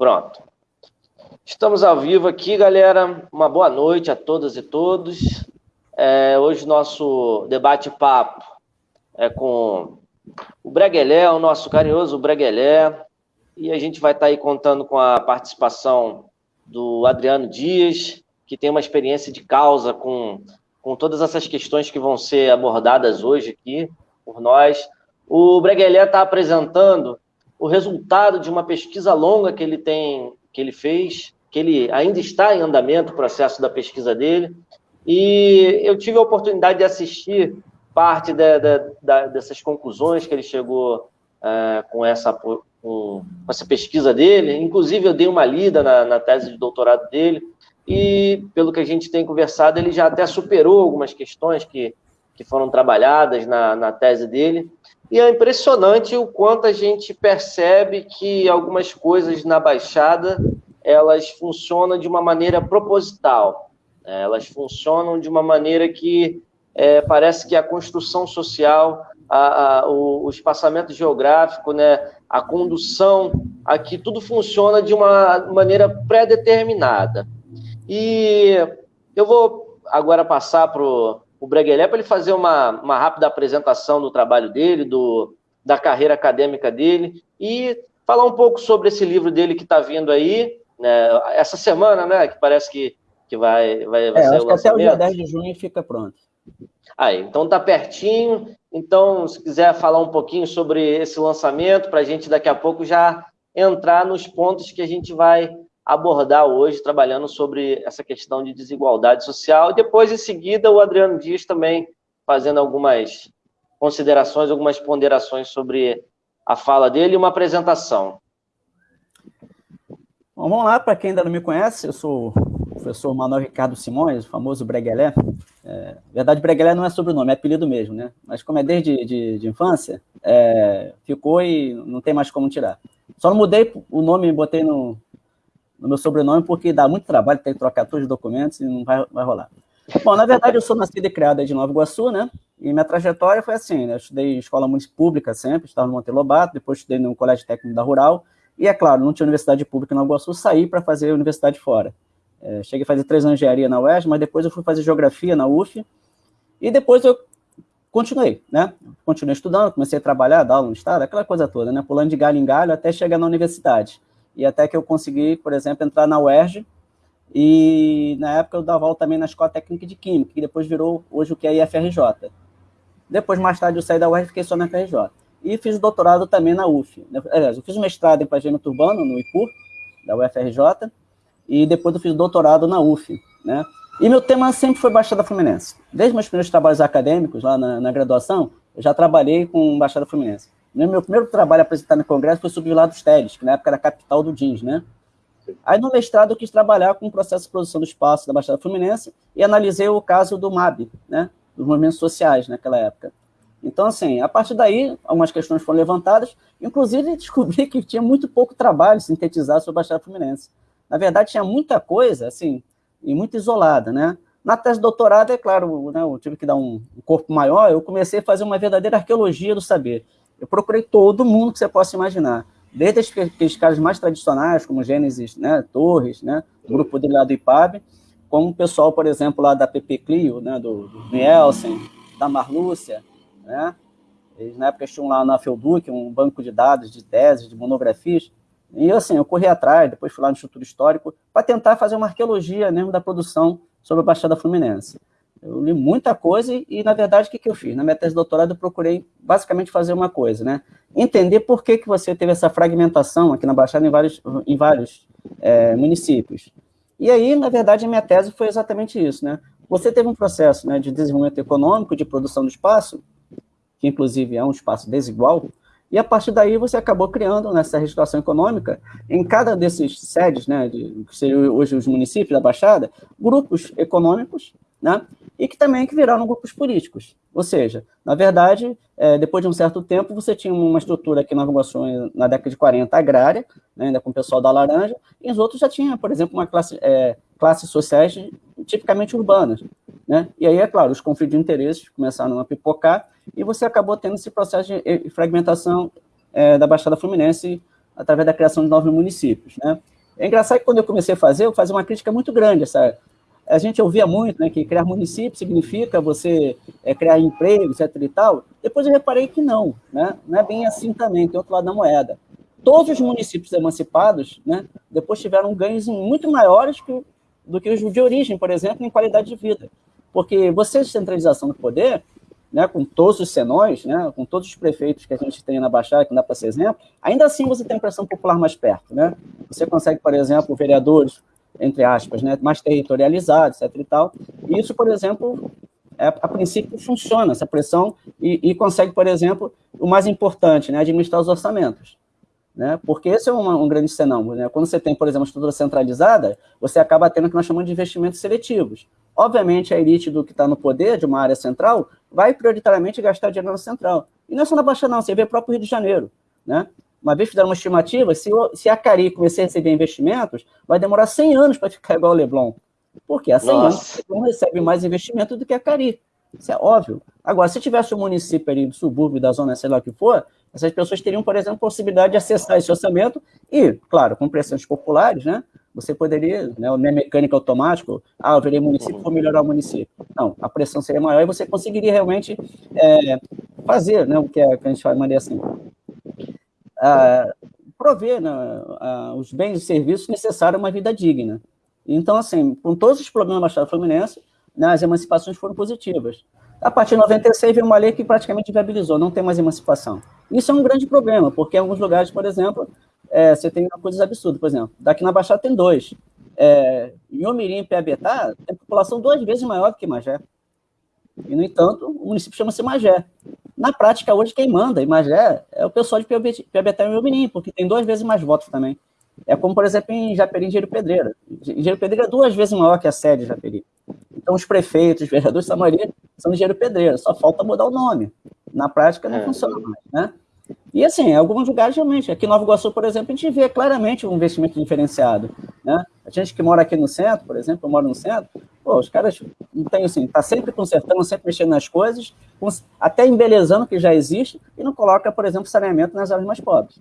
Pronto. Estamos ao vivo aqui, galera. Uma boa noite a todas e todos. É, hoje nosso debate-papo é com o Breguelé, o nosso carinhoso Breguelé, e a gente vai estar aí contando com a participação do Adriano Dias, que tem uma experiência de causa com, com todas essas questões que vão ser abordadas hoje aqui por nós. O Breguelé está apresentando o resultado de uma pesquisa longa que ele tem, que ele fez, que ele ainda está em andamento o processo da pesquisa dele, e eu tive a oportunidade de assistir parte de, de, de, dessas conclusões que ele chegou uh, com, essa, com, essa pesquisa dele. Inclusive, eu dei uma lida na, na, tese de doutorado dele, e pelo que a gente tem conversado, ele já até superou algumas questões que, que foram trabalhadas na, na tese dele. E é impressionante o quanto a gente percebe que algumas coisas na Baixada elas funcionam de uma maneira proposital. Né? Elas funcionam de uma maneira que é, parece que a construção social, a, a, o, o, espaçamento geográfico, né, a condução, aqui tudo funciona de uma maneira pré-determinada. E eu vou agora passar para o Breguelé para ele fazer uma, uma rápida apresentação do trabalho dele, do, da carreira acadêmica dele, e falar um pouco sobre esse livro dele que está vindo aí, né, essa semana, né, que parece que, que vai, vai, vai é, ser o lançamento. até o dia 10 de junho fica pronto. Aí, então tá pertinho. Então, se quiser falar um pouquinho sobre esse lançamento, para a gente daqui a pouco já entrar nos pontos que a gente vai abordar hoje, trabalhando sobre essa questão de desigualdade social. E depois, em seguida, o Adriano Dias também fazendo algumas considerações, algumas ponderações sobre a fala dele e uma apresentação. Bom, vamos lá, para quem ainda não me conhece, eu sou professor Manuel Ricardo Simões, o famoso Breguelé. É, verdade, Breguelé não é sobrenome, é apelido mesmo, né? Mas como é desde de, de infância, é, ficou e não tem mais como tirar. Só não mudei o nome e botei no, no, meu sobrenome porque dá muito trabalho, tem que trocar todos os documentos e não vai, vai rolar. Bom, na verdade, eu sou nascido e criado de Nova Iguaçu, né? E minha trajetória foi assim, né? Eu estudei escola municipal pública sempre, estava no Monte Lobato, depois estudei no Colégio Técnico da Rural, e é claro, não tinha universidade pública em Nova Iguaçu, saí para fazer universidade fora. É, cheguei a fazer três anos de engenharia na UERJ, mas depois eu fui fazer geografia na UF, e depois eu continuei, né? Continuei estudando, comecei a trabalhar, dar aula no estado, aquela coisa toda, né? Pulando de galho em galho até chegar na universidade. E até que eu consegui, por exemplo, entrar na UERJ, e na época eu dava aula também na Escola Técnica de Química, que depois virou hoje o que é IFRJ. Depois, mais tarde, eu saí da UERJ e fiquei só na FRJ. E fiz doutorado também na UF. Aliás, eu fiz mestrado em planejamento urbano, no IPUR, da UFRJ, e depois eu fiz doutorado na UF, né? E meu tema sempre foi Baixada Fluminense. Desde meus primeiros trabalhos acadêmicos, lá na, na graduação, eu já trabalhei com Baixada Fluminense. Meu primeiro trabalho apresentado no Congresso foi sobre o Vila dos Teles, que na época era a capital do jeans, né? Aí no mestrado eu quis trabalhar com o processo de produção do espaço da Baixada Fluminense e analisei o caso do MAB, né? Dos movimentos sociais naquela época. Então, assim, a partir daí, algumas questões foram levantadas, inclusive descobri que tinha muito pouco trabalho sintetizado sobre a Baixada Fluminense. Na verdade, tinha muita coisa, assim, e muito isolada, né? Na tese de doutorado, é claro, né, eu tive que dar um corpo maior, eu comecei a fazer uma verdadeira arqueologia do saber. Eu procurei todo mundo que você possa imaginar, desde aqueles caras mais tradicionais, como Gênesis né, Torres, né, o grupo dele lá do IPAB, como o pessoal, por exemplo, lá da PP Clio, né, do, do Nielsen, da Marlúcia, né? Eles, na época, tinham lá na Felduc um banco de dados, de teses, de monografias, e assim, eu corri atrás, depois fui lá no Instituto Histórico, para tentar fazer uma arqueologia mesmo da produção sobre a Baixada Fluminense. Eu li muita coisa e, na verdade, o que, que eu fiz? Na minha tese de doutorado, eu procurei basicamente fazer uma coisa, né? Entender por que, que você teve essa fragmentação aqui na Baixada em vários, em vários é, municípios. E aí, na verdade, a minha tese foi exatamente isso, né? Você teve um processo né, de desenvolvimento econômico, de produção do espaço, que inclusive é um espaço desigual, e a partir daí você acabou criando nessa reestruturação econômica, em cada desses sedes, né, de, que seriam hoje os municípios da Baixada, grupos econômicos, né, e que também que viraram grupos políticos. Ou seja, na verdade, é, depois de um certo tempo, você tinha uma estrutura aqui na Nova na década de 40, agrária, né, ainda com o pessoal da Laranja, e os outros já tinham, por exemplo, uma classe, é, classes sociais tipicamente urbanas. Né? E aí, é claro, os conflitos de interesses começaram a pipocar, e você acabou tendo esse processo de fragmentação é, da Baixada Fluminense através da criação de novos municípios. Né? É engraçado que quando eu comecei a fazer, eu fazia uma crítica muito grande. Essa, a gente ouvia muito né, que criar município significa você é, criar emprego, etc. e tal. Depois eu reparei que não, né? não é bem assim também, tem outro lado da moeda. Todos os municípios emancipados né, depois tiveram ganhos muito maiores que, do que os de origem, por exemplo, em qualidade de vida. Porque você, centralização do poder, né, com todos os senões, né, com todos os prefeitos que a gente tem na Baixada, que não dá para ser exemplo, ainda assim você tem pressão popular mais perto. Né? Você consegue, por exemplo, vereadores, entre aspas, né, mais territorializados, etc. E, tal. isso, por exemplo, é, a princípio funciona, essa pressão, e, e, consegue, por exemplo, o mais importante, né, administrar os orçamentos. Né? Porque esse é um, um grande senão. Né? Quando você tem, por exemplo, uma estrutura centralizada, você acaba tendo o que nós chamamos de investimentos seletivos. Obviamente, a elite do que está no poder, de uma área central, vai prioritariamente gastar dinheiro na central. E não é só na Baixa, não, você vê o próprio Rio de Janeiro. Né? Uma vez fizeram uma estimativa, se, se a Cari começar a receber investimentos, vai demorar 100 anos para ficar igual o Leblon. Porque há 100 Nossa. anos o Leblon recebe mais investimento do que a Cari. Isso é óbvio. Agora, se tivesse um município ali do subúrbio, da zona, sei lá o que for, essas pessoas teriam, por exemplo, possibilidade de acessar esse orçamento e, claro, com pressões populares, né? Você poderia, né, não é mecânica automático, ah, eu virei município, vou melhorar o município. Não, a pressão seria maior e você conseguiria realmente é, fazer né, o que a, que a gente chamaria assim, prover né, os bens e serviços necessários a uma vida digna. Então, assim, com todos os problemas da Baixada Fluminense, né, as emancipações foram positivas. A partir de 96 veio uma lei que praticamente viabilizou, não tem mais emancipação. Isso é um grande problema, porque em alguns lugares, por exemplo, é, você tem coisas absurdas, por exemplo, daqui na Baixada tem dois. É, em Omirim e Piabetá, tem população duas vezes maior do que Magé. E, no entanto, o município chama-se Magé. Na prática, hoje, quem manda em Magé é o pessoal de Piabetá e Omirim, porque tem duas vezes mais votos também. É como, por exemplo, em Japeri e Pedreira. Engenheiro Pedreira é duas vezes maior que a sede de Japeri. Então, os prefeitos, os vereadores, a maioria são Engenheiro Pedreira, só falta mudar o nome. Na prática, não é. funciona mais, né? E assim, em alguns lugares realmente, aqui em Nova Iguaçu, por exemplo, a gente vê claramente um investimento diferenciado, né? A gente que mora aqui no centro, por exemplo, eu moro no centro, pô, os caras não tem assim, tá sempre consertando, sempre mexendo nas coisas, até embelezando o que já existe, e não coloca, por exemplo, saneamento nas áreas mais pobres.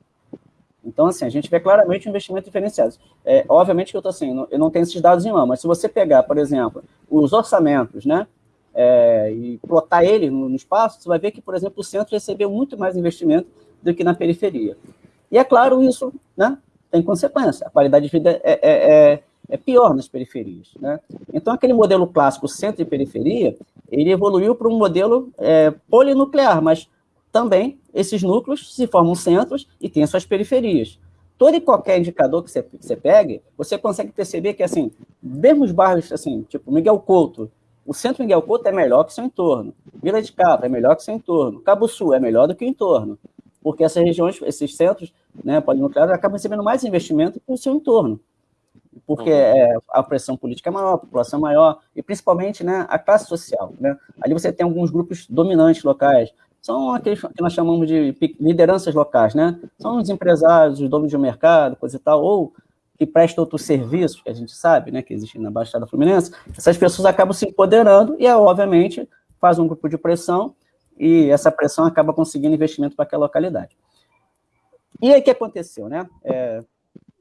Então, assim, a gente vê claramente um investimento diferenciado. É, obviamente que eu estou assim, eu não tenho esses dados em mão, mas se você pegar, por exemplo, os orçamentos, né, é, e plotar ele no, no, espaço, você vai ver que, por exemplo, o centro recebeu muito mais investimento do que na periferia. E é claro, isso né, tem consequência. A qualidade de vida é, é, é, pior nas periferias. Né? Então, aquele modelo clássico centro e periferia, ele evoluiu para um modelo é, polinuclear, mas também esses núcleos se formam centros e têm suas periferias. Todo e qualquer indicador que você, que você pegue, você consegue perceber que, assim, mesmo os bairros, assim, tipo Miguel Couto, o centro Miguel Couto é melhor que seu entorno. Vila de Cabo é melhor que seu entorno. Cabo Sul é melhor do que o entorno. Porque essas regiões, esses centros né, polinucleares acabam recebendo mais investimento que o seu entorno. Porque uhum. é, a pressão política é maior, a população é maior, e principalmente né, a classe social. Né? Ali você tem alguns grupos dominantes locais, são aqueles que nós chamamos de lideranças locais, né? São os empresários, os donos de mercado, coisa e tal, ou que prestam outros serviços, que a gente sabe, né, que existem na Baixada Fluminense, essas pessoas acabam se empoderando e, obviamente, faz um grupo de pressão e essa pressão acaba conseguindo investimento para aquela localidade. E aí, o que aconteceu, né? É,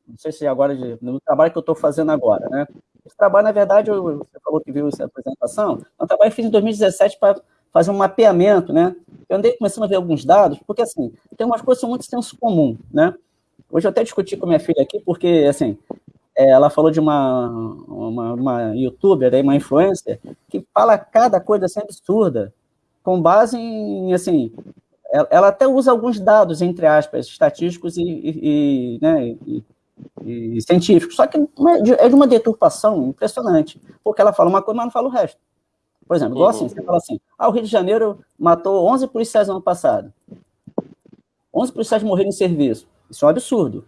não sei se agora, no trabalho que eu estou fazendo agora, né? Esse trabalho, na verdade, eu, você falou que viu essa apresentação, é um trabalho que fiz em 2017 para fazer um mapeamento, né? Eu andei começando a ver alguns dados, porque, assim, tem umas coisas que são muito senso comum, né? Hoje eu até discuti com minha filha aqui, porque, assim, é, ela falou de uma, uma, uma youtuber, uma influencer, que fala cada coisa assim absurda, com base em, assim, ela até usa alguns dados, entre aspas, estatísticos e, e, e né, e, e, científicos, só que é de uma deturpação impressionante, porque ela fala uma coisa, mas não fala o resto. Por exemplo, igual assim, você fala assim, ah, o Rio de Janeiro matou 11 policiais no ano passado. 11 policiais morreram em serviço. Isso é um absurdo.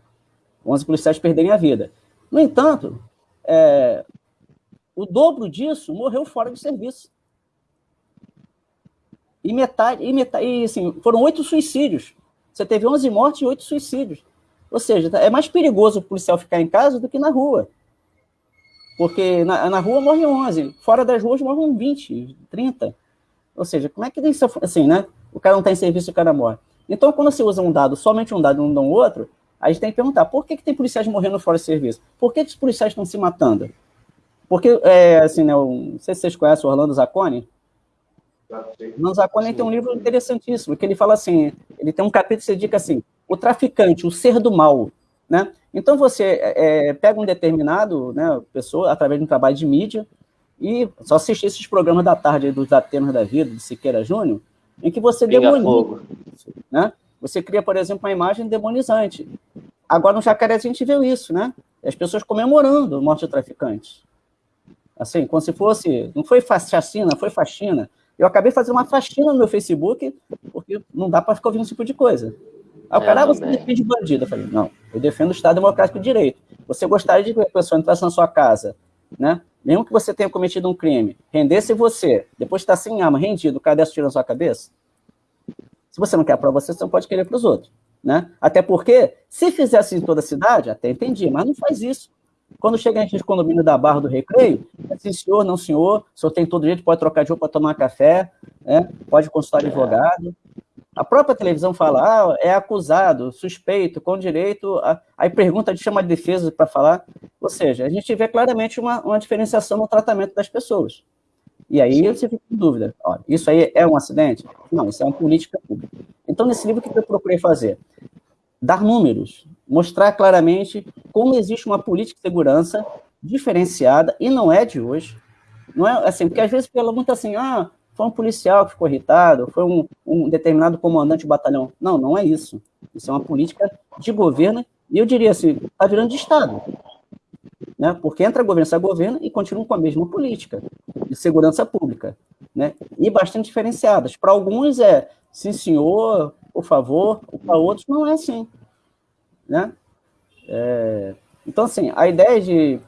11 policiais perderem a vida. No entanto, é, o dobro disso morreu fora de serviço. E metade, e metade e, assim, foram oito suicídios. Você teve 11 mortes e oito suicídios. Ou seja, é mais perigoso o policial ficar em casa do que na rua. Porque na, na rua morrem 11, fora das ruas morrem 20, 30. Ou seja, como é que isso assim, né? O cara não está em serviço e o cara morre. Então, quando você usa um dado, somente um dado e não dá um outro, a gente tem que perguntar, por que, que tem policiais morrendo fora de serviço? Por que, que os policiais estão se matando? Porque, é, assim, né, não sei se vocês conhecem o Orlando Zacconi. Orlando Zacconi tem um livro interessantíssimo, que ele fala assim, ele tem um capítulo que se dedica assim, o traficante, o ser do mal, né? Então você é, é, pega um determinado, né, pessoa, através de um trabalho de mídia, e só assistir esses programas da tarde dos Atenas da Vida, de Siqueira Júnior, em que você demoniza, né? Você cria, por exemplo, uma imagem demonizante. Agora, no Jacaré, a gente viu isso, né? As pessoas comemorando a morte do traficante. Assim, como se fosse... Não foi chacina, foi faxina. Eu acabei fazendo uma faxina no meu Facebook, porque não dá para ficar ouvindo esse tipo de coisa. Aí o cara, ah, você defende bandido. Eu falei, não, eu defendo o Estado Democrático de Direito. Você gostaria de que a pessoa entrasse na sua casa, né? Mesmo que você tenha cometido um crime, rendesse você, depois de estar sem arma, rendido, o desse tiro na sua cabeça, se você não quer para você, você não pode querer para os outros. Né? Até porque, se fizesse em toda a cidade, até entendi, mas não faz isso. Quando chega a gente de condomínio da Barra do Recreio, é assim, senhor, não senhor, o senhor tem todo jeito, pode trocar de roupa para tomar café, né? pode consultar advogado. A própria televisão fala, ah, é acusado, suspeito, com direito, a... aí pergunta de chama de defesa para falar. Ou seja, a gente vê claramente uma, uma diferenciação no tratamento das pessoas. E aí você fica com dúvida, ó, isso aí é um acidente? Não, isso é uma política pública. Então, nesse livro, o que eu procurei fazer? Dar números, mostrar claramente como existe uma política de segurança diferenciada, e não é de hoje. Não é assim, porque às vezes fala muito assim, ah, foi um policial que ficou irritado, foi um, um determinado comandante de batalhão. Não, não é isso. Isso é uma política de governo, e eu diria assim, está virando de Estado né? porque entra governo, sai governo e continuam com a mesma política de segurança pública, né? e bastante diferenciadas. Para alguns é sim senhor, por favor, para outros não é assim. Né? É... Então, assim, a ideia de,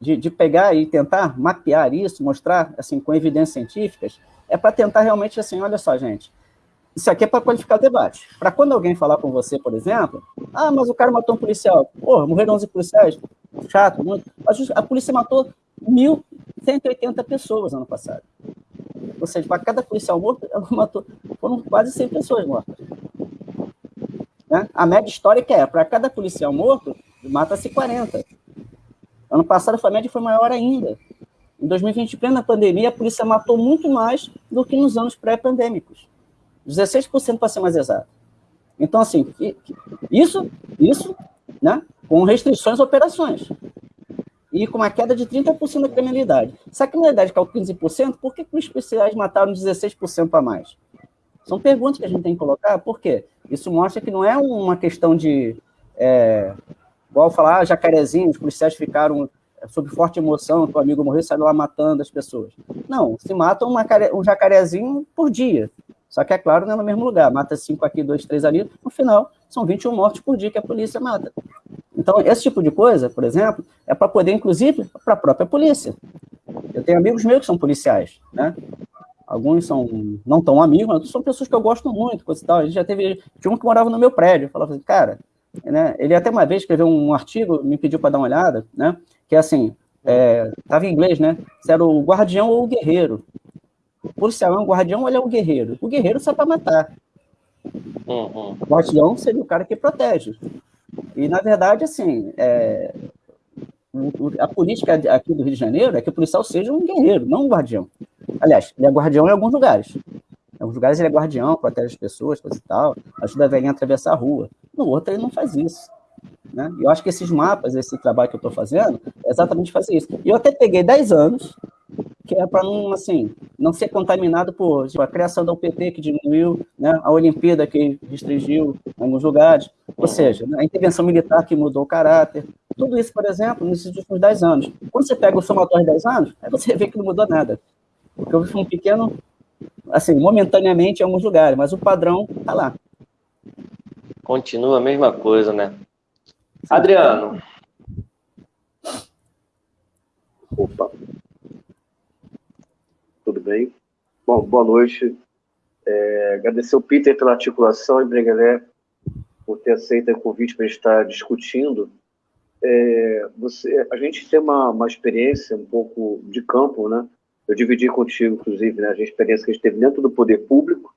de, de, pegar e tentar mapear isso, mostrar assim, com evidências científicas, é para tentar realmente assim, olha só, gente, isso aqui é para qualificar o debate. Para quando alguém falar com você, por exemplo, ah, mas o cara matou um policial. Porra, morreram 11 policiais. Chato, muito. A polícia matou 1.180 pessoas ano passado. Ou seja, para cada policial morto, ela matou, foram quase 100 pessoas mortas. Né? A média histórica é, para cada policial morto, mata-se 40. Ano passado a média foi maior ainda. Em 2020, plena pandemia, a polícia matou muito mais do que nos anos pré-pandêmicos. 16% para ser mais exato. Então, assim, isso, isso né, com restrições a operações. E com uma queda de 30% da criminalidade. Se a criminalidade caiu 15%, por que, os policiais mataram 16% a mais? São perguntas que a gente tem que colocar, por quê? Isso mostra que não é uma questão de, é, igual falar, ah, jacarezinho, os policiais ficaram sob forte emoção, o amigo morreu saiu lá matando as pessoas. Não, se matam uma, um jacarezinho por dia. Só que, é claro, não é no mesmo lugar. Mata cinco aqui, dois, três ali. No final, são 21 mortes por dia que a polícia mata. Então, esse tipo de coisa, por exemplo, é para poder, inclusive, para a própria polícia. Eu tenho amigos meus que são policiais, né? Alguns são não tão amigos, mas são pessoas que eu gosto muito, coisa e tal. A gente já teve, tinha um que morava no meu prédio, falava assim, cara, né? Ele até uma vez escreveu um artigo, me pediu para dar uma olhada, né? Que é assim, estava é, em inglês, né? Se era o guardião ou o guerreiro. O policial é um guardião ou ele é um guerreiro? O guerreiro só para matar. Uhum. O guardião seria o cara que protege. E, na verdade, assim, é, a política aqui do Rio de Janeiro é que o policial seja um guerreiro, não um guardião. Aliás, ele é guardião em alguns lugares. Em alguns lugares ele é guardião, protege as pessoas, coisa e tal, ajuda a velhinha a atravessar a rua. No outro ele não faz isso. Né? Eu acho que esses mapas, esse trabalho que eu estou fazendo, é exatamente fazer isso. E eu até peguei 10 anos que é para não, assim, não ser contaminado por tipo, a criação da UPT que diminuiu, né, a Olimpíada que restringiu em alguns lugares, ou seja, né, a intervenção militar que mudou o caráter, tudo isso, por exemplo, nesses últimos 10 anos. Quando você pega o somatório de 10 anos, aí você vê que não mudou nada. Porque houve um pequeno, assim, momentaneamente em alguns lugares, mas o padrão está lá. Continua a mesma coisa, né? Adriano. Opa tudo bem? Bom, boa noite. É, agradecer o Peter pela articulação e Breguelé por ter aceito o convite para estar discutindo. É, você, a gente tem uma, uma experiência um pouco de campo, né? Eu dividi contigo, inclusive, né, a experiência que a gente teve dentro do poder público,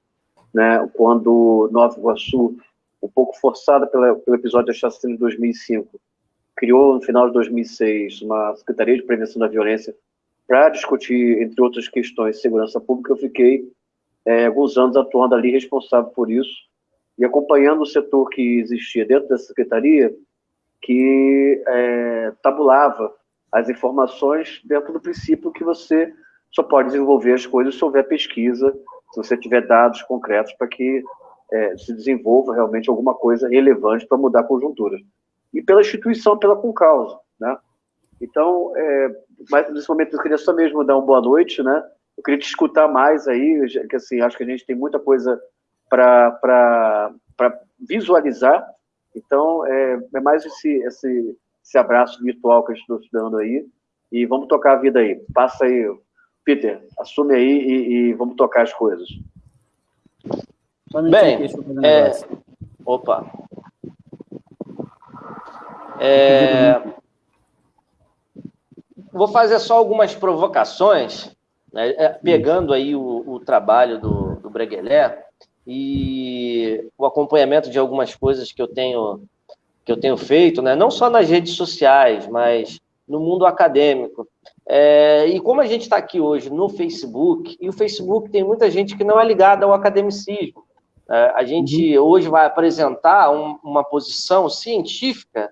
né, quando Nova Iguaçu um pouco forçada pela, pelo episódio da chacina de 2005, criou no final de 2006 uma Secretaria de Prevenção da Violência para discutir, entre outras questões, segurança pública. Eu fiquei é, alguns anos atuando ali responsável por isso e acompanhando o setor que existia dentro dessa secretaria, que é, tabulava as informações dentro do princípio que você só pode desenvolver as coisas se houver pesquisa, se você tiver dados concretos para que é, se desenvolva realmente alguma coisa relevante para mudar a conjuntura. E pela instituição, pela concausa, né? Então, é, mas nesse momento eu queria só mesmo dar uma boa noite, né? Eu queria te escutar mais aí, que assim, acho que a gente tem muita coisa para visualizar. Então, é, é mais esse, esse, esse abraço virtual que a gente está dando aí. E vamos tocar a vida aí. Passa aí, Peter, assume aí e, e vamos tocar as coisas. Bem, é... opa. É... Vou fazer só algumas provocações, né, é, pegando aí o, o trabalho do, do Breguelé e o acompanhamento de algumas coisas que eu tenho que eu tenho feito, né, não só nas redes sociais, mas no mundo acadêmico. É, e como a gente está aqui hoje no Facebook, e o Facebook tem muita gente que não é ligada ao academicismo, é, a gente uhum. hoje vai apresentar um, uma posição científica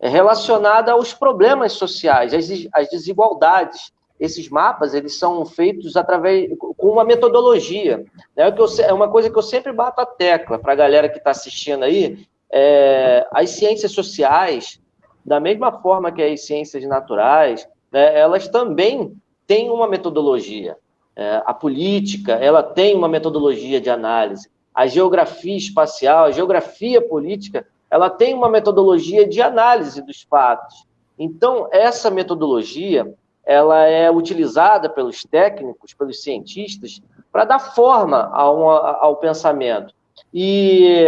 relacionada aos problemas sociais, às, às desigualdades. Esses mapas eles são feitos através com uma metodologia. Né? É uma coisa que eu sempre bato a tecla para a galera que está assistindo aí. É, as ciências sociais, da mesma forma que as ciências naturais, né, elas também têm uma metodologia. É, a política, ela tem uma metodologia de análise a geografia espacial, a geografia política, ela tem uma metodologia de análise dos fatos. Então, essa metodologia, ela é utilizada pelos técnicos, pelos cientistas, para dar forma ao, ao pensamento. E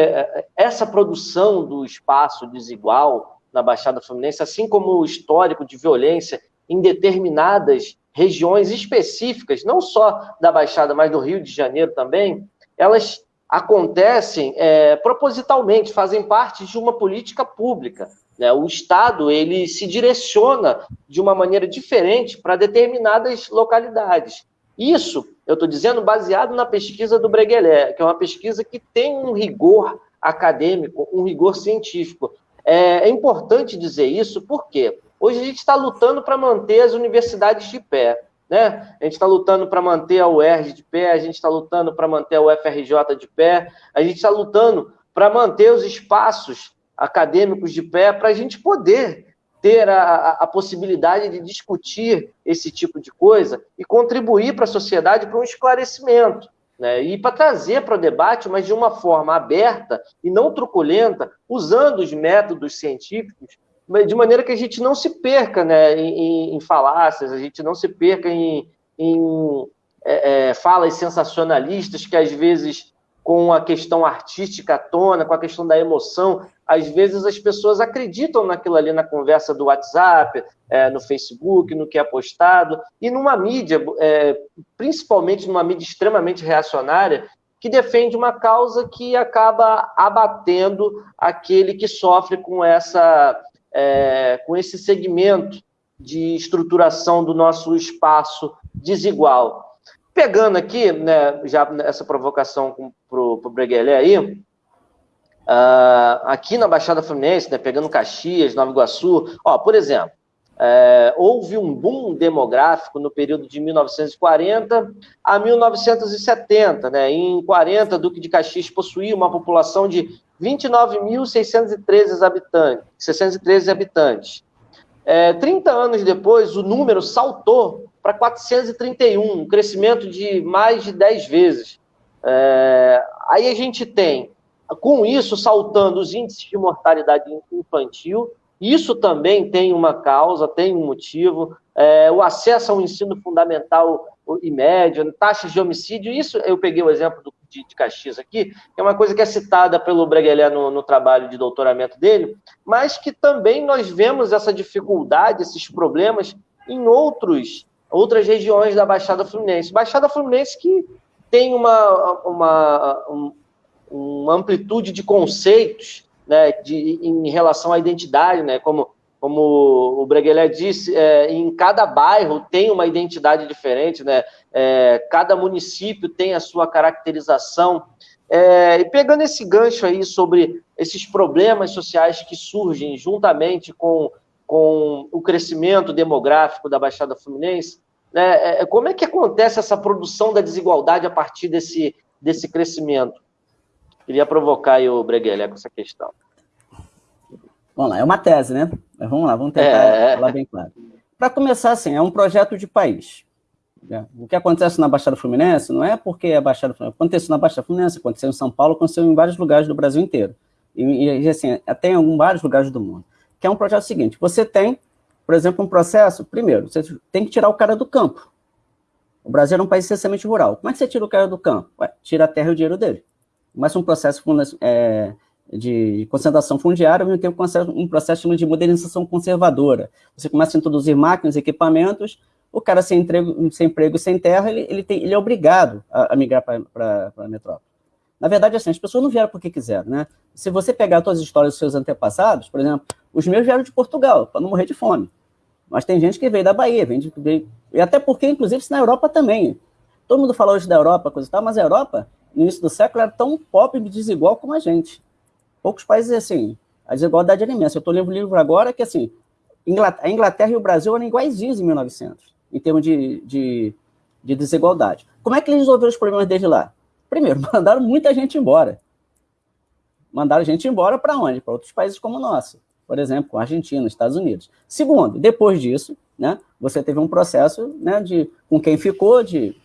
essa produção do espaço desigual na Baixada Fluminense, assim como o histórico de violência em determinadas regiões específicas, não só da Baixada, mas do Rio de Janeiro também, elas acontecem é, propositalmente, fazem parte de uma política pública. Né? O Estado ele se direciona de uma maneira diferente para determinadas localidades. Isso, eu estou dizendo, baseado na pesquisa do Breguelé, que é uma pesquisa que tem um rigor acadêmico, um rigor científico. É, é importante dizer isso porque hoje a gente está lutando para manter as universidades de pé. Né? A gente está lutando para manter a UERJ de pé, a gente está lutando para manter a UFRJ de pé, a gente está lutando para manter os espaços acadêmicos de pé, para a gente poder ter a, a, possibilidade de discutir esse tipo de coisa e contribuir para a sociedade para um esclarecimento. Né? E para trazer para o debate, mas de uma forma aberta e não truculenta, usando os métodos científicos de maneira que a gente não se perca né, em, em falácias, a gente não se perca em, em é, é, falas sensacionalistas que às vezes com a questão artística à tona, com a questão da emoção, às vezes as pessoas acreditam naquilo ali na conversa do WhatsApp, é, no Facebook, no que é postado, e numa mídia, é, principalmente numa mídia extremamente reacionária, que defende uma causa que acaba abatendo aquele que sofre com essa é, com esse segmento de estruturação do nosso espaço desigual. Pegando aqui, né, já essa provocação para o Breguelé aí, uh, aqui na Baixada Fluminense, né, pegando Caxias, Nova Iguaçu, ó, por exemplo, é, houve um boom demográfico no período de 1940 a 1970. Né? Em 40, Duque de Caxias possuía uma população de 29.613 habitantes. 613 habitantes. É, 30 anos depois, o número saltou para 431, um crescimento de mais de 10 vezes. É, aí a gente tem, com isso, saltando os índices de mortalidade infantil, isso também tem uma causa, tem um motivo. É, o acesso ao ensino fundamental e médio, taxas de homicídio, isso eu peguei o exemplo do, de, de Caxias aqui, que é uma coisa que é citada pelo Breguelé no, no trabalho de doutoramento dele, mas que também nós vemos essa dificuldade, esses problemas em outros, outras regiões da Baixada Fluminense. Baixada Fluminense que tem uma, uma, um, uma amplitude de conceitos né, de, em relação à identidade, né, como, como o Breguelé disse, é, em cada bairro tem uma identidade diferente, né, é, cada município tem a sua caracterização. É, e pegando esse gancho aí sobre esses problemas sociais que surgem juntamente com, com o crescimento demográfico da Baixada Fluminense, né, é, como é que acontece essa produção da desigualdade a partir desse, desse crescimento? Queria provocar aí o Breguelé com essa questão. Vamos lá, é uma tese, né? Mas vamos lá, vamos tentar é... falar bem claro. Para começar, assim, é um projeto de país. Né? O que acontece na Baixada Fluminense não é porque é Baixada Fluminense. Aconteceu na Baixada Fluminense, aconteceu em São Paulo, aconteceu em vários lugares do Brasil inteiro. E, e assim, até em alguns, vários lugares do mundo. Que é um projeto seguinte, você tem, por exemplo, um processo, primeiro, você tem que tirar o cara do campo. O Brasil é um país essencialmente rural. Como é que você tira o cara do campo? Ué, tira a terra e o dinheiro dele mas um processo é, de concentração fundiária, ao mesmo tempo um processo de modernização conservadora. Você começa a introduzir máquinas, equipamentos, o cara sem emprego, sem, emprego, sem terra, ele, ele, tem, ele é obrigado a, a migrar para a metrópole. Na verdade, assim, as pessoas não vieram porque quiseram, né? Se você pegar todas as histórias dos seus antepassados, por exemplo, os meus vieram de Portugal, para não morrer de fome. Mas tem gente que veio da Bahia, vem de, veio, e até porque, inclusive, na Europa também. Todo mundo fala hoje da Europa, coisa e tal, mas a Europa no início do século, era tão pobre e desigual como a gente. Poucos países, assim, a desigualdade era imensa. Eu estou lendo um livro agora que, assim, a Inglaterra e o Brasil eram iguaizinhos em 1900, em termos de, de, de desigualdade. Como é que eles resolveram os problemas desde lá? Primeiro, mandaram muita gente embora. Mandaram gente embora para onde? Para outros países como o nosso. Por exemplo, Argentina, Estados Unidos. Segundo, depois disso, né, você teve um processo né, de, com quem ficou, de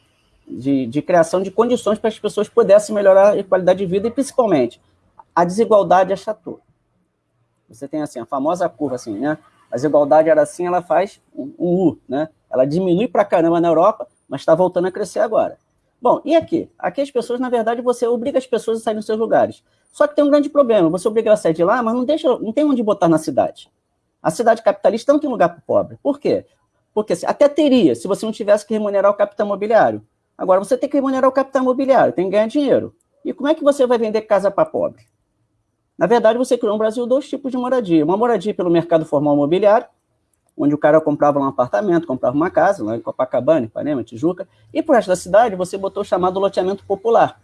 de, de criação de condições para as pessoas pudessem melhorar a qualidade de vida e, principalmente, a desigualdade achatou. Você tem, assim, a famosa curva, assim, né? A desigualdade era assim, ela faz um, um U, né? Ela diminui para caramba na Europa, mas está voltando a crescer agora. Bom, e aqui? Aqui as pessoas, na verdade, você obriga as pessoas a sair dos seus lugares. Só que tem um grande problema, você obriga a sair de lá, mas não, deixa, não tem onde botar na cidade. A cidade capitalista não tem lugar para o pobre. Por quê? Porque até teria, se você não tivesse que remunerar o capital imobiliário. Agora, você tem que remunerar o capital imobiliário, tem que ganhar dinheiro. E como é que você vai vender casa para pobre? Na verdade, você criou no Brasil dois tipos de moradia. Uma moradia pelo mercado formal imobiliário, onde o cara comprava um apartamento, comprava uma casa, lá em Copacabana, Ipanema, Tijuca, e pro resto da cidade você botou o chamado loteamento popular.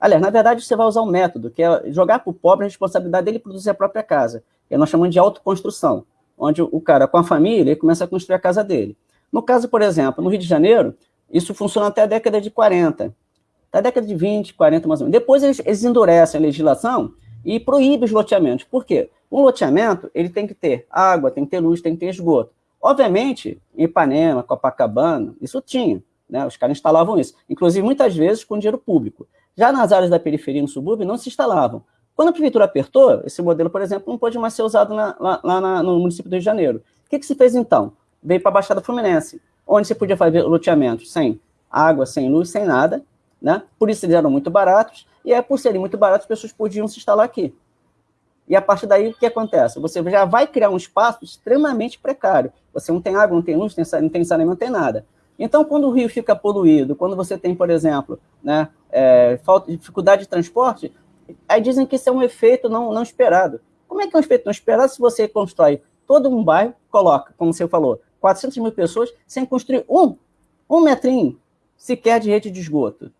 Aliás, na verdade, você vai usar um método, que é jogar para o pobre a responsabilidade dele produzir a própria casa, que nós chamamos de autoconstrução, onde o cara, com a família, ele começa a construir a casa dele. No caso, por exemplo, no Rio de Janeiro, isso funciona até a década de 40, até a década de 20, 40 mais ou menos. Depois eles, eles endurecem a legislação e proíbem os loteamentos. Por quê? Um loteamento, ele tem que ter água, tem que ter luz, tem que ter esgoto. Obviamente, em Ipanema, Copacabana, isso tinha, né? Os caras instalavam isso. Inclusive, muitas vezes, com dinheiro público. Já nas áreas da periferia, no subúrbio, não se instalavam. Quando a prefeitura apertou, esse modelo, por exemplo, não pode mais ser usado na, lá, lá na, no município do Rio de Janeiro. O que, que se fez, então? Veio para a Baixada Fluminense onde você podia fazer loteamento sem água, sem luz, sem nada, né? Por isso eles eram muito baratos, e é por serem muito baratos, as pessoas podiam se instalar aqui. E a partir daí, o que acontece? Você já vai criar um espaço extremamente precário. Você não tem água, não tem luz, não tem saneamento, não tem nada. Então, quando o rio fica poluído, quando você tem, por exemplo, né, é, falta, dificuldade de transporte, aí dizem que isso é um efeito não, não esperado. Como é que é um efeito não esperado se você constrói todo um bairro, coloca, como você falou, 400 mil pessoas sem construir um, um metrinho sequer de rede de esgoto.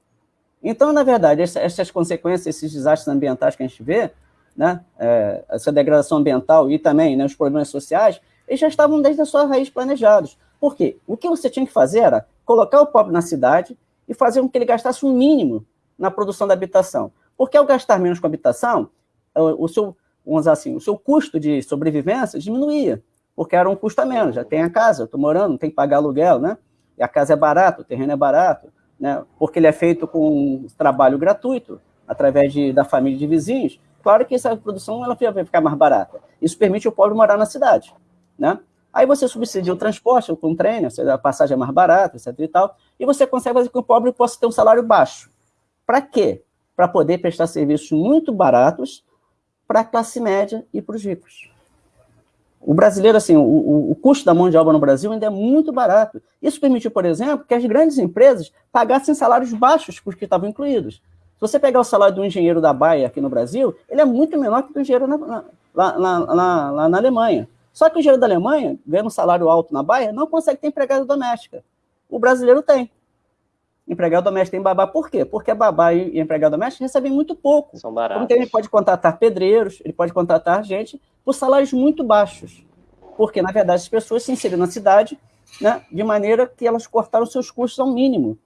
Então, na verdade, essas consequências, esses desastres ambientais que a gente vê, né, é, essa degradação ambiental e também né, os problemas sociais, eles já estavam desde a sua raiz planejados. Por quê? O que você tinha que fazer era colocar o pobre na cidade e fazer com que ele gastasse um mínimo na produção da habitação. Porque ao gastar menos com habitação, o, o seu, vamos dizer assim, o seu custo de sobrevivência diminuía porque era um custo a menos, já tem a casa, eu estou morando, não tem que pagar aluguel, né? E a casa é barata, o terreno é barato, né? Porque ele é feito com trabalho gratuito, através de, da família de vizinhos. Claro que essa produção ela vai ficar mais barata. Isso permite o pobre morar na cidade, né? Aí você subsidia o transporte com o trem, a passagem é mais barata, etc e tal, e você consegue fazer com que o pobre possa ter um salário baixo. Para quê? Para poder prestar serviços muito baratos para a classe média e para os ricos. O brasileiro, assim, o, o, custo da mão de obra no Brasil ainda é muito barato. Isso permitiu, por exemplo, que as grandes empresas pagassem salários baixos para os que estavam incluídos. você pegar o salário do engenheiro da Baia aqui no Brasil, ele é muito menor que o do engenheiro na, na, lá, lá, lá na Alemanha. Só que o engenheiro da Alemanha, ganhando um salário alto na Baia, não consegue ter empregada doméstica. O brasileiro tem. Empregado doméstico tem babá, por quê? Porque babá e empregado doméstico recebem muito pouco. São baratos. Então ele pode contratar pedreiros, ele pode contratar gente por salários muito baixos. Porque, na verdade, as pessoas se inseriram na cidade né, de maneira que elas cortaram seus custos ao mínimo.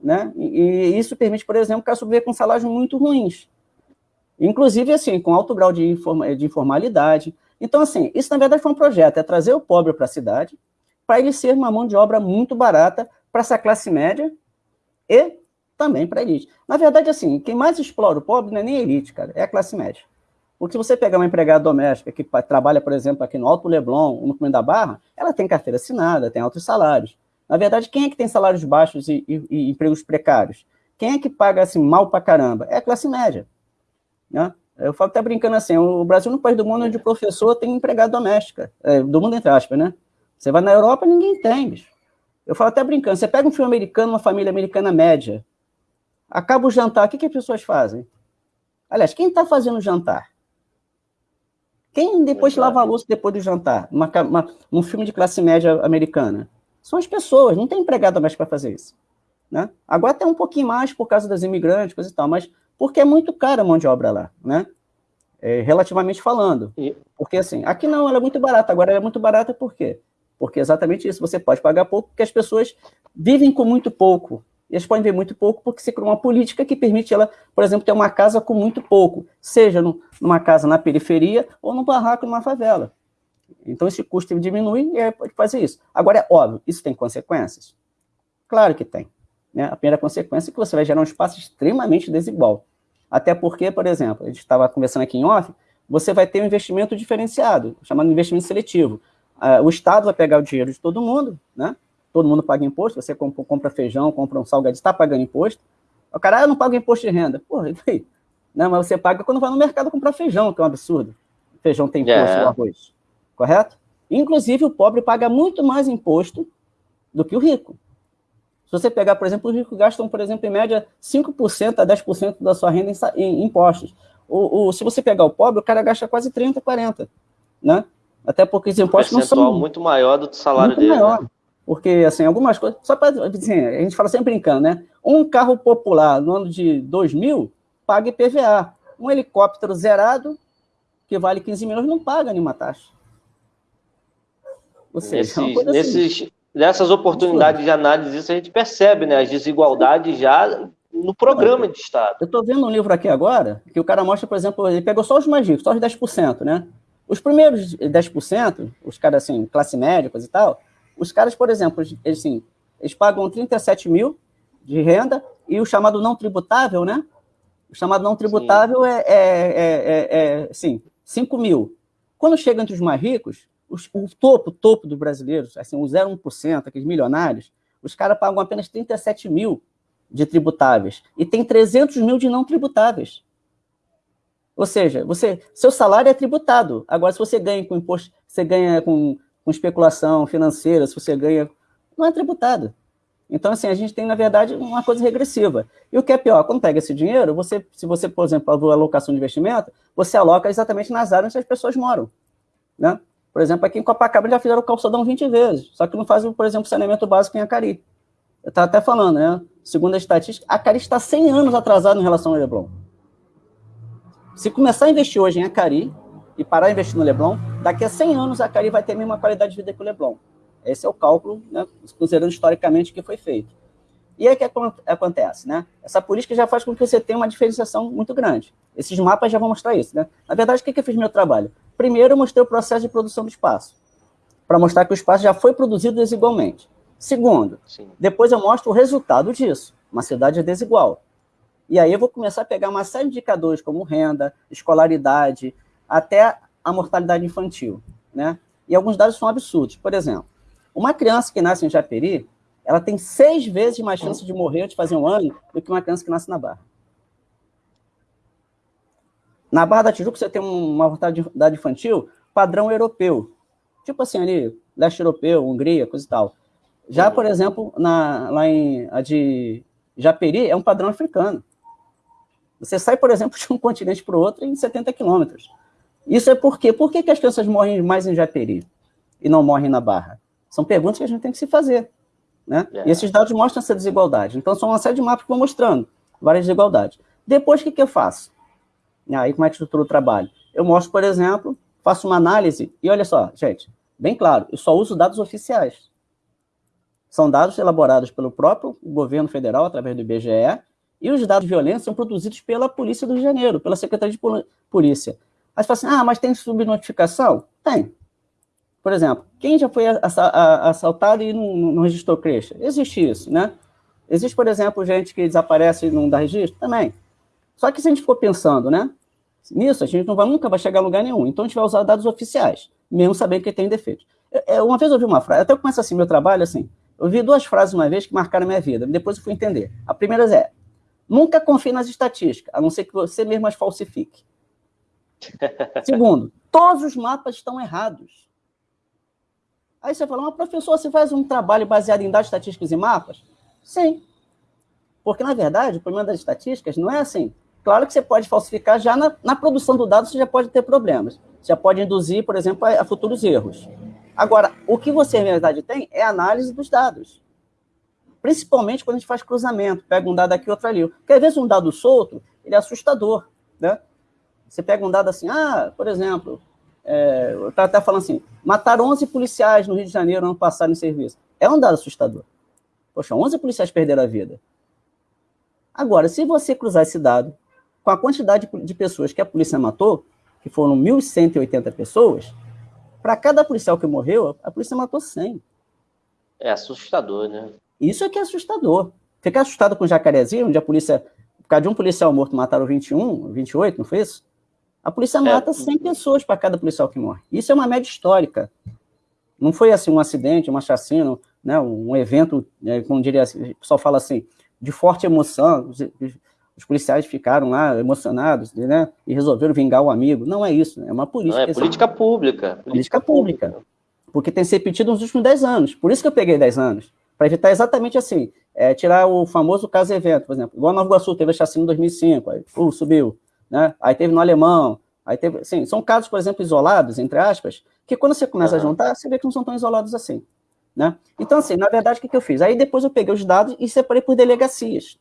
Né? E, isso permite, por exemplo, que ela sobreviver com salários muito ruins. Inclusive, assim, com alto grau de, de informalidade. Então, assim, isso, na verdade, foi um projeto, é trazer o pobre para a cidade, para ele ser uma mão de obra muito barata para essa classe média e também para a elite. Na verdade, assim, quem mais explora o pobre não é nem a elite, cara, é a classe média. Porque se você pegar uma empregada doméstica que trabalha, por exemplo, aqui no Alto Leblon, no Comendo da Barra, ela tem carteira assinada, tem altos salários. Na verdade, quem é que tem salários baixos e, e, e empregos precários? Quem é que paga assim mal pra caramba? É a classe média. Né? Eu falo até brincando assim, o Brasil no país do mundo onde o professor tem empregada doméstica, é, do mundo entre aspas, né? Você vai na Europa, ninguém tem, bicho. Eu falo até brincando, você pega um filme americano, uma família americana média, acaba o jantar, o que, que as pessoas fazem? Aliás, quem está fazendo o jantar? Quem depois Exato. lava a louça depois do jantar? Uma, uma, um filme de classe média americana? São as pessoas, não tem empregado mais para fazer isso. Né? Agora tem um pouquinho mais por causa das imigrantes, coisa e tal, mas porque é muito cara a mão de obra lá, né? É, relativamente falando. Porque assim, aqui não, ela é muito barata, agora ela é muito barata por quê? Porque é exatamente isso, você pode pagar pouco, porque as pessoas vivem com muito pouco. E elas podem ver muito pouco porque se criou uma política que permite ela, por exemplo, ter uma casa com muito pouco, seja numa casa na periferia ou num barraco numa favela. Então esse custo diminui e aí pode fazer isso. Agora, é óbvio, isso tem consequências? Claro que tem. Né? A primeira consequência é que você vai gerar um espaço extremamente desigual. Até porque, por exemplo, a gente estava conversando aqui em off, você vai ter um investimento diferenciado, chamado investimento seletivo. Uh, o Estado vai pegar o dinheiro de todo mundo, né? Todo mundo paga imposto, você compra, compra feijão, compra um salgadinho, está pagando imposto. O cara, ah, eu não pago imposto de renda. Porra, e aí? Não, mas você paga quando vai no mercado comprar feijão, que é um absurdo. Feijão tem imposto, yeah. É. o arroz. Correto? Inclusive, o pobre paga muito mais imposto do que o rico. Se você pegar, por exemplo, os ricos gastam, por exemplo, em média 5% a 10% da sua renda em, impostos. O, o, se você pegar o pobre, o cara gasta quase 30%, 40%. Né? Até porque os impostos não são... muito maior do salário muito dele. Né? Maior. Né? Porque, assim, algumas coisas... Só para assim, a gente fala sempre brincando, né? Um carro popular no ano de 2000 paga IPVA. Um helicóptero zerado, que vale 15 milhões, não paga nenhuma taxa. Ou seja, nesses, é nesses, assim. Nessas oportunidades de análise, isso a gente percebe, né? As desigualdades já no programa de Estado. Eu estou vendo um livro aqui agora, que o cara mostra, por exemplo, ele pegou só os mais ricos, só os 10%, né? Os primeiros 10%, os caras assim, classe média e tal, os caras, por exemplo, eles, assim, eles pagam 37 mil de renda e o chamado não tributável, né? O chamado não tributável é, é, é, é, assim, 5 mil. Quando chega entre os mais ricos, os, o topo, topo dos brasileiros, assim, o 0,1%, aqueles milionários, os caras pagam apenas 37 mil de tributáveis e tem 300 mil de não tributáveis. Ou seja, você, seu salário é tributado. Agora, se você ganha com imposto, você ganha com, com especulação financeira, se você ganha, não é tributado. Então, assim, a gente tem, na verdade, uma coisa regressiva. E o que é pior, quando pega esse dinheiro, você, se você, por exemplo, alocação de investimento, você aloca exatamente nas áreas onde as pessoas moram. Né? Por exemplo, aqui em Copacabana já fizeram o calçadão 20 vezes, só que não fazem, por exemplo, saneamento básico em Acari. Eu estava até falando, né? Segundo a estatística, Acari está 100 anos atrasado em relação ao Leblon. Se começar a investir hoje em Acari e parar de investir no Leblon, daqui a 100 anos Acari vai ter a mesma qualidade de vida que o Leblon. Esse é o cálculo, né, considerando historicamente que foi feito. E aí o que acontece? Né? Essa política já faz com que você tenha uma diferenciação muito grande. Esses mapas já vão mostrar isso. Né? Na verdade, o que, que eu fiz no meu trabalho? Primeiro, eu mostrei o processo de produção do espaço, para mostrar que o espaço já foi produzido desigualmente. Segundo, Sim. depois eu mostro o resultado disso. Uma cidade desigual. E aí eu vou começar a pegar uma série de indicadores, como renda, escolaridade, até a mortalidade infantil. Né? E alguns dados são absurdos. Por exemplo, uma criança que nasce em Japeri, ela tem seis vezes mais chance de morrer antes de fazer um ano do que uma criança que nasce na Barra. Na Barra da Tijuca, você tem uma mortalidade infantil padrão europeu. Tipo assim, ali, leste europeu, Hungria, coisa e tal. Já, por exemplo, na, lá em a de Japeri, é um padrão africano. Você sai, por exemplo, de um continente para o outro em 70 quilômetros. Isso é por quê? Por que, que as crianças morrem mais em Japeri e não morrem na Barra? São perguntas que a gente tem que se fazer. Né? É. E esses dados mostram essa desigualdade. Então, são uma série de mapas que vão mostrando várias desigualdades. Depois, o que, que eu faço? Aí, como é que estrutura o trabalho? Eu mostro, por exemplo, faço uma análise, e olha só, gente, bem claro, eu só uso dados oficiais. São dados elaborados pelo próprio governo federal, através do IBGE, e os dados de violência são produzidos pela Polícia do Rio de Janeiro, pela Secretaria de Polícia. Aí você fala assim, ah, mas tem subnotificação? Tem. Por exemplo, quem já foi assaltado e não, não registrou creche? Existe isso, né? Existe, por exemplo, gente que desaparece e não dá registro? Também. Só que se a gente for pensando, né? Nisso, a gente não vai, nunca vai chegar a lugar nenhum. Então, a gente vai usar dados oficiais, mesmo sabendo que tem defeitos. Eu, uma vez eu ouvi uma frase, até eu começo assim, meu trabalho, assim, eu vi duas frases uma vez que marcaram a minha vida, depois eu fui entender. A primeira é, nunca confie nas estatísticas, a não ser que você mesmo as falsifique. Segundo, todos os mapas estão errados. Aí você fala, mas professor, você faz um trabalho baseado em dados estatísticos e mapas? Sim. Porque, na verdade, o problema das estatísticas não é assim. Claro que você pode falsificar já na, na produção do dado, você já pode ter problemas. Você já pode induzir, por exemplo, a, a futuros erros. Agora, o que você, na verdade, tem é análise dos dados. Principalmente quando a gente faz cruzamento, pega um dado aqui, outro ali. Porque, às vezes, um dado solto, ele é assustador, né? Você pega um dado assim, ah, por exemplo, é, eu estava até falando assim, mataram 11 policiais no Rio de Janeiro ano passado em serviço. É um dado assustador. Poxa, 11 policiais perderam a vida. Agora, se você cruzar esse dado com a quantidade de pessoas que a polícia matou, que foram 1.180 pessoas, para cada policial que morreu, a polícia matou 100. É assustador, né? Isso é que é assustador. Ficar assustado com Jacarezinho, onde a polícia, por causa de um policial morto, mataram 21, 28, não foi isso? A polícia é. mata é. 100 pessoas para cada policial que morre. Isso é uma média histórica. Não foi assim um acidente, uma chacina, né, um evento, né, como diria, o pessoal fala assim, de forte emoção, os, policiais ficaram lá emocionados, né, e resolveram vingar o amigo. Não é isso, é uma política. Não, é política pública. Política, política pública. pública. Porque tem se repetido nos últimos 10 anos. Por isso que eu peguei 10 anos. Para evitar exatamente assim, é, tirar o famoso caso evento, por exemplo. Igual Nova Iguaçu teve a chacina em 2005, aí uh, subiu. Né? Aí teve no Alemão, aí teve, assim, são casos, por exemplo, isolados, entre aspas, que quando você começa uhum. a juntar, você vê que não são tão isolados assim. Né? Então, assim, na verdade, o que, que eu fiz? Aí depois eu peguei os dados e separei por delegacias.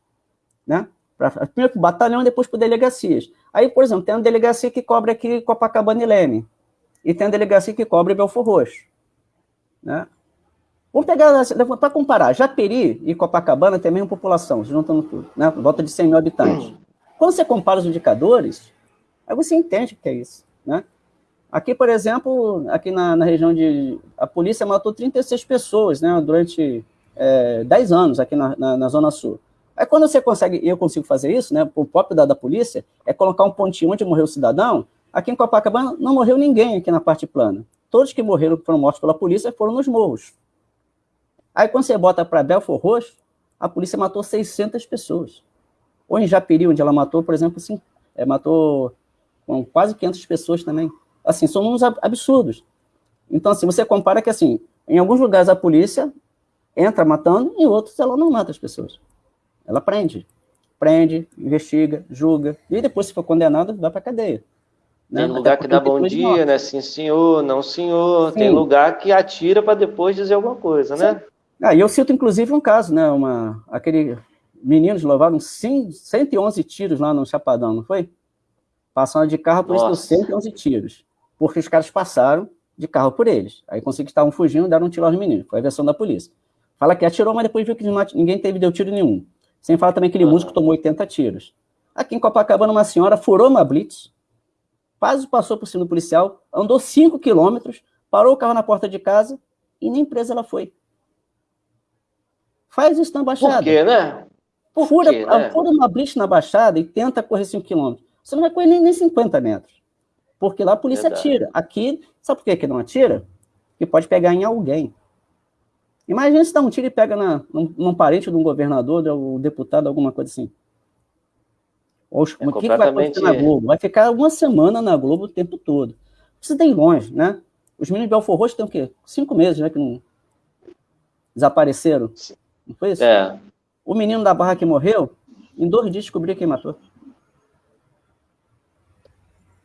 Né? Pra, primeiro por batalhão e depois por delegacias. Aí, por exemplo, tem uma delegacia que cobre aqui Copacabana e Leme. E tem a delegacia que cobre Belfor Roxo. Né? Vamos pegar, para comparar, Japeri e Copacabana tem a mesma população, juntando tudo, né? volta de 100 mil habitantes. Quando você compara os indicadores, aí você entende o que é isso. Né? Aqui, por exemplo, aqui na, na, região de... A polícia matou 36 pessoas né, durante é, 10 anos aqui na, na, na, Zona Sul. Aí quando você consegue, eu consigo fazer isso, né, o próprio dado da polícia, é colocar um pontinho onde morreu o cidadão, aqui em Copacabana não morreu ninguém aqui na parte plana. Todos que morreram, foram mortos pela polícia, foram nos morros. Aí quando você bota para Belfor Roxo, a polícia matou 600 pessoas. Ou em Japeri, onde ela matou, por exemplo, assim, é, matou quase 500 pessoas também assim, são números absurdos. Então, assim, você compara que, assim, em alguns lugares a polícia entra matando, em outros ela não mata as pessoas. Ela prende. Prende, investiga, julga, e depois, se for condenado, vai para cadeia. Né? Tem lugar que dá bom dia, né? Sim, senhor, não, senhor. Sim. Tem lugar que atira para depois dizer alguma coisa, né? Ah, e eu cito, inclusive, um caso, né? Uma, aquele meninos levaram 111 tiros lá no Chapadão, não foi? Passando de carro, por isso 111 tiros porque os caras passaram de carro por eles. Aí conseguiram estavam fugindo, deram um tiro aos meninos. Foi a versão da polícia. Fala que atirou, mas depois viu que ninguém teve, deu tiro nenhum. Sem falar também que aquele músico tomou 80 tiros. Aqui em Copacabana, uma senhora furou uma blitz, quase passou por cima do policial, andou 5 quilômetros, parou o carro na porta de casa e nem presa ela foi. Faz isso na Baixada. Por quê, né? Por fura, quê, né? fura uma blitz na Baixada e tenta correr 5 quilômetros. Você não vai correr nem, nem 50 metros. Porque lá a polícia Verdade. atira. Aqui, sabe por que, que não atira? Que pode pegar em alguém. Imagina se dá um tiro e pega na, num, num parente de um governador, de um deputado, alguma coisa assim. Ou, é o que, que vai acontecer na Globo? Vai ficar uma semana na Globo o tempo todo. Você tem longe, né? Os meninos de Belfor Roxo têm o quê? Cinco meses, né? Que não desapareceram. Não foi isso? É. O menino da Barra que morreu, em dois dias descobriu quem matou.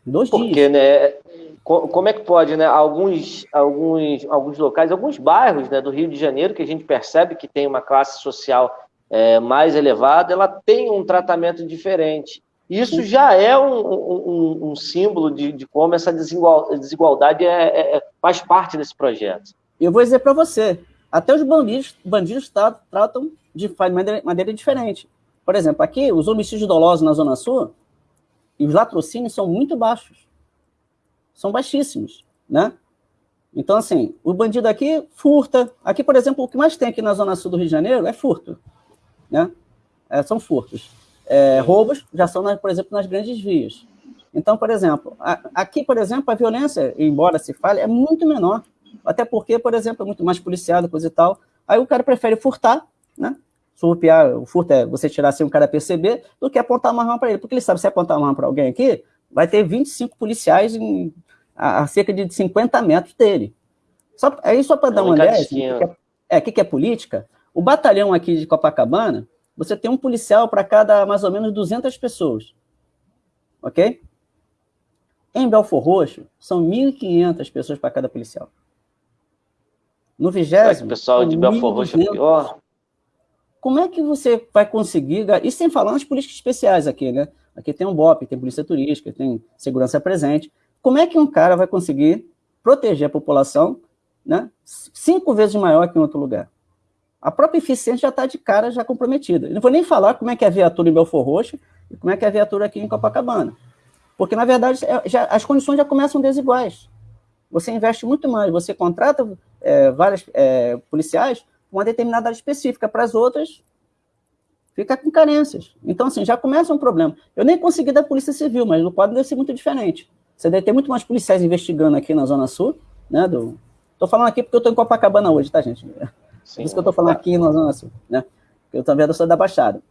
Dois Porque, dias. né? Como é que pode, né? Alguns, alguns, alguns locais, alguns bairros né, do Rio de Janeiro, que a gente percebe que tem uma classe social é, mais elevada, ela tem um tratamento diferente. Isso já é um, um, um símbolo de, de, como essa desigualdade é, é, é, faz parte desse projeto. Eu vou dizer para você, até os bandidos, bandidos tratam de maneira, maneira diferente. Por exemplo, aqui, os homicídios dolosos na Zona Sul e os latrocínios são muito baixos. São baixíssimos, né? Então, assim, o bandido aqui furta. Aqui, por exemplo, o que mais tem aqui na Zona Sul do Rio de Janeiro é furto, né? É, são furtos. É, roubos já são, por exemplo, nas grandes vias. Então, por exemplo, aqui, por exemplo, a violência, embora se fale, é muito menor. Até porque, por exemplo, é muito mais policiado, coisa e tal. Aí o cara prefere furtar, né? Surrupiar, o furto é você tirar sem o cara perceber, do que apontar uma arma para ele. Porque ele sabe, se apontar uma arma para alguém aqui, vai ter 25 policiais em, a, a, cerca de 50 metros dele. Só, aí só para dar uma ideia, assim, que é, é, que, que é política, o batalhão aqui de Copacabana, você tem um policial para cada mais ou menos 200 pessoas. Ok? Em Belfor Roxo, são 1.500 pessoas para cada policial. No vigésimo... O pessoal de Belfor Roxo é pior? Como é que você vai conseguir... Isso sem falar nas políticas especiais aqui, né? Aqui tem um BOP, tem polícia turística, tem segurança presente. Como é que um cara vai conseguir proteger a população né, cinco vezes maior que em outro lugar? A própria eficiência já está de cara já comprometida. Eu não vou nem falar como é que é a viatura em Belfor Roxo e como é que é a viatura aqui em Copacabana. Porque, na verdade, é, já, as condições já começam desiguais. Você investe muito mais, você contrata é, vários é, policiais com uma determinada área específica, para as outras fica com carências. Então, assim, já começa um problema. Eu nem consegui da Polícia Civil, mas no quadro deve ser muito diferente. Você deve ter muito mais policiais investigando aqui na Zona Sul, né? Do... Tô falando aqui porque eu estou em Copacabana hoje, tá, gente? Sim, Por isso que eu estou falando aqui na Zona Sul, né? Eu também sou da Baixada.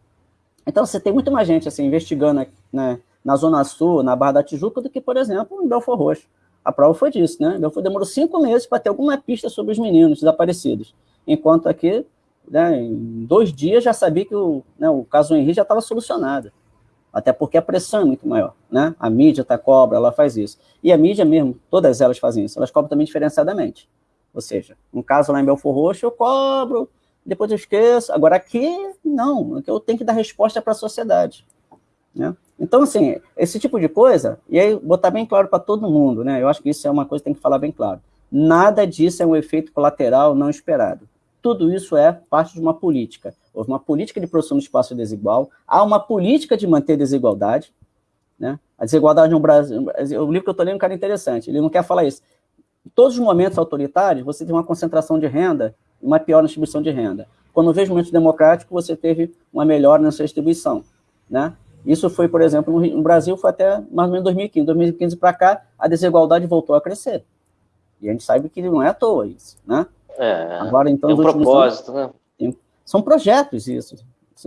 Então, você tem muito mais gente, assim, investigando né, na Zona Sul, na Barra da Tijuca, do que, por exemplo, em Belfor Roxo. A prova foi disso, né? Belfor demorou cinco meses para ter alguma pista sobre os meninos desaparecidos. Enquanto aqui, né, em dois dias, já sabia que o, né, o caso Henrique já estava solucionado. Até porque a pressão é muito maior, né? A mídia tá cobra, ela faz isso. E a mídia mesmo, todas elas fazem isso. Elas cobram também diferenciadamente. Ou seja, um caso lá em Belfor Roxo, eu cobro, depois eu esqueço. Agora aqui, não. Aqui eu tenho que dar resposta para a sociedade. Né? Então, assim, esse tipo de coisa, e aí botar bem claro para todo mundo, né? Eu acho que isso é uma coisa que tem que falar bem claro. Nada disso é um efeito colateral não esperado. Tudo isso é parte de uma política. Houve uma política de produção do espaço desigual, há uma política de manter desigualdade, né? A desigualdade no Brasil, o livro que eu estou lendo é um cara interessante, ele não quer falar isso. Em todos os momentos autoritários, você tem uma concentração de renda e uma pior distribuição de renda. Quando vejo momentos democráticos, você teve uma melhora nessa distribuição, né? Isso foi, por exemplo, no Brasil, foi até mais ou menos 2015. 2015 para cá, a desigualdade voltou a crescer. E a gente sabe que não é à toa isso, né? É, Agora, então, tem um propósito, anos, né? São projetos isso.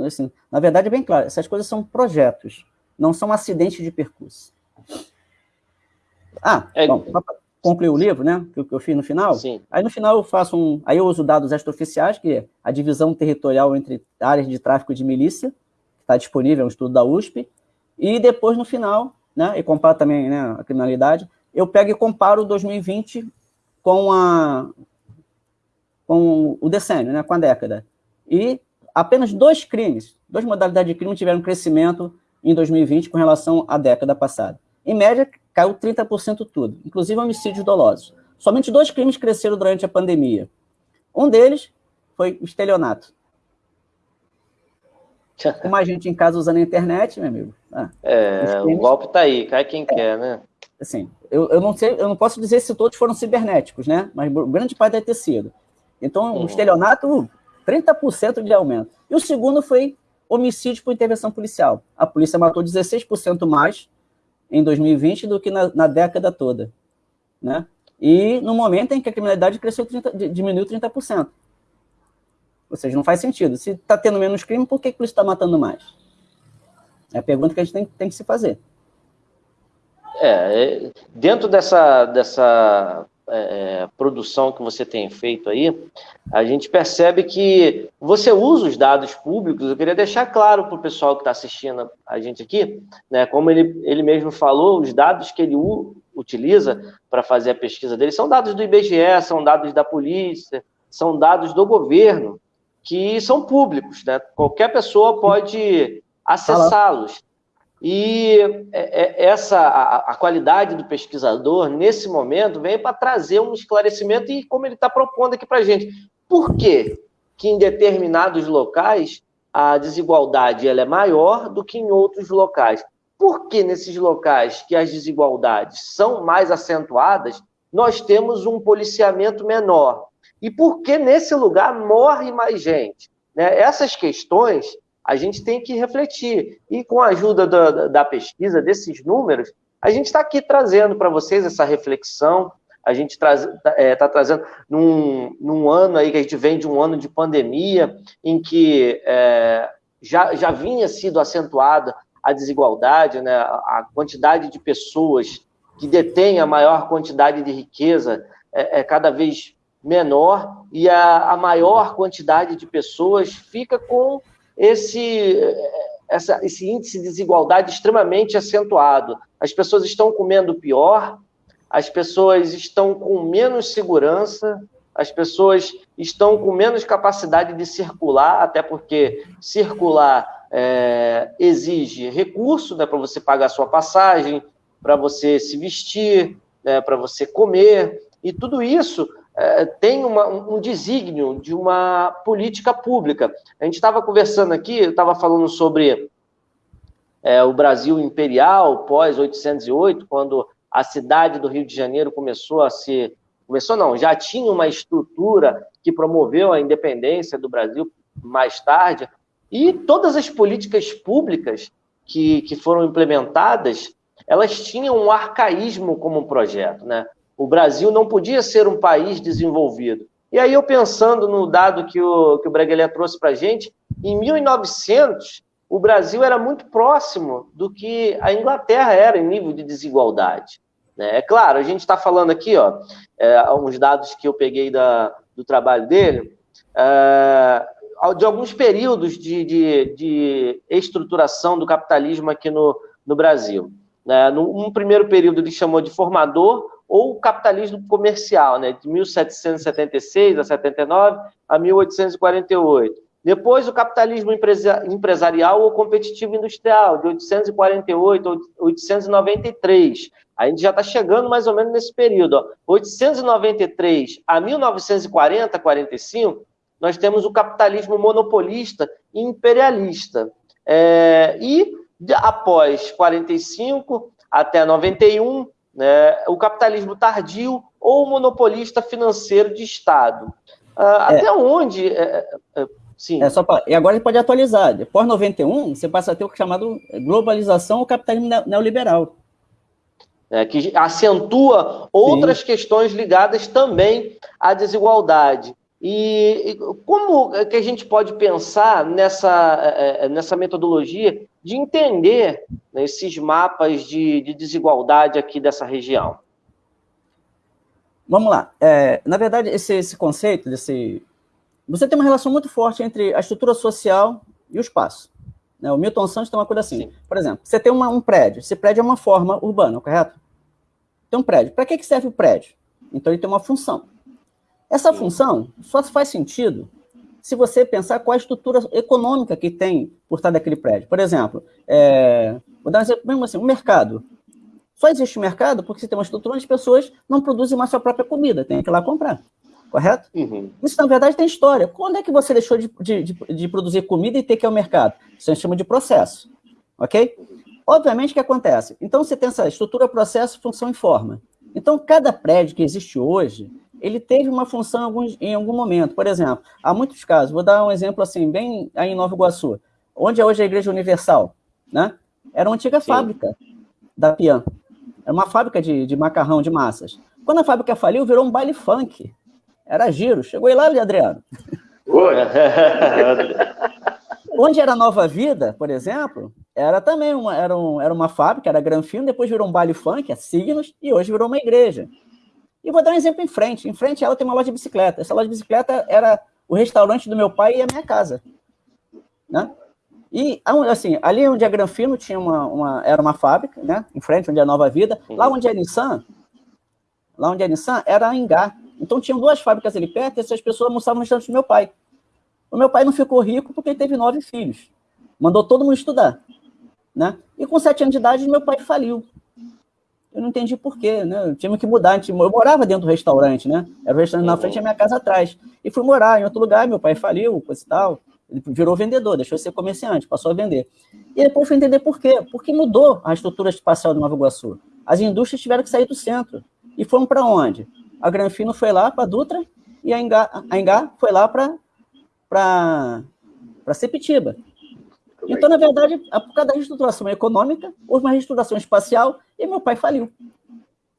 Assim, na verdade, é bem claro, essas coisas são projetos, não são acidentes de percurso. Ah, é... bom, concluir o livro, né, que eu fiz no final, Sim. aí no final eu faço um, aí eu uso dados extraoficiais, que é a divisão territorial entre áreas de tráfico de milícia, que está disponível, é um estudo da USP, e depois no final, né, e comparo também né, a criminalidade, eu pego e comparo 2020 com a, com o decênio, né, com a década. E apenas dois crimes, duas modalidades de crime tiveram crescimento em 2020 com relação à década passada. Em média, caiu 30% tudo, inclusive homicídios dolosos. Somente dois crimes cresceram durante a pandemia. Um deles foi o estelionato. Com mais gente em casa usando a internet, meu amigo. Ah, é, crimes... o golpe tá aí, cai quem é, quer, né? Assim, eu, eu não sei, eu não posso dizer se todos foram cibernéticos, né? Mas grande parte deve ter sido. Então, uhum. o estelionato, 30% de aumento. E o segundo foi homicídio por intervenção policial. A polícia matou 16% mais em 2020 do que na, na, década toda. Né? E no momento em que a criminalidade cresceu 30, diminuiu 30%. Ou seja, não faz sentido. Se está tendo menos crime, por que, a polícia está matando mais? É a pergunta que a gente tem, tem que se fazer. É, é, dentro dessa, dessa é, produção que você tem feito aí, a gente percebe que você usa os dados públicos. Eu queria deixar claro para o pessoal que está assistindo a gente aqui, né, como ele, ele mesmo falou, os dados que ele utiliza para fazer a pesquisa dele são dados do IBGE, são dados da polícia, são dados do governo, que são públicos. Né? Qualquer pessoa pode acessá-los. E é, é, essa a, qualidade do pesquisador, nesse momento, vem para trazer um esclarecimento e como ele está propondo aqui para a gente. Por quê? que em determinados locais a desigualdade ela é maior do que em outros locais? Por que nesses locais que as desigualdades são mais acentuadas, nós temos um policiamento menor? E por que nesse lugar morre mais gente? Né? Essas questões a gente tem que refletir. E com a ajuda da, da pesquisa, desses números, a gente está aqui trazendo para vocês essa reflexão. A gente está é, tá trazendo num, num, ano aí que a gente vem de um ano de pandemia, em que é, já, já vinha sido acentuada a desigualdade, né? a quantidade de pessoas que detêm a maior quantidade de riqueza é, é cada vez menor, e a, a maior quantidade de pessoas fica com esse, essa, esse índice de desigualdade extremamente acentuado. As pessoas estão comendo pior, as pessoas estão com menos segurança, as pessoas estão com menos capacidade de circular, até porque circular é, exige recurso né, para você pagar a sua passagem, para você se vestir, né, para você comer, e tudo isso tem uma, um desígnio de uma política pública. A gente estava conversando aqui, eu estava falando sobre é, o Brasil imperial pós 808, quando a cidade do Rio de Janeiro começou a ser começou não, já tinha uma estrutura que promoveu a independência do Brasil mais tarde, e todas as políticas públicas que, que foram implementadas, elas tinham um arcaísmo como projeto, né? O Brasil não podia ser um país desenvolvido. E aí, eu pensando no dado que o, que o Breguelé trouxe para a gente, em 1900, o Brasil era muito próximo do que a Inglaterra era em nível de desigualdade. Né? É claro, a gente está falando aqui, ó, é, dados que eu peguei da, do trabalho dele, é, de alguns períodos de, de, de, estruturação do capitalismo aqui no, no Brasil. Né? Num primeiro período ele chamou de formador, ou o capitalismo comercial, né, de 1776 a 79 a 1848. Depois, o capitalismo empresarial ou competitivo industrial, de 848 a 893. A gente já está chegando mais ou menos nesse período. Ó. 893 a 1940, 45, nós temos o capitalismo monopolista e imperialista. É, e após 45 até 91, né, o capitalismo tardio ou o monopolista financeiro de Estado. Ah, é. Até onde. É, é, é, sim. É só pra, e agora ele pode atualizar. Depois 91, você passa a ter o chamado globalização ou capitalismo neoliberal. É, que acentua outras sim. questões ligadas também à desigualdade. E, como que a gente pode pensar nessa, é, nessa metodologia de entender né, esses mapas de, de, desigualdade aqui dessa região? Vamos lá. É, na verdade, esse, esse conceito, desse, você tem uma relação muito forte entre a estrutura social e o espaço. Né? O Milton Santos tem uma coisa assim. Sim. Por exemplo, você tem uma, um prédio. Esse prédio é uma forma urbana, correto? Tem um prédio. Para que, que serve o prédio? Então, ele tem uma função. Essa Sim. função só faz sentido se você pensar qual a estrutura econômica que tem por trás daquele prédio. Por exemplo, é, vou dar um exemplo mesmo assim, o mercado. Só existe mercado porque você tem uma estrutura onde as pessoas não produzem mais sua própria comida, tem que ir lá comprar. Correto? Uhum. Isso, na verdade, tem história. Quando é que você deixou de, de, de, de produzir comida e ter que ir ao mercado? Isso a gente chama de processo. Ok? Obviamente, o que acontece? Então, você tem essa estrutura, processo, função e forma. Então, cada prédio que existe hoje, ele teve uma função em algum, em algum momento. Por exemplo, há muitos casos, vou dar um exemplo assim, bem aí em Nova Iguaçu, onde é hoje a Igreja Universal, né? Era uma antiga Sim. fábrica da Pian. Era uma fábrica de, de macarrão, de massas. Quando a fábrica faliu, virou um baile funk. Era giro. Chegou aí lá, Adriano? Oi. Onde era Nova Vida, por exemplo, era também uma, era, um, era uma fábrica, era Granfino, depois virou um baile funk, a Signos, e hoje virou uma igreja. E vou dar um exemplo em frente. Em frente ela tem uma loja de bicicleta. Essa loja de bicicleta era o restaurante do meu pai e a minha casa. Né? E, assim, ali onde é Granfino tinha uma, uma, era uma fábrica, né? Em frente, onde é Nova Vida. Lá onde é Nissan, lá onde é Nissan, era Engá. Então, tinham duas fábricas ali perto e essas pessoas almoçavam no restaurante do meu pai. O meu pai não ficou rico porque ele teve nove filhos. Mandou todo mundo estudar. Né? E com sete anos de idade, meu pai faliu. Eu não entendi por quê, né? Eu que mudar. Eu morava dentro do restaurante, né? Era o restaurante na frente e a minha casa atrás. E fui morar em outro lugar, meu pai faliu, coisa e tal. Ele virou vendedor, deixou de ser comerciante, passou a vender. E depois fui entender por quê. Porque mudou a estrutura espacial do Nova Iguaçu. As indústrias tiveram que sair do centro. E foram para onde? A Granfino foi lá para Dutra e a Engá, a Engá foi lá para Sepitiba. Então, na verdade, por causa da reestruturação econômica, houve uma reestruturação espacial e meu pai faliu.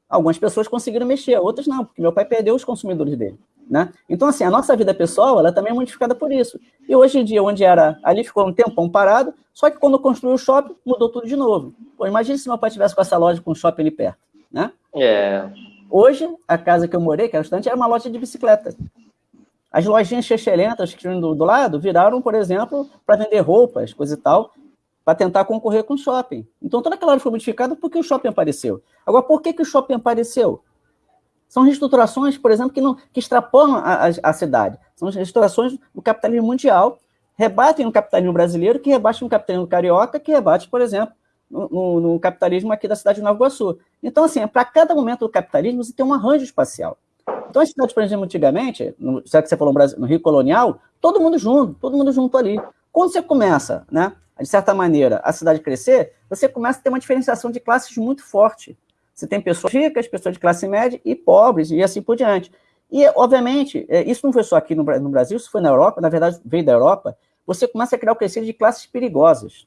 Algumas pessoas conseguiram mexer, outras não, porque meu pai perdeu os consumidores dele. Né? Então, assim, a nossa vida pessoal ela também é modificada por isso. E hoje em dia, onde era ali, ficou um tempão parado, só que quando construiu o shopping, mudou tudo de novo. Pô, imagine se meu pai tivesse com essa loja com um shopping ali perto. Né? É. Hoje, a casa que eu morei, que era estante, era uma loja de bicicleta. As lojinhas chechelentas que tinham do, do lado viraram, por exemplo, para vender roupas, coisa e tal, para tentar concorrer com o shopping. Então, toda aquela área foi modificada porque o shopping apareceu. Agora, por que, que o shopping apareceu? São reestruturações, por exemplo, que, não, que extrapolam a, a, a cidade. São reestruturações do capitalismo mundial, rebatem no capitalismo brasileiro, que rebate no capitalismo carioca, que rebate, por exemplo, no, no, no capitalismo aqui da cidade de Nova Iguaçu. Então, assim, para cada momento do capitalismo, você tem um arranjo espacial. Então, as cidades, por exemplo, antigamente, no, já que você falou no, Brasil, no Rio Colonial, todo mundo junto, todo mundo junto ali. Quando você começa, né, de certa maneira, a cidade crescer, você começa a ter uma diferenciação de classes muito forte. Você tem pessoas ricas, pessoas de classe média e pobres, e assim por diante. E, obviamente, é, isso não foi só aqui no, no Brasil, isso foi na Europa, na verdade, veio da Europa, você começa a criar o crescimento de classes perigosas.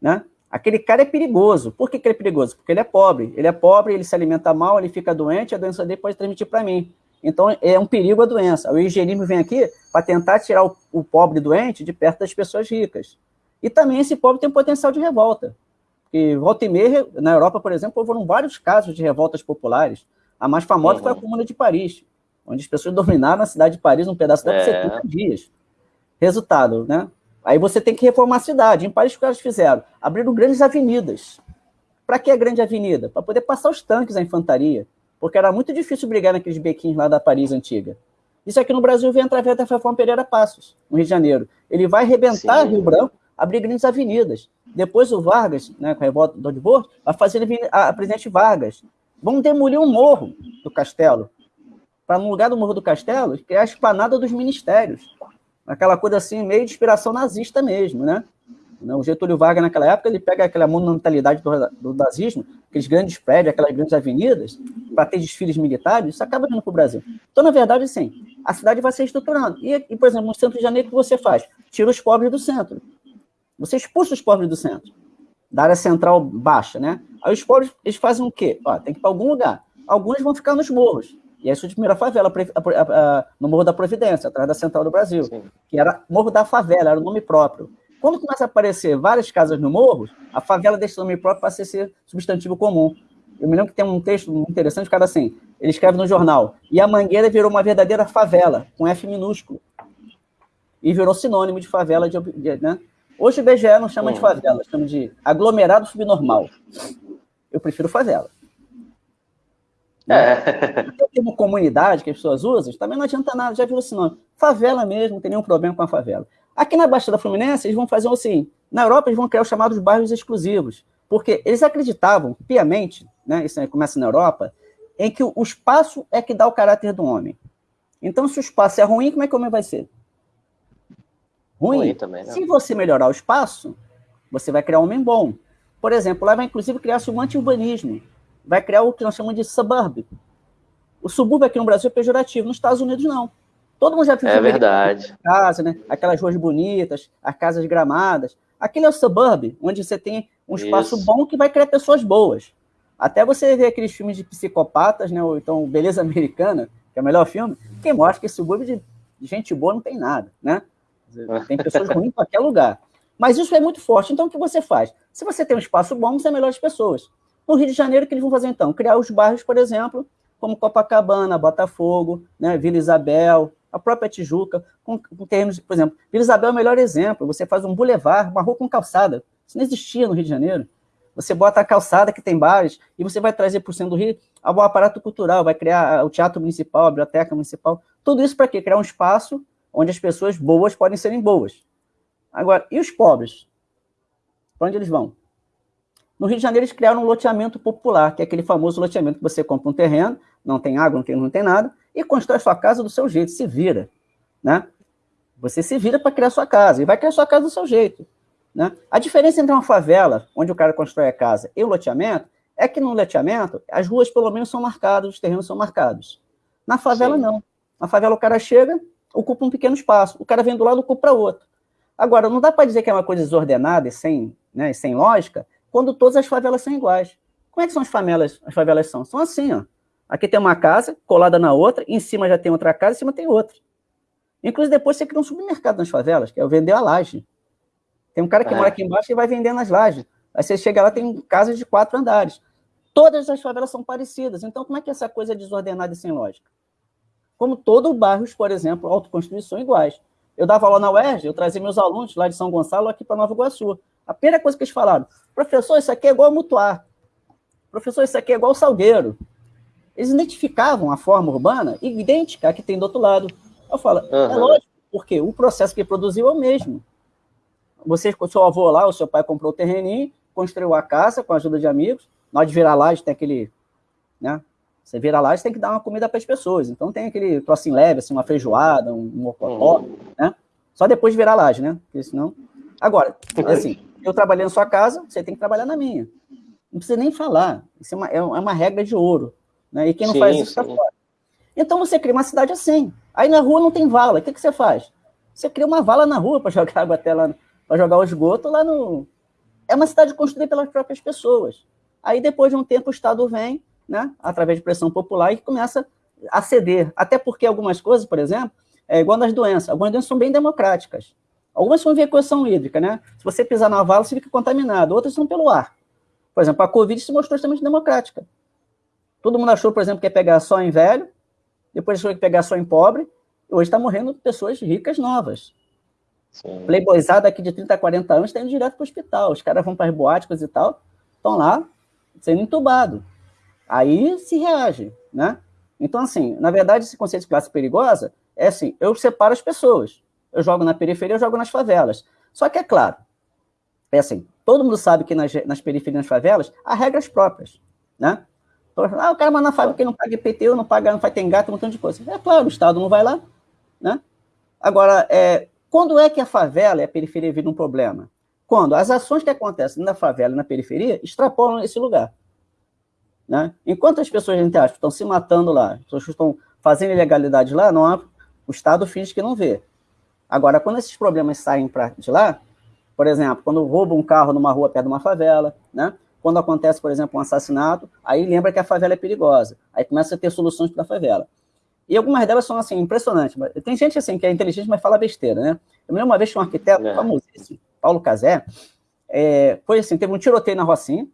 Né? Aquele cara é perigoso. Por que, que ele é perigoso? Porque ele é pobre. Ele é pobre, ele se alimenta mal, ele fica doente, a doença dele pode transmitir para mim. Então, é um perigo a doença. O higienismo vem aqui para tentar tirar o, o, pobre doente de perto das pessoas ricas. E também esse pobre tem um potencial de revolta. E volta e meia, na Europa, por exemplo, foram vários casos de revoltas populares. A mais famosa uhum. foi a Comuna de Paris, onde as pessoas dominaram a cidade de Paris, um pedaço dela, é. por 70 dias. Resultado, né? Aí você tem que reformar a cidade. Em Paris, o que eles fizeram? Abriram grandes avenidas. Para que a grande avenida? Para poder passar os tanques, a infantaria. Porque era muito difícil brigar naqueles bequinhos lá da Paris antiga. Isso aqui no Brasil vem através da Reforma Pereira Passos, no Rio de Janeiro. Ele vai arrebentar Sim. Rio Branco, abrir grandes avenidas. Depois o Vargas, né, com a revolta do Odibor, vai fazer a, a presidente Vargas. Vão demolir um morro do castelo. Para, no lugar do morro do castelo, criar a esplanada dos ministérios aquela coisa assim, meio de inspiração nazista mesmo, né? O Getúlio Vargas, naquela época, ele pega aquela monumentalidade do, do nazismo, aqueles grandes prédios, aquelas grandes avenidas, para ter desfiles militares, isso acaba vindo para o Brasil. Então, na verdade, sim, a cidade vai se estruturando. E, e, por exemplo, no centro de Janeiro, o que você faz? Tira os pobres do centro. Você expulsa os pobres do centro, da área central baixa, né? Aí os pobres, eles fazem o quê? Ó, tem que ir para algum lugar. Alguns vão ficar nos morros. E aí surgiu a primeira favela a, a, a, no Morro da Providência, atrás da Central do Brasil, Sim. que era Morro da Favela, era o nome próprio. Quando começa a aparecer várias casas no morro, a favela deixa o nome próprio para ser substantivo comum. Eu me lembro que tem um texto interessante, o cara assim, ele escreve no jornal, e a Mangueira virou uma verdadeira favela, com F minúsculo. E virou sinônimo de favela, de, né? Hoje o BGE não chama de favela, chama de aglomerado subnormal. Eu prefiro favela. Né? É. O termo comunidade que as pessoas usam, também não adianta nada, já viu esse nome. Favela mesmo, não tem nenhum problema com a favela. Aqui na Baixada Fluminense, eles vão fazer assim, na Europa eles vão criar os chamados bairros exclusivos, porque eles acreditavam piamente, né, isso começa na Europa, em que o espaço é que dá o caráter do homem. Então, se o espaço é ruim, como é que o homem vai ser? Ruim. ruim também, né? Se você melhorar o espaço, você vai criar um homem bom. Por exemplo, lá vai inclusive criar-se um anti-urbanismo vai criar o que nós chamamos de suburb. O subúrbio aqui no Brasil é pejorativo, nos Estados Unidos não. Todo mundo já viu é verdade. casa, né? Aquelas ruas bonitas, as casas gramadas. Aquele é o suburb, onde você tem um espaço Isso. bom que vai criar pessoas boas. Até você ver aqueles filmes de psicopatas, né? Ou então Beleza Americana, que é o melhor filme, que mostra que subúrbio de gente boa não tem nada, né? Tem pessoas ruins em qualquer lugar. Mas isso é muito forte. Então, o que você faz? Se você tem um espaço bom, você é melhor as pessoas. No Rio de Janeiro, o que eles vão fazer então? Criar os bairros, por exemplo, como Copacabana, Botafogo, né, Vila Isabel, a própria Tijuca, com, com por exemplo, Vila Isabel é o melhor exemplo, você faz um bulevar, uma rua com calçada, isso não existia no Rio de Janeiro, você bota a calçada que tem bares e você vai trazer para o centro do Rio o aparato cultural, vai criar o teatro municipal, a biblioteca municipal, tudo isso para quê? Criar um espaço onde as pessoas boas podem serem boas. Agora, e os pobres? Para onde eles vão? No Rio de Janeiro, eles criaram um loteamento popular, que é aquele famoso loteamento que você compra um terreno, não tem água, não tem, não tem nada, e constrói sua casa do seu jeito, se vira. Né? Você se vira para criar sua casa, e vai criar sua casa do seu jeito. Né? A diferença entre uma favela, onde o cara constrói a casa, e o loteamento, é que no loteamento, as ruas pelo menos são marcadas, os terrenos são marcados. Na favela, Sim. não. Na favela, o cara chega, ocupa um pequeno espaço. O cara vem do lado, ocupa outro. Agora, não dá para dizer que é uma coisa desordenada e sem, né, e sem lógica, quando todas as favelas são iguais. Como é que são as favelas? As favelas são? São assim, ó. Aqui tem uma casa colada na outra, em cima já tem outra casa, em cima tem outra. Inclusive, depois você cria um supermercado nas favelas, que é o vender a laje. Tem um cara que é. mora aqui embaixo e vai vender nas lajes. Aí você chega lá, tem casas de quatro andares. Todas as favelas são parecidas. Então, como é que essa coisa é desordenada e sem lógica? Como todo bairros, por exemplo, autoconstruídos são iguais. Eu dava aula na UERJ, eu trazia meus alunos lá de São Gonçalo aqui para Nova Iguaçu. A primeira coisa que eles falaram, professor, isso aqui é igual a Mutuar. Professor, isso aqui é igual Salgueiro. Eles identificavam a forma urbana idêntica à que tem do outro lado. Eu falo, uhum. é lógico, porque o processo que produziu é o mesmo. Você, o seu avô lá, o seu pai comprou o terreninho, construiu a casa com a ajuda de amigos. Na hora de virar laje, tem aquele. Né? Você vira laje, tem que dar uma comida para as pessoas. Então tem aquele trocinho leve, assim, uma feijoada, um mocotó, uhum. né? Só depois de virar laje, né? Porque senão. Agora, é assim, eu trabalhei na sua casa, você tem que trabalhar na minha. Não precisa nem falar. Isso é uma, é uma regra de ouro. Né? E quem não sim, faz isso está fora. Então você cria uma cidade assim. Aí na rua não tem vala. O que, que você faz? Você cria uma vala na rua para jogar água até lá, para jogar o esgoto lá no. É uma cidade construída pelas próprias pessoas. Aí, depois de um tempo, o Estado vem, né, através de pressão popular, e começa a ceder. Até porque algumas coisas, por exemplo, é igual nas doenças. Algumas doenças são bem democráticas. Algumas são via equação hídrica, né? Se você pisar na vala, você fica contaminado. Outras são pelo ar. Por exemplo, a Covid se mostrou extremamente democrática. Todo mundo achou, por exemplo, que ia pegar só em velho, depois achou que ia pegar só em pobre, e hoje está morrendo pessoas ricas novas. Sim. Playboyzada aqui de 30 a 40 anos está indo direto para o hospital. Os caras vão para as boáticas e tal, estão lá sendo entubado. Aí se reage, né? Então, assim, na verdade, esse conceito de classe perigosa é assim, eu separo as pessoas. Eu jogo na periferia, eu jogo nas favelas. Só que, é claro, é assim, todo mundo sabe que nas, nas periferias, nas favelas, há regras próprias, né? Então, ah, o cara manda na fábrica que não paga IPTU, não paga, não faz tem gato, um montão de coisa. É claro, o Estado não vai lá, né? Agora, é, quando é que a favela e a periferia viram um problema? Quando as ações que acontecem na favela e na periferia extrapolam esse lugar. Né? Enquanto as pessoas, entre aspas, estão se matando lá, as pessoas estão fazendo ilegalidade lá, não há, o Estado finge que não vê. Agora, quando esses problemas saem pra, de lá, por exemplo, quando rouba um carro numa rua perto de uma favela, né? quando acontece, por exemplo, um assassinato, aí lembra que a favela é perigosa. Aí começa a ter soluções para a favela. E algumas delas são, assim, impressionantes. Tem gente, assim, que é inteligente, mas fala besteira, né? Eu me lembro uma vez que um arquiteto é. famosíssimo, Paulo Casé, é, foi assim, teve um tiroteio na Rocinha,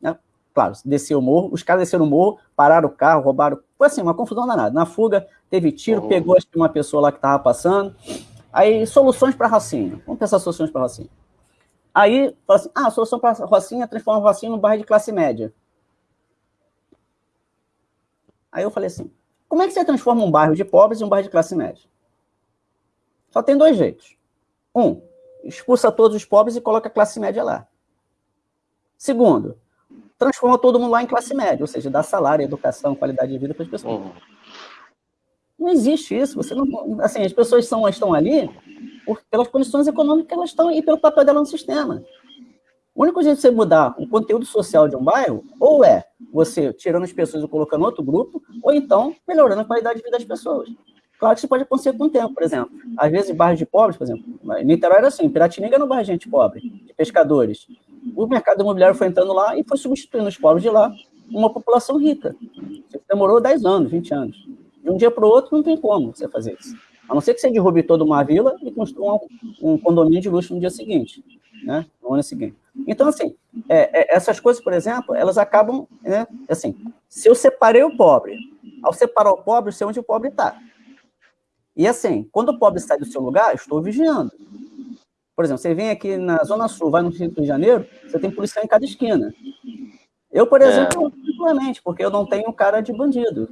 né? Claro, desceu o morro, os caras desceram o morro, pararam o carro, roubaram, foi assim, uma confusão danada. Na fuga, teve tiro, uhum. pegou acho uma pessoa lá que estava passando. Aí, soluções para Rocinha. Vamos pensar soluções para Rocinha. Aí, fala assim, ah, a solução para Rocinha é transformar Rocinha num bairro de classe média. Aí eu falei assim, como é que você transforma um bairro de pobres em um bairro de classe média? Só tem dois jeitos. Um, expulsa todos os pobres e coloca a classe média lá. Segundo, transforma todo mundo lá em classe média, ou seja, dá salário, educação, qualidade de vida para as pessoas. Uhum. Não existe isso. Você não, assim, as pessoas são, estão ali por, pelas condições econômicas que elas estão e pelo papel dela no sistema. O único jeito de você mudar o conteúdo social de um bairro, ou é você tirando as pessoas e colocando outro grupo, ou então melhorando a qualidade de vida das pessoas. Claro que isso pode acontecer com o tempo, por exemplo. Às vezes, bairros de pobres, por exemplo, Niterói era assim, Piratininga era um bairro de gente pobre, de pescadores. O mercado imobiliário foi entrando lá e foi substituindo os pobres de lá uma população rica. Demorou 10 anos, 20 anos. De um dia para o outro não tem como você fazer isso. A não ser que você derrube toda uma vila e construa um, condomínio de luxo no dia seguinte, né? no ano seguinte. Então, assim, é, é, essas coisas, por exemplo, elas acabam, né, assim, se eu separei o pobre Ao separar o pobre, eu sei onde o pobre está. E assim, quando o pobre sai do seu lugar, eu estou vigiando. Por exemplo, você vem aqui na Zona Sul, vai no Rio de Janeiro, você tem policial em cada esquina. Eu, por é. exemplo, é. porque eu não tenho cara de bandido.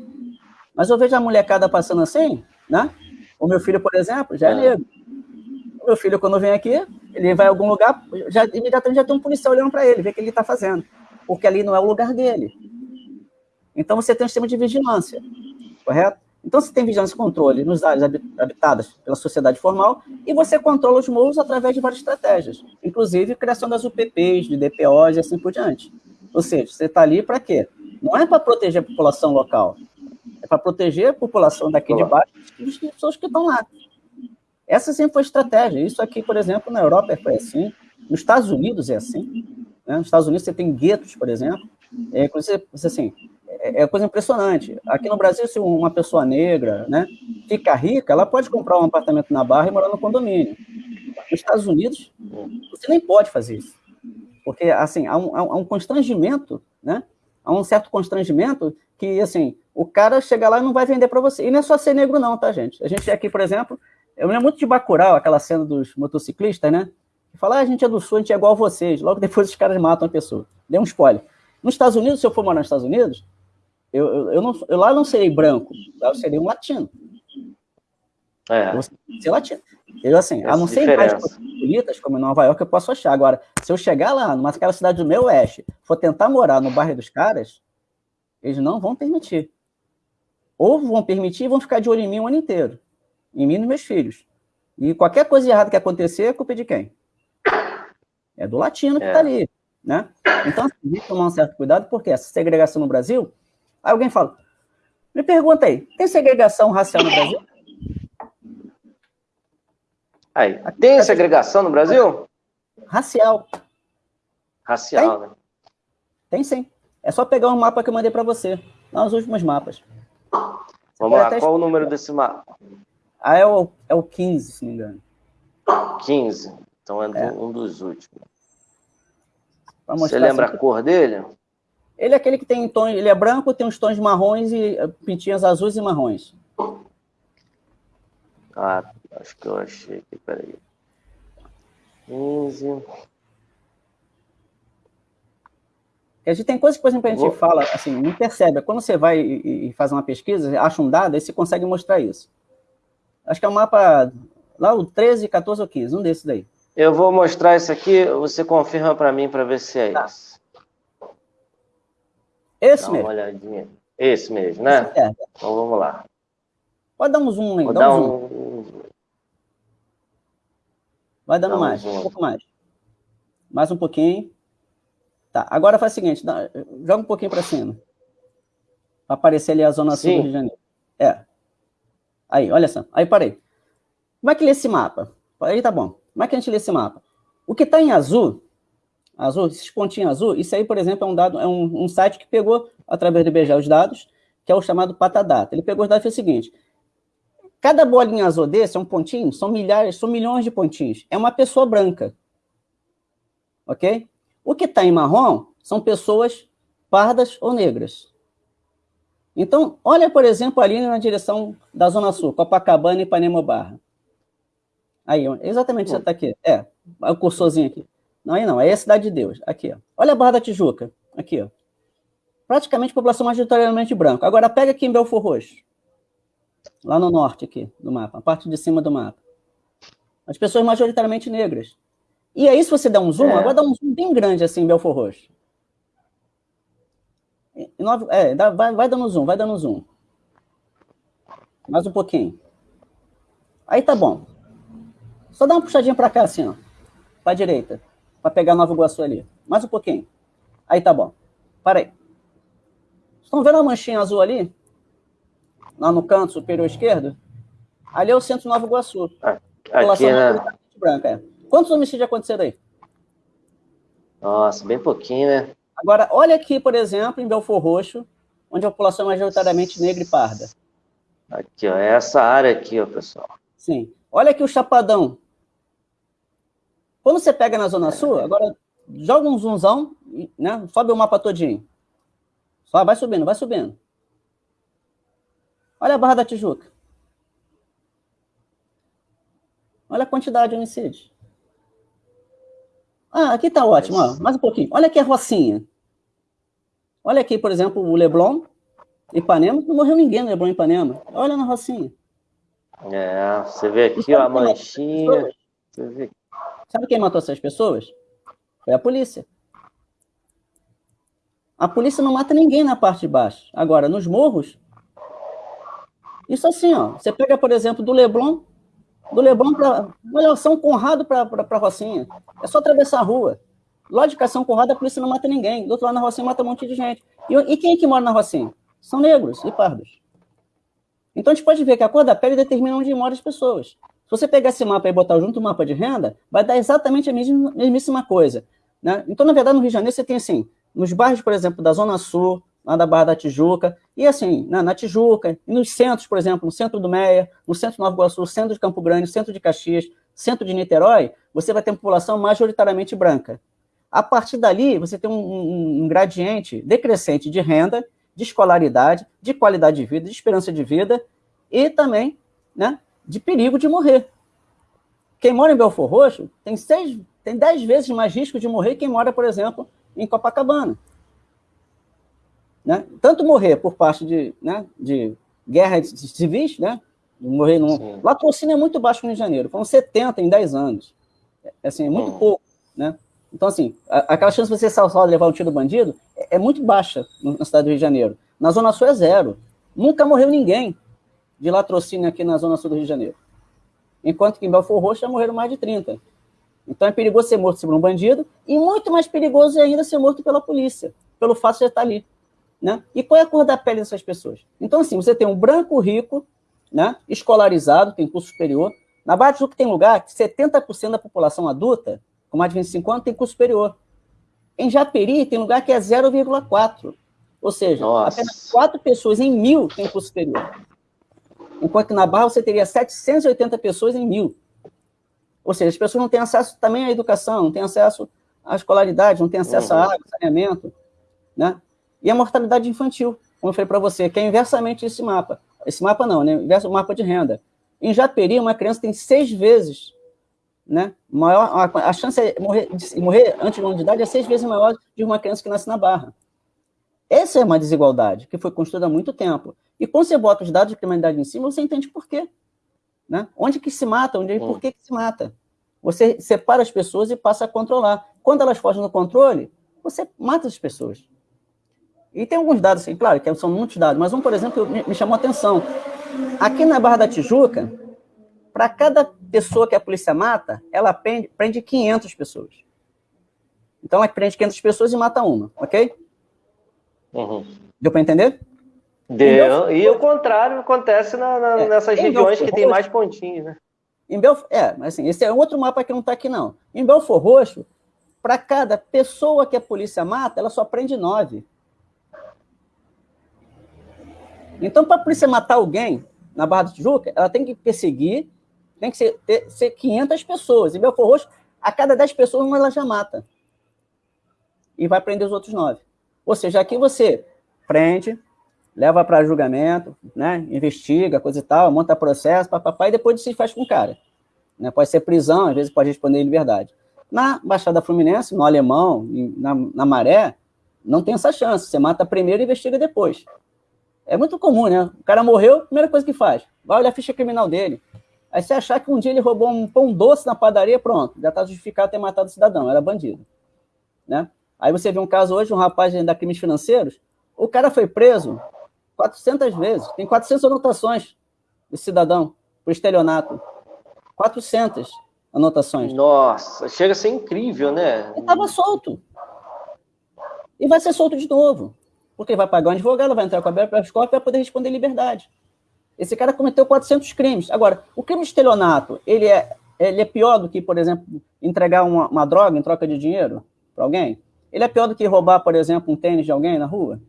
Mas eu vejo a molecada passando assim, né? O meu filho, por exemplo, já é, é negro. O meu filho, quando vem aqui, ele vai a algum lugar, já, imediatamente já tem um policial olhando para ele, ver o que ele está fazendo. Porque ali não é o lugar dele. Então você tem um sistema de vigilância, correto? Então você tem vigilância e controle nos áreas habitadas pela sociedade formal e você controla os morros através de várias estratégias, inclusive criação das UPPs, de DPOs e assim por diante. Ou seja, você está ali para quê? Não é para proteger a população local, é para proteger a população daqui de baixo das pessoas que estão lá. Essa sempre foi a estratégia. Isso aqui, por exemplo, na Europa foi assim, nos Estados Unidos é assim. Né? Nos Estados Unidos você tem guetos, por exemplo. É, você, assim, é, é coisa impressionante. Aqui no Brasil, se uma pessoa negra né, fica rica, ela pode comprar um apartamento na Barra e morar no condomínio. Nos Estados Unidos, você nem pode fazer isso. Porque, assim, há um, há um constrangimento, né? Há um certo constrangimento que, assim, o cara chega lá e não vai vender para você. E não é só ser negro não, tá, gente? A gente aqui, por exemplo, eu lembro muito de Bacurau, aquela cena dos motociclistas, né? Que fala, ah, a gente é do Sul, a gente é igual a vocês. Logo depois os caras matam a pessoa. Deu um spoiler. Nos Estados Unidos, se eu for morar nos Estados Unidos, eu, eu, eu, não, eu lá não serei branco, lá eu serei um latino. É. Eu vou ser latino. Eu, assim, Essa a não ser em mais bonitas, como em Nova York, eu posso achar. Agora, se eu chegar lá, numa aquela cidade do meu oeste, for tentar morar no bairro dos caras, eles não vão permitir. Ou vão permitir e vão ficar de olho em mim o ano inteiro. Em mim e nos meus filhos. E qualquer coisa errada que acontecer, é culpa de quem? É do latino que está é. ali. Né? Então, assim, tem que tomar um certo cuidado, porque essa segregação no Brasil Aí alguém fala, me pergunta aí, tem segregação racial no Brasil? Aí, tem segregação no Brasil? Racial. Racial, tem? né? Tem sim. É só pegar um mapa que eu mandei para você, lá nos últimos mapas. Vamos lá, qual o número desse mapa? Ah, é o, é o 15, se não me engano. 15. Então é, é. um dos últimos. Você lembra assim, a cor dele? Ele é aquele que tem tons, ele é branco, tem uns tons marrons e pintinhas azuis e marrons. Ah, acho que eu achei aqui, peraí. 15. A gente tem coisas que, por exemplo, a gente Vou... fala, assim, não percebe. Quando você vai e, faz uma pesquisa, acha um dado, aí você consegue mostrar isso. Acho que é um mapa, lá o 13, 14 ou 15, um desses daí. Eu vou mostrar isso aqui, você confirma para mim para ver se é tá. isso. Esse Dá mesmo. Uma olhadinha. Esse mesmo, né? É. Então vamos lá. Pode dar um zoom aí. Vou dá um, um Vai dando Dá mais, um, um pouco mais. Mais um pouquinho. Tá, agora faz o seguinte, dá, joga um pouquinho para cima. Para aparecer ali a zona sul do Rio de Janeiro. É. Aí, olha só. Aí, parei. Como é que lê esse mapa? Aí tá bom. Como é que a gente lê esse mapa? O que está em azul azul, esses pontinhos azul, isso aí, por exemplo, é um dado, é um, um site que pegou, através do IBGE, os dados, que é o chamado Patadata. Ele pegou os dados e fez o seguinte, cada bolinha azul desse, é um pontinho, são milhares, são milhões de pontinhos. É uma pessoa branca. Ok? O que está em marrom são pessoas pardas ou negras. Então, olha, por exemplo, ali na direção da Zona Sul, Copacabana e Ipanema Barra. Aí, exatamente, você está aqui. É, o cursorzinho aqui. Não, aí não, aí é a Cidade de Deus. Aqui, ó. Olha a Barra da Tijuca. Aqui, ó. Praticamente população majoritariamente branca. Agora pega aqui em Belfor Roxo. Lá no norte aqui do mapa, a parte de cima do mapa. As pessoas majoritariamente negras. E aí, se você der um zoom, é. agora dá um zoom bem grande assim em Belfor Roxo. É, dá, vai, vai dando zoom, vai dando zoom. Mais um pouquinho. Aí tá bom. Só dá uma puxadinha para cá, assim, ó. Pra direita para pegar Nova Iguaçu ali. Mais um pouquinho. Aí tá bom. Para aí. Estão vendo a manchinha azul ali? Lá no canto superior esquerdo? Ali é o centro Nova Iguaçu. Ah, aqui, né? branca, é. Quantos homicídios aconteceram aí? Nossa, bem pouquinho, né? Agora, olha aqui, por exemplo, em Belfor Roxo, onde a população é majoritariamente negra e parda. Aqui, ó, é essa área aqui, ó, pessoal. Sim. Olha aqui o Chapadão, quando você pega na Zona Sul, agora joga um zoomzão, né? sobe o mapa todinho. Só vai subindo, vai subindo. Olha a Barra da Tijuca. Olha a quantidade de homicídios. Ah, aqui está ótimo, ó. mais um pouquinho. Olha aqui a Rocinha. Olha aqui, por exemplo, o Leblon, Ipanema, não morreu ninguém no Leblon Ipanema. Olha na Rocinha. É, você vê aqui ó, a manchinha. Sabe quem matou essas pessoas? Foi a polícia. A polícia não mata ninguém na parte de baixo. Agora, nos morros, isso assim, ó. Você pega, por exemplo, do Leblon, do Leblon para. Olha, São Conrado para Rocinha. É só atravessar a rua. Lógica, São Conrado, a polícia não mata ninguém. Do outro lado, na Rocinha, mata um monte de gente. E, e quem é que mora na Rocinha? São negros e pardos. Então, a gente pode ver que a cor da pele determina onde moram as pessoas. Se você pegar esse mapa e botar junto o mapa de renda, vai dar exatamente a mesma, mesmíssima coisa. Né? Então, na verdade, no Rio de Janeiro, você tem assim, nos bairros, por exemplo, da Zona Sul, lá da Barra da Tijuca, e assim, na, na Tijuca, nos centros, por exemplo, no centro do Meia, no centro de Nova Iguaçu, centro de Campo Grande, centro de Caxias, centro de Niterói, você vai ter uma população majoritariamente branca. A partir dali, você tem um, um, um gradiente decrescente de renda, de escolaridade, de qualidade de vida, de esperança de vida e também né, de perigo de morrer. Quem mora em Belfor Roxo tem, seis, tem dez vezes mais risco de morrer que quem mora, por exemplo, em Copacabana. Né? Tanto morrer por parte de, né, de guerras civis, né? morrer num... Latrocínio é muito baixo no Rio de Janeiro, foram 70 em 10 anos. É, assim, é muito hum. pouco. Né? Então, assim, a, aquela chance de você salvar levar um tiro do bandido é, é, muito baixa na cidade do Rio de Janeiro. Na Zona Sul é zero. Nunca morreu ninguém de latrocínio aqui na Zona Sul do Rio de Janeiro. Enquanto que em Belfor Roxo já morreram mais de 30. Então é perigoso ser morto por um bandido e muito mais perigoso é ainda ser morto pela polícia, pelo fato de estar ali. Né? E qual é a cor da pele dessas pessoas? Então, assim, você tem um branco rico, né, escolarizado, tem curso superior. Na Barra do tem lugar que 70% da população adulta com mais de 25 anos, tem curso superior. Em Japeri, tem lugar que é 0,4. Ou seja, Nossa. apenas 4 pessoas em mil têm curso superior. Enquanto que na Barra você teria 780 pessoas em mil. Ou seja, as pessoas não têm acesso também à educação, não têm acesso à escolaridade, não têm acesso uhum. à água, saneamento. Né? E a mortalidade infantil, como eu falei para você, que é inversamente esse mapa. Esse mapa não, né? Inverso mapa de renda. Em Japeri, uma criança tem seis vezes né? Maior, a, a chance de morrer, de morrer antes de uma de idade é seis vezes maior de uma criança que nasce na Barra. Essa é uma desigualdade que foi construída há muito tempo. E quando você bota os dados de criminalidade em cima, você entende por quê. Né? Onde que se mata, onde, por que, que se mata. Você separa as pessoas e passa a controlar. Quando elas fogem do controle, você mata as pessoas. E tem alguns dados, assim, claro, que são muitos dados, mas um, por exemplo, me, chamou a atenção. Aqui na Barra da Tijuca, para cada pessoa que a polícia mata, ela prende, prende 500 pessoas. Então, ela prende 500 pessoas e mata uma, ok? Uhum. Deu para entender? Deu. E o contrário acontece na, na, é, nessas regiões que tem mais pontinhos, né? Em Belfor, é, mas assim, esse é outro mapa que não está aqui, não. Em Belfor Roxo, para cada pessoa que a polícia mata, ela só prende nove. Então, para a polícia matar alguém na Barra do Tijuca, ela tem que perseguir tem que ser, ter, ser 500 pessoas. Em Belfor Roxo, a cada 10 pessoas, uma ela já mata. E vai prender os outros 9. Ou seja, aqui você prende, leva para julgamento, né, investiga, coisa e tal, monta processo, papapá, e depois se faz com o cara. Né, pode ser prisão, às vezes pode responder em liberdade. Na Baixada Fluminense, no Alemão, na, na Maré, não tem essa chance. Você mata primeiro e investiga depois. É muito comum, né? O cara morreu, primeira coisa que faz, vai olhar a ficha criminal dele. Aí você achar que um dia ele roubou um pão doce na padaria, pronto, já está justificado ter matado o cidadão, era bandido. Né? Aí você vê um caso hoje, um rapaz da crimes financeiros, o cara foi preso 400 vezes, tem 400 anotações de cidadão por estelionato. 400 anotações. Nossa, chega a ser incrível, né? Ele estava solto. E vai ser solto de novo. Porque vai pagar um advogado, vai entrar com a BRF e vai poder responder em liberdade. Esse cara cometeu 400 crimes. Agora, o crime de estelionato, ele é, ele é pior do que, por exemplo, entregar uma, uma droga em troca de dinheiro para alguém? Ele é pior do que roubar, por exemplo, um tênis de alguém na rua?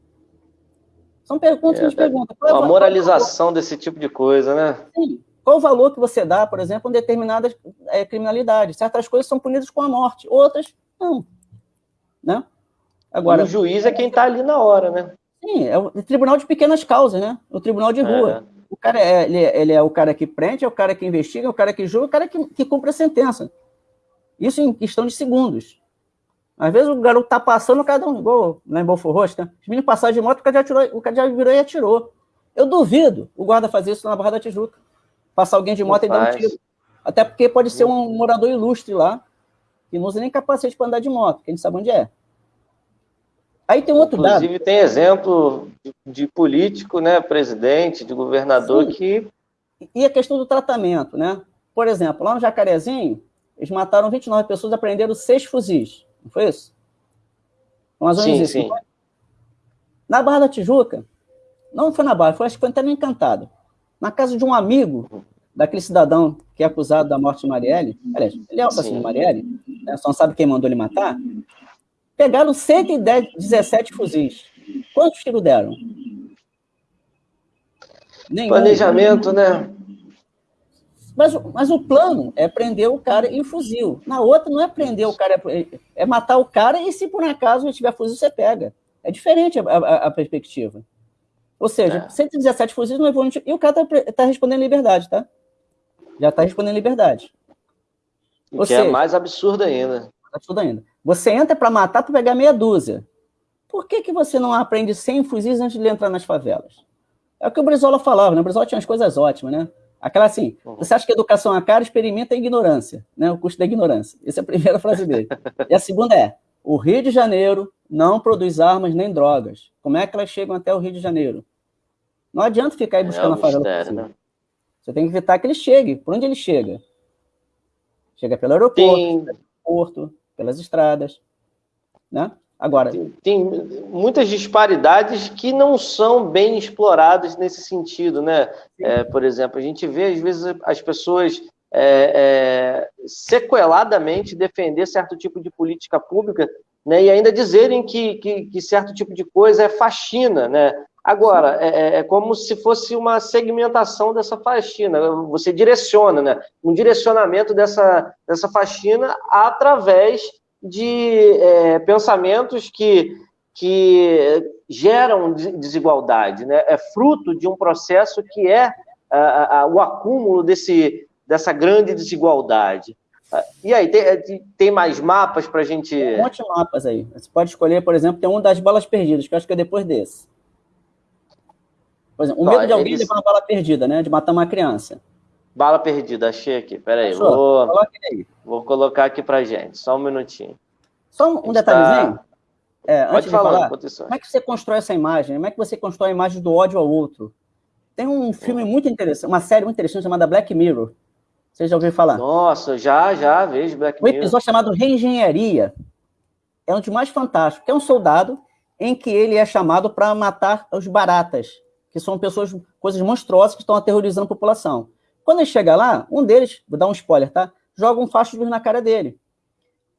São perguntas é, que a gente pergunta. Qual é a moralização desse tipo de coisa, né? Sim. Qual o valor que você dá, por exemplo, em determinadas é, criminalidades? Certas coisas são punidas com a morte, outras não. Né? Agora, e o juiz é quem está ali na hora, né? Sim, é o tribunal de pequenas causas, né? O tribunal de rua. É. O cara é, ele, é, ele, é o cara que prende, é o cara que investiga, é o cara que julga, é o cara que, que cumpre a sentença. Isso em questão de segundos. Às vezes o garoto tá passando, o cara dá um gol lá em Rosto, né? Os meninos passaram de moto, o cara já, atirou, o cara já virou e atirou. Eu duvido o guarda fazer isso na Barra da Tijuca. Passar alguém de moto e dar um tiro. Até porque pode ser um morador ilustre lá, que não usa nem capacete para andar de moto, que a gente sabe onde é. Aí tem um outro Inclusive, dado. Inclusive, tem exemplo de, de, político, né, presidente, de governador Sim. que. E a questão do tratamento, né? Por exemplo, lá no Jacarezinho, eles mataram 29 pessoas e aprenderam seis fuzis. Não foi isso? Mais ou menos sim, isso. Sim. Na Barra da Tijuca, não foi na Barra, foi, acho que foi até no Encantado. Na casa de um amigo daquele cidadão que é acusado da morte de Marielle, aliás, ele é o assassino de Marielle, né, só não sabe quem mandou ele matar, pegaram 117 fuzis. Quantos tiros deram? Nenhum. Planejamento, né? Mas, mas o plano é prender o cara em fuzil. Na outra não é prender o cara, é, é matar o cara e se por acaso ele tiver fuzil, você pega. É diferente a, a, a perspectiva. Ou seja, é. 117 fuzis não levou... E o cara está tá respondendo liberdade, tá? Já está respondendo liberdade. O que é seja, é mais absurdo ainda. Absurdo ainda. Você entra para matar para pegar meia dúzia. Por que, que você não aprende 100 fuzis antes de entrar nas favelas? É o que o Brizola falava, né? O Brizola tinha umas coisas ótimas, né? Aquela assim, você acha que educação é cara, experimenta a ignorância, né? O custo da ignorância. Essa é a primeira frase dele. e a segunda é, o Rio de Janeiro não produz armas nem drogas. Como é que elas chegam até o Rio de Janeiro? Não adianta ficar aí é buscando é a favela. Mistério, né? Você tem que evitar que ele chegue. Por onde ele chega? Chega pelo aeroporto, tem... pelo porto, pelas estradas. Né? Agora. Tem, tem, muitas disparidades que não são bem exploradas nesse sentido. Né? É, por exemplo, a gente vê, às vezes, as pessoas é, é, sequeladamente defender certo tipo de política pública né, e ainda dizerem que, que, que, certo tipo de coisa é faxina, né? Agora, é, é, é, como se fosse uma segmentação dessa faxina, você direciona, né? Um direcionamento dessa, dessa faxina através de é, pensamentos que, que geram desigualdade, né? É fruto de um processo que é a, a, o acúmulo desse, dessa grande desigualdade. E aí, tem, tem mais mapas para a gente. Tem um monte de mapas aí. Você pode escolher, por exemplo, tem um das balas perdidas, que eu acho que é depois desse. Por exemplo, o medo de alguém levar uma bala perdida, né? De matar uma criança. Bala perdida, achei aqui. Peraí, vou... aí. vou colocar aqui pra gente. Só um minutinho. Só um detalhezinho. Tá... É, Pode falar, falar como é que você constrói essa imagem? Como é que você constrói a imagem do ódio ao outro? Tem um filme muito interessante, uma série muito interessante chamada Black Mirror. Você já ouviu falar? Nossa, já, já vejo Black Mirror. Um episódio chamado Reengenharia. É um dos mais fantásticos. É um soldado em que ele é chamado para matar os baratas que são pessoas, coisas monstruosas que estão aterrorizando a população. Quando ele chega lá, um deles, vou dar um spoiler, tá? Joga um facho de luz na cara dele.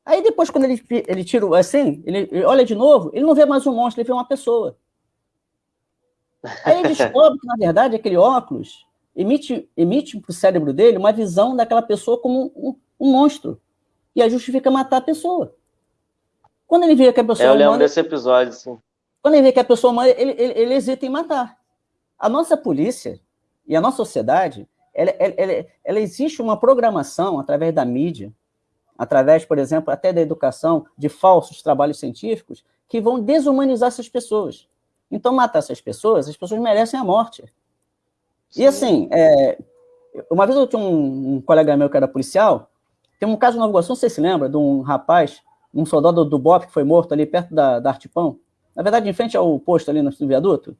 Aí depois, quando ele, ele tira assim, ele, ele olha de novo, ele não vê mais um monstro, ele vê uma pessoa. Aí ele descobre que, na verdade, aquele óculos emite, emite para o cérebro dele uma visão daquela pessoa como um, um, monstro. E aí justifica matar a pessoa. Quando ele vê que a pessoa. É, eu lembro humana, desse episódio, sim. Quando ele vê que a pessoa humana, ele, ele, ele hesita em matar. A nossa polícia e a nossa sociedade, ela, ela, ela, existe uma programação através da mídia, através, por exemplo, até da educação, de falsos trabalhos científicos, que vão desumanizar essas pessoas. Então, matar essas pessoas, as pessoas merecem a morte. Sim. E assim, é, uma vez eu tinha um, um, colega meu que era policial, tem um caso no Iguaçu, não sei se lembra, de um rapaz, um soldado do BOP que foi morto ali perto da, da Artipão, na verdade, em frente ao posto ali no viaduto,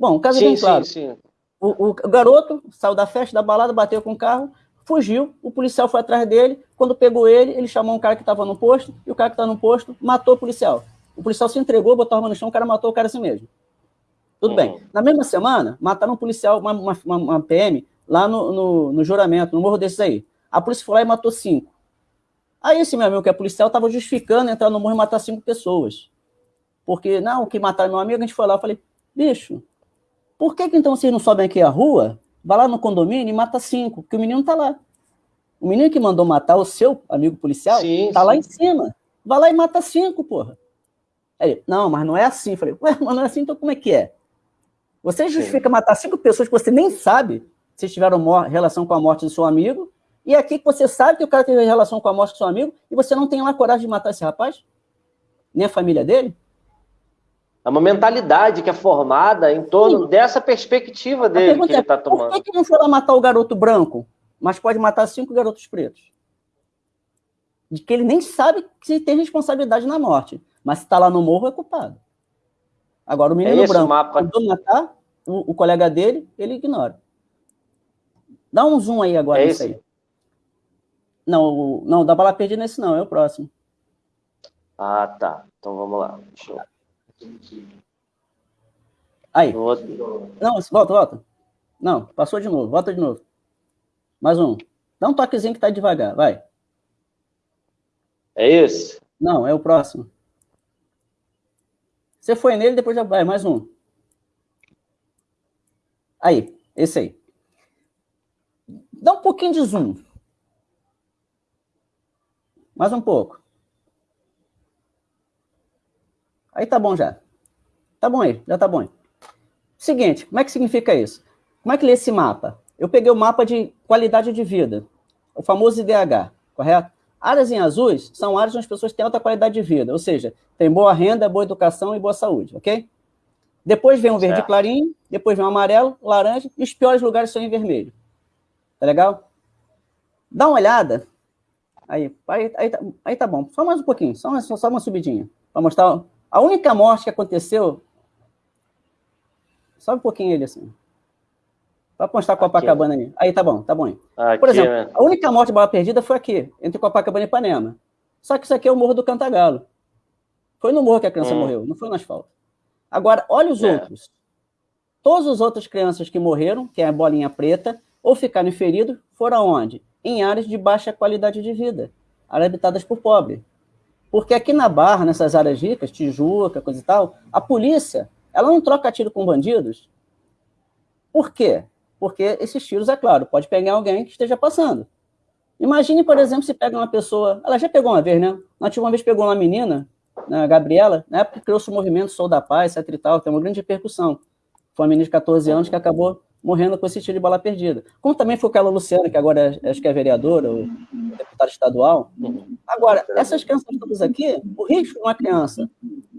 Bom, o caso sim, é bem claro. Sim, sim. O, o, garoto saiu da festa, da balada, bateu com o carro, fugiu, o policial foi atrás dele, quando pegou ele, ele chamou um cara que estava no posto, e o cara que estava no posto matou o policial. O policial se entregou, botou a arma no chão, o cara matou o cara assim mesmo. Tudo uhum. bem. Na mesma semana, mataram um policial, uma, uma, uma PM, lá no, no, no, juramento, no morro desses aí. A polícia foi lá e matou cinco. Aí esse meu amigo que é policial estava justificando entrar no morro e matar cinco pessoas. Porque, não, que mataram meu amigo, a gente foi lá, eu falei, bicho, por que, que então vocês não sobem aqui a rua, vai lá no condomínio e mata cinco? Porque o menino tá lá. O menino que mandou matar o seu amigo policial tá sim. lá em cima. Vai lá e mata cinco, porra. Aí, não, mas não é assim. Falei, ué, mas não é assim, então como é que é? Você justifica Sim. matar cinco pessoas que você nem sabe se tiveram relação com a morte do seu amigo, e aqui que você sabe que o cara teve relação com a morte do seu amigo, e você não tem lá coragem de matar esse rapaz? Nem a família dele? É uma mentalidade que é formada em torno Sim. dessa perspectiva dele que ele está é, tomando. Por que, que não foi lá matar o garoto branco, mas pode matar cinco garotos pretos? De que ele nem sabe se tem responsabilidade na morte, mas se está lá no morro é culpado. Agora, o menino é branco mapa... mandou matar o, o, colega dele, ele ignora. Dá um zoom aí agora é nisso aí. Não, o, não, dá bala perdida nesse não, é o próximo. Ah, tá. Então vamos lá. Deixa eu... Aí. Não, volta, volta. Não, passou de novo. Volta de novo. Mais um. Dá um toquezinho que tá devagar, vai. É esse? Não, é o próximo. Você foi nele, depois já vai. Mais um. Aí, esse aí. Dá um pouquinho de zoom. Mais um pouco. Aí tá bom já. Tá bom aí, já tá bom aí. Seguinte, como é que significa isso? Como é que lê esse mapa? Eu peguei o mapa de qualidade de vida, o famoso IDH, correto? Áreas em azuis são áreas onde as pessoas têm alta qualidade de vida, ou seja, tem boa renda, boa educação e boa saúde, ok? Depois vem o verde certo. clarinho, depois vem o amarelo, laranja, e os piores lugares são em vermelho. Tá legal? Dá uma olhada. Aí, aí, aí, tá, aí tá bom. Só mais um pouquinho, só uma, só uma subidinha. Para mostrar. A única morte que aconteceu. Sobe um pouquinho ele assim. Para mostrar Copacabana aí. Aí tá bom, tá bom. Aqui, Por exemplo, né? a única morte de bala perdida foi aqui, entre Copacabana e Ipanema. Só que isso aqui é o Morro do Cantagalo. Foi no morro que a criança hum. morreu, não foi no asfalto. Agora, olha os é. outros. Todas as outras crianças que morreram, que é a bolinha preta, ou ficaram feridos, foram onde? Em áreas de baixa qualidade de vida, áreas habitadas por pobre. Porque aqui na Barra, nessas áreas ricas, Tijuca, coisa e tal, a polícia, ela não troca tiro com bandidos. Por quê? Porque esses tiros, é claro, pode pegar alguém que esteja passando. Imagine, por exemplo, se pega uma pessoa... Ela já pegou uma vez, né? Ela uma vez pegou uma menina, né, a Gabriela, na época criou-se o movimento Sou da Paz, etc e tal, tem uma grande repercussão. Foi uma menina de 14 anos que acabou morrendo com esse tiro de bala perdida. Como também foi aquela Luciana, que agora é, acho que é vereadora, ou deputada estadual. Agora, essas crianças todas aqui, o risco de uma criança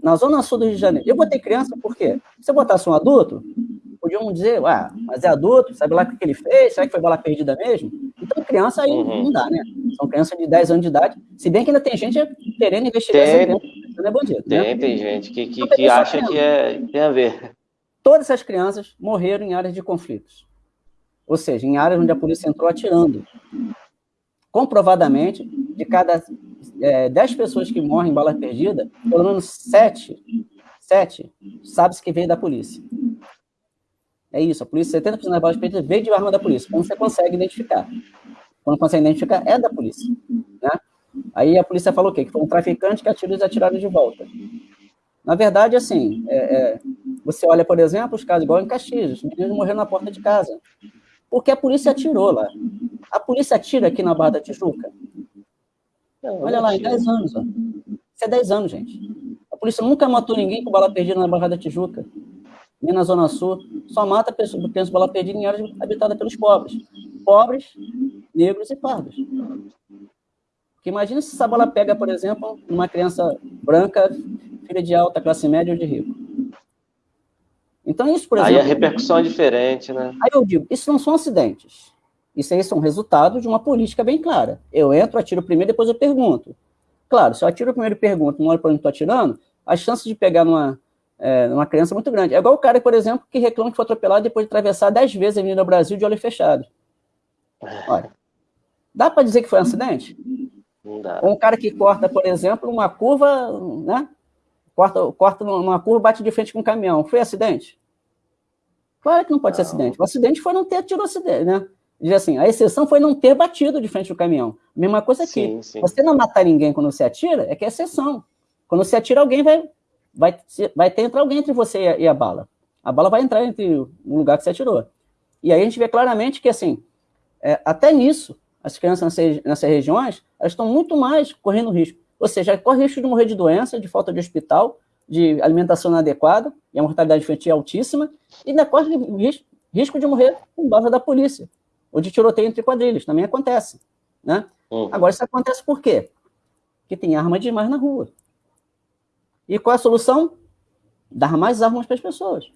na zona sul do Rio de Janeiro, eu botei criança por quê? Se eu botasse um adulto, podiam dizer, ah, mas é adulto, sabe lá o que ele fez, será que foi bala perdida mesmo? Então, criança aí uhum. não dá, né? São crianças de 10 anos de idade, se bem que ainda tem gente querendo investigar tem, essa criança, não é bandido. Tem, né? tem gente que, que, que acha que é, tem a ver. Todas essas crianças morreram em áreas de conflitos. Ou seja, em áreas onde a polícia entrou atirando. Comprovadamente, de cada é, 10 pessoas que morrem em bala perdida, pelo menos 7, 7 sabe-se que veio da polícia. É isso, a polícia, 70% das balas perdidas veio de arma da polícia, quando você consegue identificar. Quando consegue identificar, é da polícia. Né? Aí a polícia falou o quê? Que foi um traficante que atirou e atiraram de volta. Na verdade, assim, é, é, você olha, por exemplo, os casos igual em Caxias, os meninos morreram na porta de casa, porque a polícia atirou lá. A polícia atira aqui na Barra da Tijuca. Olha lá, em 10 anos. Ó. Isso é 10 anos, gente. A polícia nunca matou ninguém com bala perdida na Barra da Tijuca, nem na Zona Sul. Só mata pessoas com bala perdida em áreas habitadas pelos pobres. Pobres, negros e pardos. Porque imagina se essa bola pega, por exemplo, uma criança branca, filha de alta classe média ou de rico. Então, isso, por exemplo... Aí a repercussão é diferente, né? Aí eu digo, isso não são acidentes. Isso aí são resultado de uma política bem clara. Eu entro, atiro primeiro, depois eu pergunto. Claro, se eu atiro primeiro e pergunto, não olho para onde estou atirando, a chance de pegar numa, é, numa criança é muito grande. É igual o cara, por exemplo, que reclama que foi atropelado depois de atravessar 10 vezes a Avenida Brasil de olho fechado. Olha, dá para dizer que foi um acidente? Um cara que corta, por exemplo, uma curva, né? Corta, corta numa curva, bate de frente com um caminhão. Foi acidente? Claro que não pode não. ser acidente. O acidente foi não ter tido acidente, né? Diz assim, a exceção foi não ter batido de frente do caminhão. Mesma coisa aqui. Sim, sim. Você não matar ninguém quando você atira, é que é exceção. Quando você atira, alguém vai, vai, vai ter entrar alguém entre você e a, e a bala. A bala vai entrar entre o lugar que você atirou. E aí a gente vê claramente que, assim, é, até nisso, as crianças nessas, nessas regiões, elas estão muito mais correndo risco. Ou seja, corre risco de morrer de doença, de falta de hospital, de alimentação inadequada, e a mortalidade infantil é altíssima, e ainda corre risco, risco de morrer com base da polícia, ou de tiroteio entre quadrilhas, também acontece. Né? Uhum. Agora, isso acontece por quê? Porque tem arma demais na rua. E qual é a solução? Dar mais armas para as pessoas.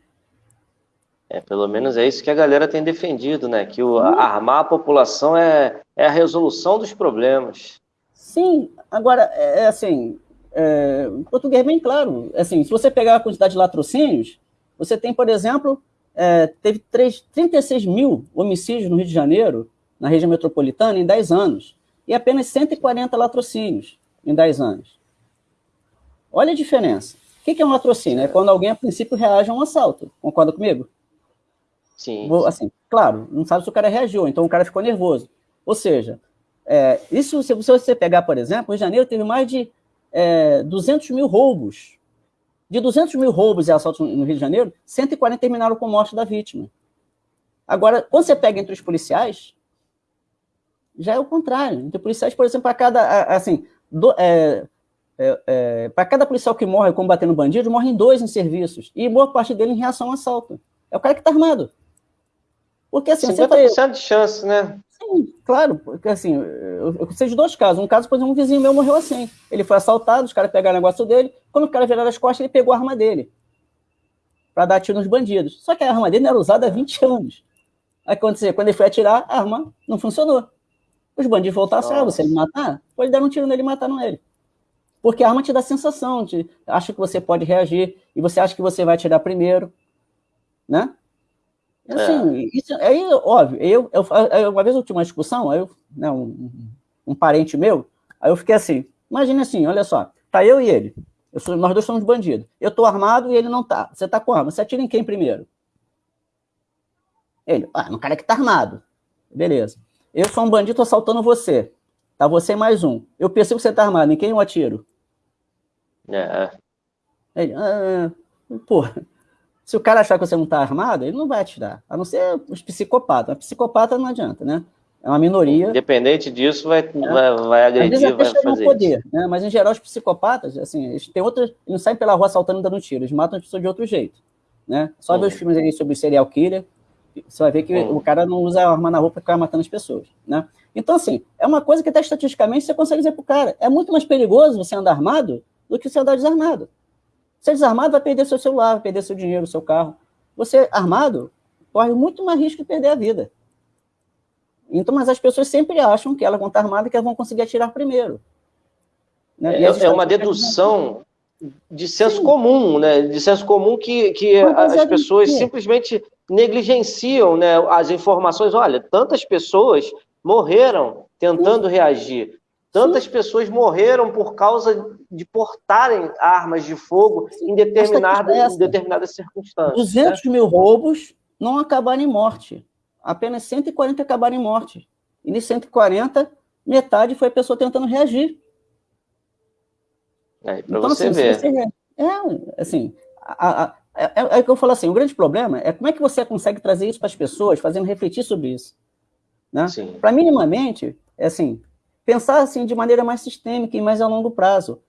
É, pelo menos é isso que a galera tem defendido, né? Que o, armar a população é, é a resolução dos problemas. Sim, agora, é, é assim, é, em português é bem claro. Assim, se você pegar a quantidade de latrocínios, você tem, por exemplo, é, teve 3, 36 mil homicídios no Rio de Janeiro, na região metropolitana, em 10 anos, e apenas 140 latrocínios em 10 anos. Olha a diferença. O que é um latrocínio? É quando alguém, a princípio, reage a um assalto. Concorda comigo? Sim. Assim, claro, não sabe se o cara reagiu, então o cara ficou nervoso. Ou seja, é, isso, se você pegar, por exemplo, de Janeiro teve mais de é, 200 mil roubos. De 200 mil roubos e assaltos no Rio de Janeiro, 140 terminaram com morte da vítima. Agora, quando você pega entre os policiais, já é o contrário. Entre policiais, por exemplo, para cada, assim, do, é, é, é, para cada policial que morre combatendo bandido, morrem dois em serviços. E boa parte dele em reação ao assalto. É o cara que está armado. Porque assim, 50% você vai... de chance, né? Sim, claro, porque assim, eu, eu sei de dois casos. Um caso, por exemplo, um vizinho meu morreu assim. Ele foi assaltado, os caras pegaram o negócio dele. Quando o cara viraram as costas, ele pegou a arma dele para dar tiro nos bandidos. Só que a arma dele não era usada há 20 anos. Aí aconteceu, quando ele foi atirar, a arma não funcionou. Os bandidos voltaram assim, ah, você me matar? Pode dar um tiro nele e mataram ele. Porque a arma te dá sensação, de, acha que você pode reagir, e você acha que você vai atirar primeiro, né? Assim, é. isso, aí, óbvio, eu, eu, uma vez eu tive uma discussão, eu, né, um, um, parente meu, aí eu fiquei assim, imagine assim, olha só, tá eu e ele, eu sou, nós dois somos bandidos, eu tô armado e ele não tá, você tá com arma, você atira em quem primeiro? Ele, ah, no cara que tá armado, beleza. Eu sou um bandido assaltando você, tá você mais um, eu percebo que você tá armado, em quem eu atiro? É. Ele, ah, porra, se o cara achar que você não está armado, ele não vai atirar. A não ser os psicopatas. A psicopata não adianta, né? É uma minoria. Independente disso, vai, é. vai, vai agredir, vai fazer poder, isso. Né? Mas, em geral, os psicopatas, assim, eles têm outras... Eles não saem pela rua assaltando e dando tiro. Eles matam as pessoas de outro jeito, né? Só hum. ver os filmes aí sobre serial killer, você vai ver que hum. o cara não usa arma na roupa para ficar matando as pessoas, né? Então, assim, é uma coisa que até estatisticamente você consegue dizer pro cara. É muito mais perigoso você andar armado do que você andar desarmado. Você desarmado vai perder seu celular, vai perder seu dinheiro, seu carro. Você armado corre muito mais risco de perder a vida. Então, mas as pessoas sempre acham que elas vão estar armadas e que elas vão conseguir atirar primeiro. Né? É, é uma dedução de senso Sim. comum, né? De senso comum que, que as pessoas simplesmente negligenciam né, as informações. Olha, tantas pessoas morreram tentando Sim. reagir. Tantas Sim. pessoas morreram por causa de portarem armas de fogo em determinada, em determinadas circunstâncias. 200 né? mil roubos não acabaram em morte. Apenas 140 acabaram em morte. E de 140, metade foi a pessoa tentando reagir. É, para então, você assim, ver. Você, é, assim, a, a, é, é, que eu falo assim, o grande problema é como é que você consegue trazer isso para as pessoas, fazendo refletir sobre isso. Né? Para minimamente, é assim, pensar assim de maneira mais sistêmica e mais a longo prazo.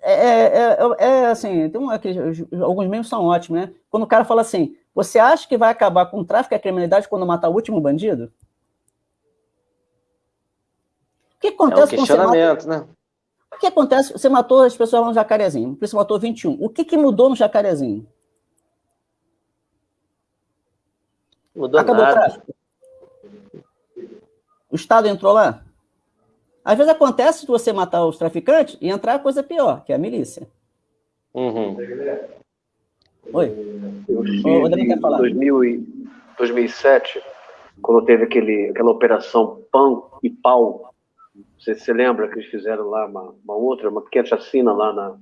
É, é, é, é assim, tem um, alguns memes são ótimos, né? Quando o cara fala assim, você acha que vai acabar com o tráfico e a criminalidade quando matar o último bandido? O que acontece é um questionamento, mata... né? O que acontece? Você matou as pessoas lá no Jacarezinho, você matou 21. O que, que mudou no Jacarezinho? Mudou Acabou nada. o tráfico. O Estado entrou lá? Às vezes acontece de você matar os traficantes e entrar a coisa pior, que é a milícia. Uhum. Oi. Eu estive em 2000 2007, quando teve aquele, aquela operação Pão e Pau. Você se lembra que eles fizeram lá uma, uma outra, uma pequena chacina lá na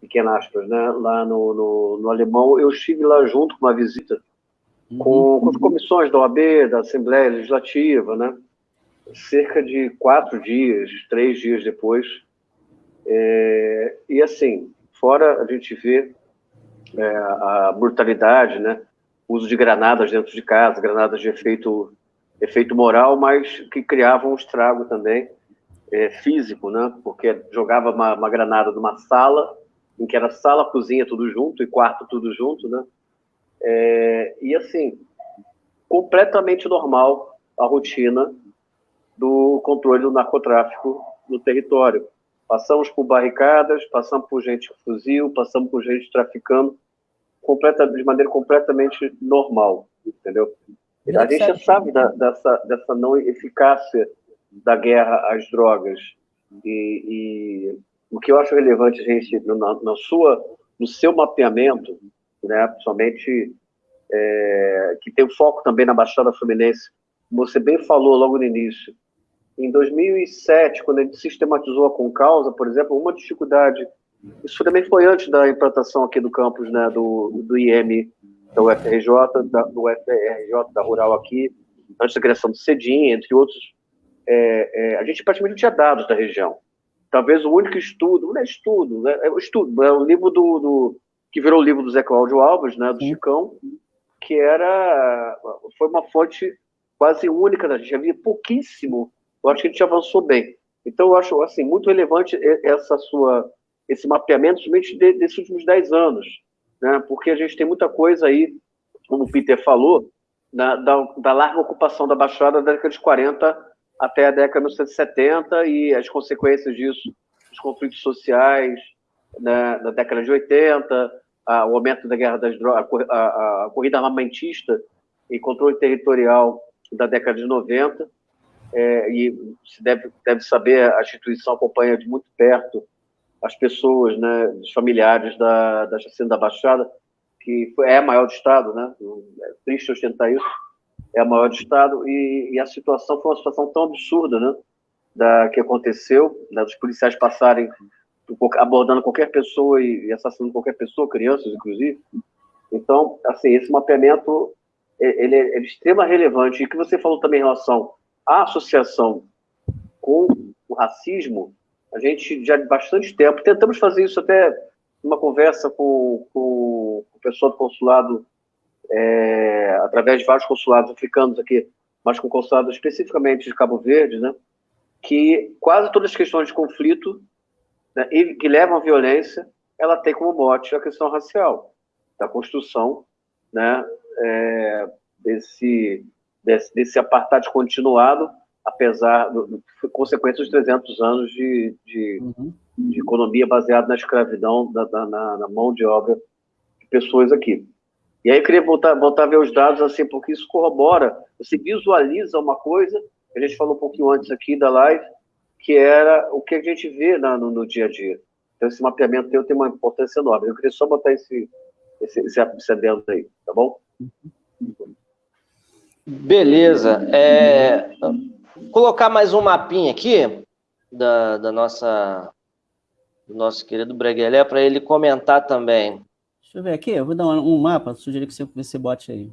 pequena aspas, né? Lá no, no, no Alemão. Eu estive lá junto com uma visita com, uhum. com as comissões da OAB, da Assembleia Legislativa, né? Cerca de quatro dias, três dias depois. É, e assim, fora a gente vê é, a brutalidade, né? uso de granadas dentro de casa, granadas de efeito, efeito moral, mas que criavam um estrago também é, físico, né? porque jogava uma, uma granada numa sala em que era sala, cozinha, tudo junto, e quarto, tudo junto, né? É, e assim, completamente normal a rotina do controle do narcotráfico no território. Passamos por barricadas, passamos por gente com fuzil, passamos por gente traficando, completa, de maneira completamente normal, entendeu? A gente já sabe da, dessa, dessa não eficácia da guerra às drogas. E, e o que eu acho relevante, gente, na, na sua, no seu mapeamento, né, principalmente é, que tem foco também na Baixada Fluminense, como você bem falou logo no início, em 2007, quando a gente sistematizou a Concausa, por exemplo, uma dificuldade, isso também foi antes da implantação aqui do campus né, do, do IM, da UFRJ, da, do UFRJ, da Rural aqui, antes da criação do CEDIM, entre outros, é, é, a gente praticamente não tinha dados da região. Talvez o único estudo, não é estudo, né, é o estudo, é o livro do, do, que virou o livro do Zé Cláudio Alves, né, do Chicão, que era, foi uma fonte quase única da gente, havia pouquíssimo eu acho que a gente avançou bem. Então, eu acho assim, muito relevante essa sua, esse mapeamento, somente de, desses últimos 10 anos, né? porque a gente tem muita coisa aí, como o Peter falou, da, da, da larga ocupação da Baixada da década de 40 até a década de 1970 e as consequências disso, os conflitos sociais né, da década de 80, a, o aumento da guerra das drogas, a, a, a corrida armamentista e controle territorial da década de 90 é, e se deve, deve saber, a instituição acompanha de muito perto as pessoas, né, os familiares da, da chacina da Baixada, que é a maior do Estado, né, é triste ostentar isso, é a maior do Estado, e, e, a situação foi uma situação tão absurda, né, da, que aconteceu, né, dos policiais passarem abordando qualquer pessoa e, assassinando qualquer pessoa, crianças, inclusive. Então, assim, esse mapeamento, ele é, é de extrema relevante, e que você falou também em relação a associação com o racismo, a gente já há bastante tempo, tentamos fazer isso até numa conversa com, com o pessoal do consulado, é, através de vários consulados africanos aqui, mas com o consulado especificamente de Cabo Verde, né, que quase todas as questões de conflito né, que levam à violência, ela tem como mote a questão racial, da construção né, é, desse desse, desse apartheid continuado, apesar do, consequência dos 300 anos de, de, uhum. de economia baseada na escravidão, da, da, na, na, mão de obra de pessoas aqui. E aí eu queria voltar, voltar a ver os dados, assim, porque isso corrobora, você visualiza uma coisa, a gente falou um pouquinho antes aqui da live, que era o que a gente vê na, no, no, dia a dia. Então, esse mapeamento teu tem uma importância enorme. Eu queria só botar esse, esse, esse, esse adendo aí, tá bom? Uhum. Beleza. É, colocar mais um mapinha aqui da, da nossa do nosso querido Breguelé para ele comentar também. Deixa eu ver aqui, eu vou dar um, mapa, sugiro que você, você bote aí.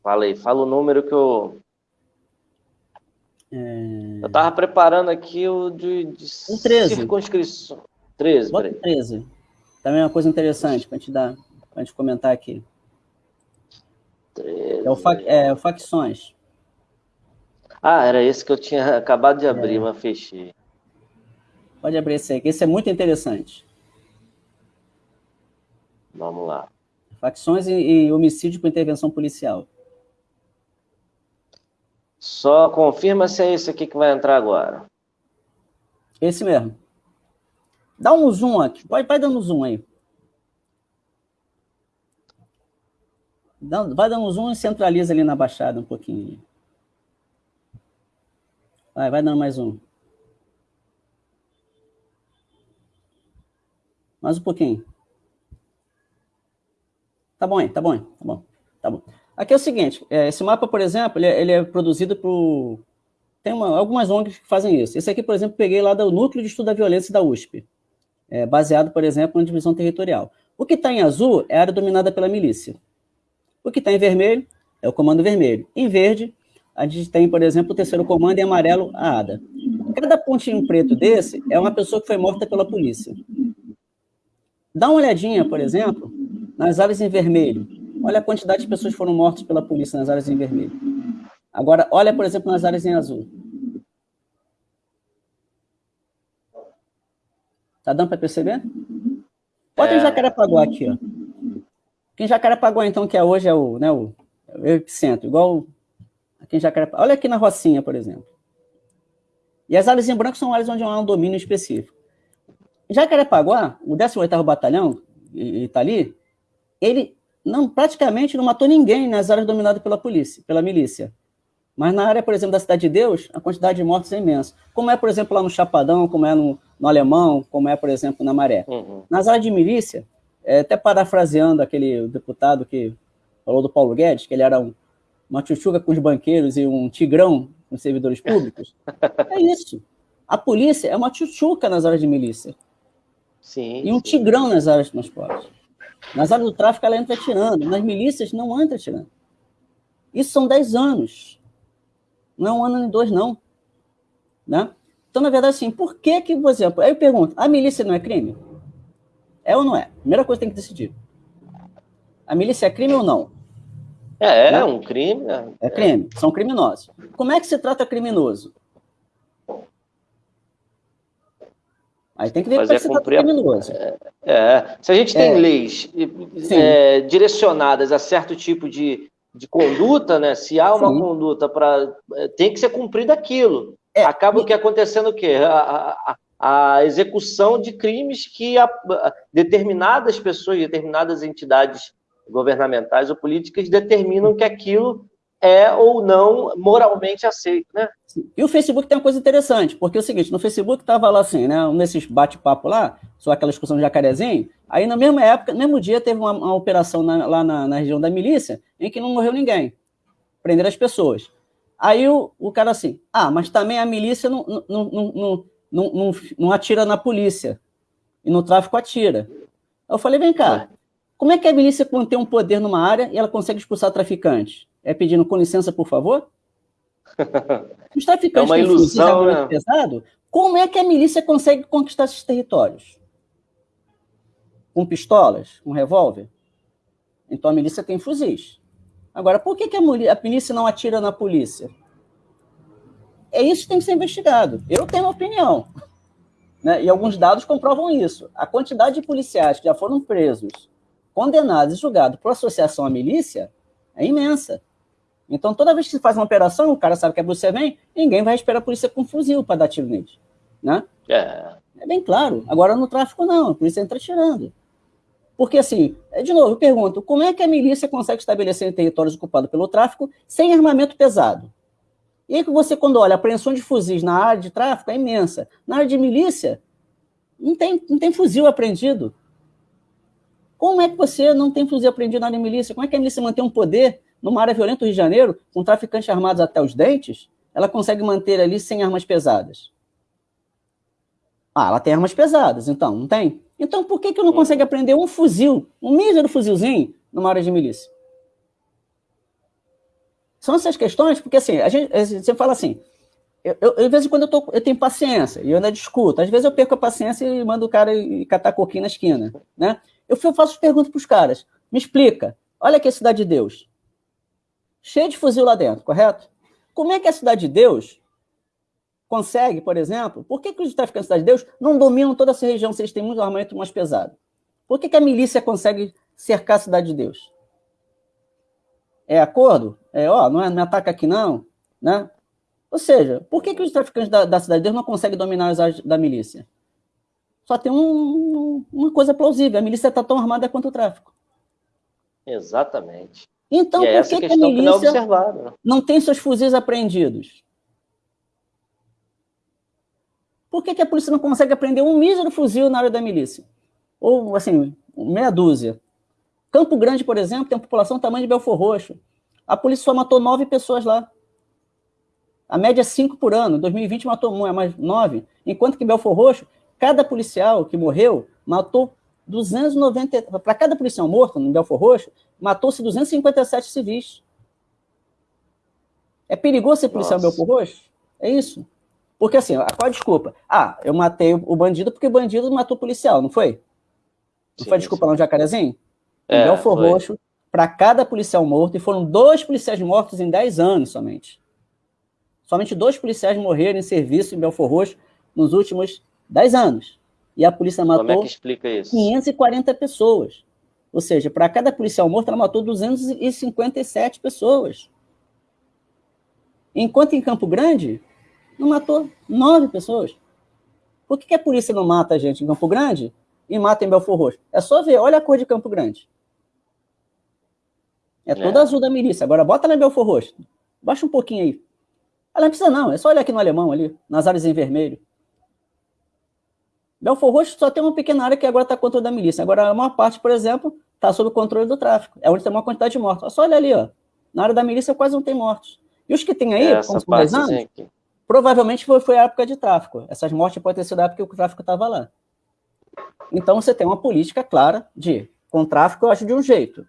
Fala aí, fala o número que eu. É... Eu estava preparando aqui o de, de um 13. circunscrição. 13, Bota 13. Também é uma coisa interessante para para gente comentar aqui. 13. É o, fa é o Facções. Ah, era esse que eu tinha acabado de abrir, é. mas fechei. Pode abrir esse aí, que esse é muito interessante. Vamos lá. Facções e, e homicídio com intervenção policial. Só confirma se é esse aqui que vai entrar agora. Esse mesmo. Dá um zoom aqui. Vai, vai dando zoom aí. Vai dando um zoom e centraliza ali na baixada um pouquinho. Vai, vai dando mais um. Mais um pouquinho. Tá bom, hein? Tá bom, hein? Tá bom. Tá bom. Aqui é o seguinte, é, esse mapa, por exemplo, ele é, ele é produzido por... Tem uma, algumas ONGs que fazem isso. Esse aqui, por exemplo, peguei lá do Núcleo de Estudo da Violência da USP, é, baseado, por exemplo, na divisão territorial. O que está em azul é a área dominada pela milícia. O que está em vermelho é o comando vermelho. Em verde, a gente tem, por exemplo, o terceiro comando, em amarelo, a ADA. Cada pontinho preto desse é uma pessoa que foi morta pela polícia. Dá uma olhadinha, por exemplo, nas áreas em vermelho. Olha a quantidade de pessoas que foram mortas pela polícia nas áreas em vermelho. Agora, olha, por exemplo, nas áreas em azul. Tá dando para perceber? Bota é... em Jacarepaguá aqui, ó. Aqui em Jacarepaguá, então, que é hoje é o, né, o, é o epicentro, igual aqui em Jacarepaguá. Olha aqui na Rocinha, por exemplo. E as áreas em branco são áreas onde há um domínio específico. Jacarepaguá, o 18º Batalhão, está ali, ele não, praticamente não matou ninguém nas áreas dominadas pela polícia, pela milícia. Mas na área, por exemplo, da Cidade de Deus, a quantidade de mortos é imensa. Como é, por exemplo, lá no Chapadão, como é no, no Alemão, como é, por exemplo, na Maré. Uhum. Nas áreas de milícia, é, até parafraseando aquele deputado que falou do Paulo Guedes, que ele era um, uma chuchuca com os banqueiros e um tigrão com os servidores públicos, é isso. A polícia é uma chuchuca nas áreas de milícia. Sim, e um sim. tigrão nas áreas de transporte. Nas áreas do tráfico ela entra tirando, nas milícias não entra tirando. Isso são 10 anos. Não é um ano nem dois, não. Né? Então, na verdade, assim, por que que, por exemplo, aí eu pergunto, a milícia não é crime? É ou não é? Primeira coisa que tem que decidir. A milícia é crime ou não? É, é né? um crime. É, é crime, são criminosos. Como é que se trata criminoso? Aí tem que ver Fazer como é que você criminoso. É, é, se a gente tem é. leis é, direcionadas a certo tipo de, de conduta, né? Se há uma Sim. conduta para. É, tem que ser cumprido aquilo. É, Acaba o que acontecendo o quê? A, a, a execução de crimes que a, determinadas pessoas, determinadas entidades governamentais ou políticas determinam que aquilo é ou não moralmente aceito, né? E o Facebook tem uma coisa interessante, porque é o seguinte, no Facebook estava lá assim, né, nesses bate-papo lá, só aquela discussão de jacarezinho, aí na mesma época, no mesmo dia, teve uma, uma operação na, lá na, na, região da milícia, em que não morreu ninguém, prenderam as pessoas. Aí o, o cara assim, ah, mas também a milícia não, não, não, não, não, não, não atira na polícia, e no tráfico atira. Eu falei, vem cá, como é que a milícia tem um poder numa área e ela consegue expulsar traficantes? é pedindo com licença, por favor? Os traficantes é uma ilusão, né? pesado, como é que a milícia consegue conquistar esses territórios? Com pistolas, com revólver? Então a milícia tem fuzis. Agora, por que, que a, milícia não atira na polícia? É isso que tem que ser investigado. Eu tenho uma opinião. Né? E alguns dados comprovam isso. A quantidade de policiais que já foram presos, condenados e julgados por associação à milícia é imensa. Então, toda vez que se faz uma operação, o cara sabe que a polícia vem, ninguém vai esperar a polícia com um fuzil para dar tiro neles. Né? É. é bem claro. Agora, no tráfico, não. A polícia entra tirando. Porque, assim, é, de novo, eu pergunto, como é que a milícia consegue estabelecer territórios ocupados pelo tráfico sem armamento pesado? E aí que você, quando olha, a apreensão de fuzis na área de tráfico é imensa. Na área de milícia, não tem, não tem fuzil apreendido. Como é que você não tem fuzil apreendido na área de milícia? Como é que a milícia mantém um poder numa área violenta do Rio de Janeiro, com traficantes armados até os dentes, ela consegue manter ali sem armas pesadas. Ah, ela tem armas pesadas, então, não tem? Então por que, que não hum. consegue aprender um fuzil, um mísero fuzilzinho, numa área de milícia? São essas questões, porque assim, a gente, você fala assim, eu, eu, de vez em quando eu, tô, eu tenho paciência, e eu ainda discuto. Às vezes eu perco a paciência e mando o cara catar coquinho na esquina. Né? Eu faço perguntas para os caras. Me explica. Olha aqui a Cidade de Deus cheio de fuzil lá dentro, correto? Como é que a Cidade de Deus consegue, por exemplo, por que, que os traficantes da Cidade de Deus não dominam toda essa região se eles têm muito armamento mais pesado? Por que, que a milícia consegue cercar a Cidade de Deus? É acordo? É, ó, não, é, não ataca aqui não, né? Ou seja, por que, que os traficantes da, da Cidade de Deus não conseguem dominar as áreas da milícia? Só tem um, uma coisa plausível, a milícia está tão armada quanto o tráfico. Exatamente. Então, é por que, que a milícia que não, né? não, tem seus fuzis apreendidos? Por que, que a polícia não consegue apreender um mísero fuzil na área da milícia? Ou, assim, meia dúzia. Campo Grande, por exemplo, tem uma população do tamanho de Belfor Roxo. A polícia só matou nove pessoas lá. A média é cinco por ano. Em 2020 matou um, é mais nove. Enquanto que em Belfor Roxo, cada policial que morreu matou 290, para cada policial morto no Belfor Roxo, matou-se 257 civis. É perigoso ser policial Nossa. Belfor Roxo? É isso. Porque assim, qual a desculpa? Ah, eu matei o bandido porque o bandido matou o policial, não foi? Não sim, foi desculpa sim. lá no Jacarezinho? É, em Belfor foi. Roxo, para cada policial morto, e foram dois policiais mortos em 10 anos somente. Somente dois policiais morreram em serviço em Belfor Roxo nos últimos 10 anos. E a polícia matou Como é que explica isso? 540 pessoas. Ou seja, para cada policial morto, ela matou 257 pessoas. Enquanto em Campo Grande, não matou nove pessoas. Por que, que a polícia não mata a gente em Campo Grande e mata em Belfor Roxo? É só ver, olha a cor de Campo Grande. É toda é. azul da milícia. Agora bota lá em Belfor Roxo. Baixa um pouquinho aí. Ela não precisa não, é só olhar aqui no alemão ali, nas áreas em vermelho. Belfor Roxo só tem uma pequena área que agora está controle da milícia. Agora, a maior parte, por exemplo, está sob o controle do tráfico. É onde tem uma quantidade de mortos. Só olha ali, ó. Na área da milícia quase não tem mortos. E os que tem aí, Essa como 10 anos, aqui. provavelmente foi, foi a época de tráfico. Essas mortes podem ter sido a época que o tráfico estava lá. Então você tem uma política clara de, com tráfico eu acho de um jeito,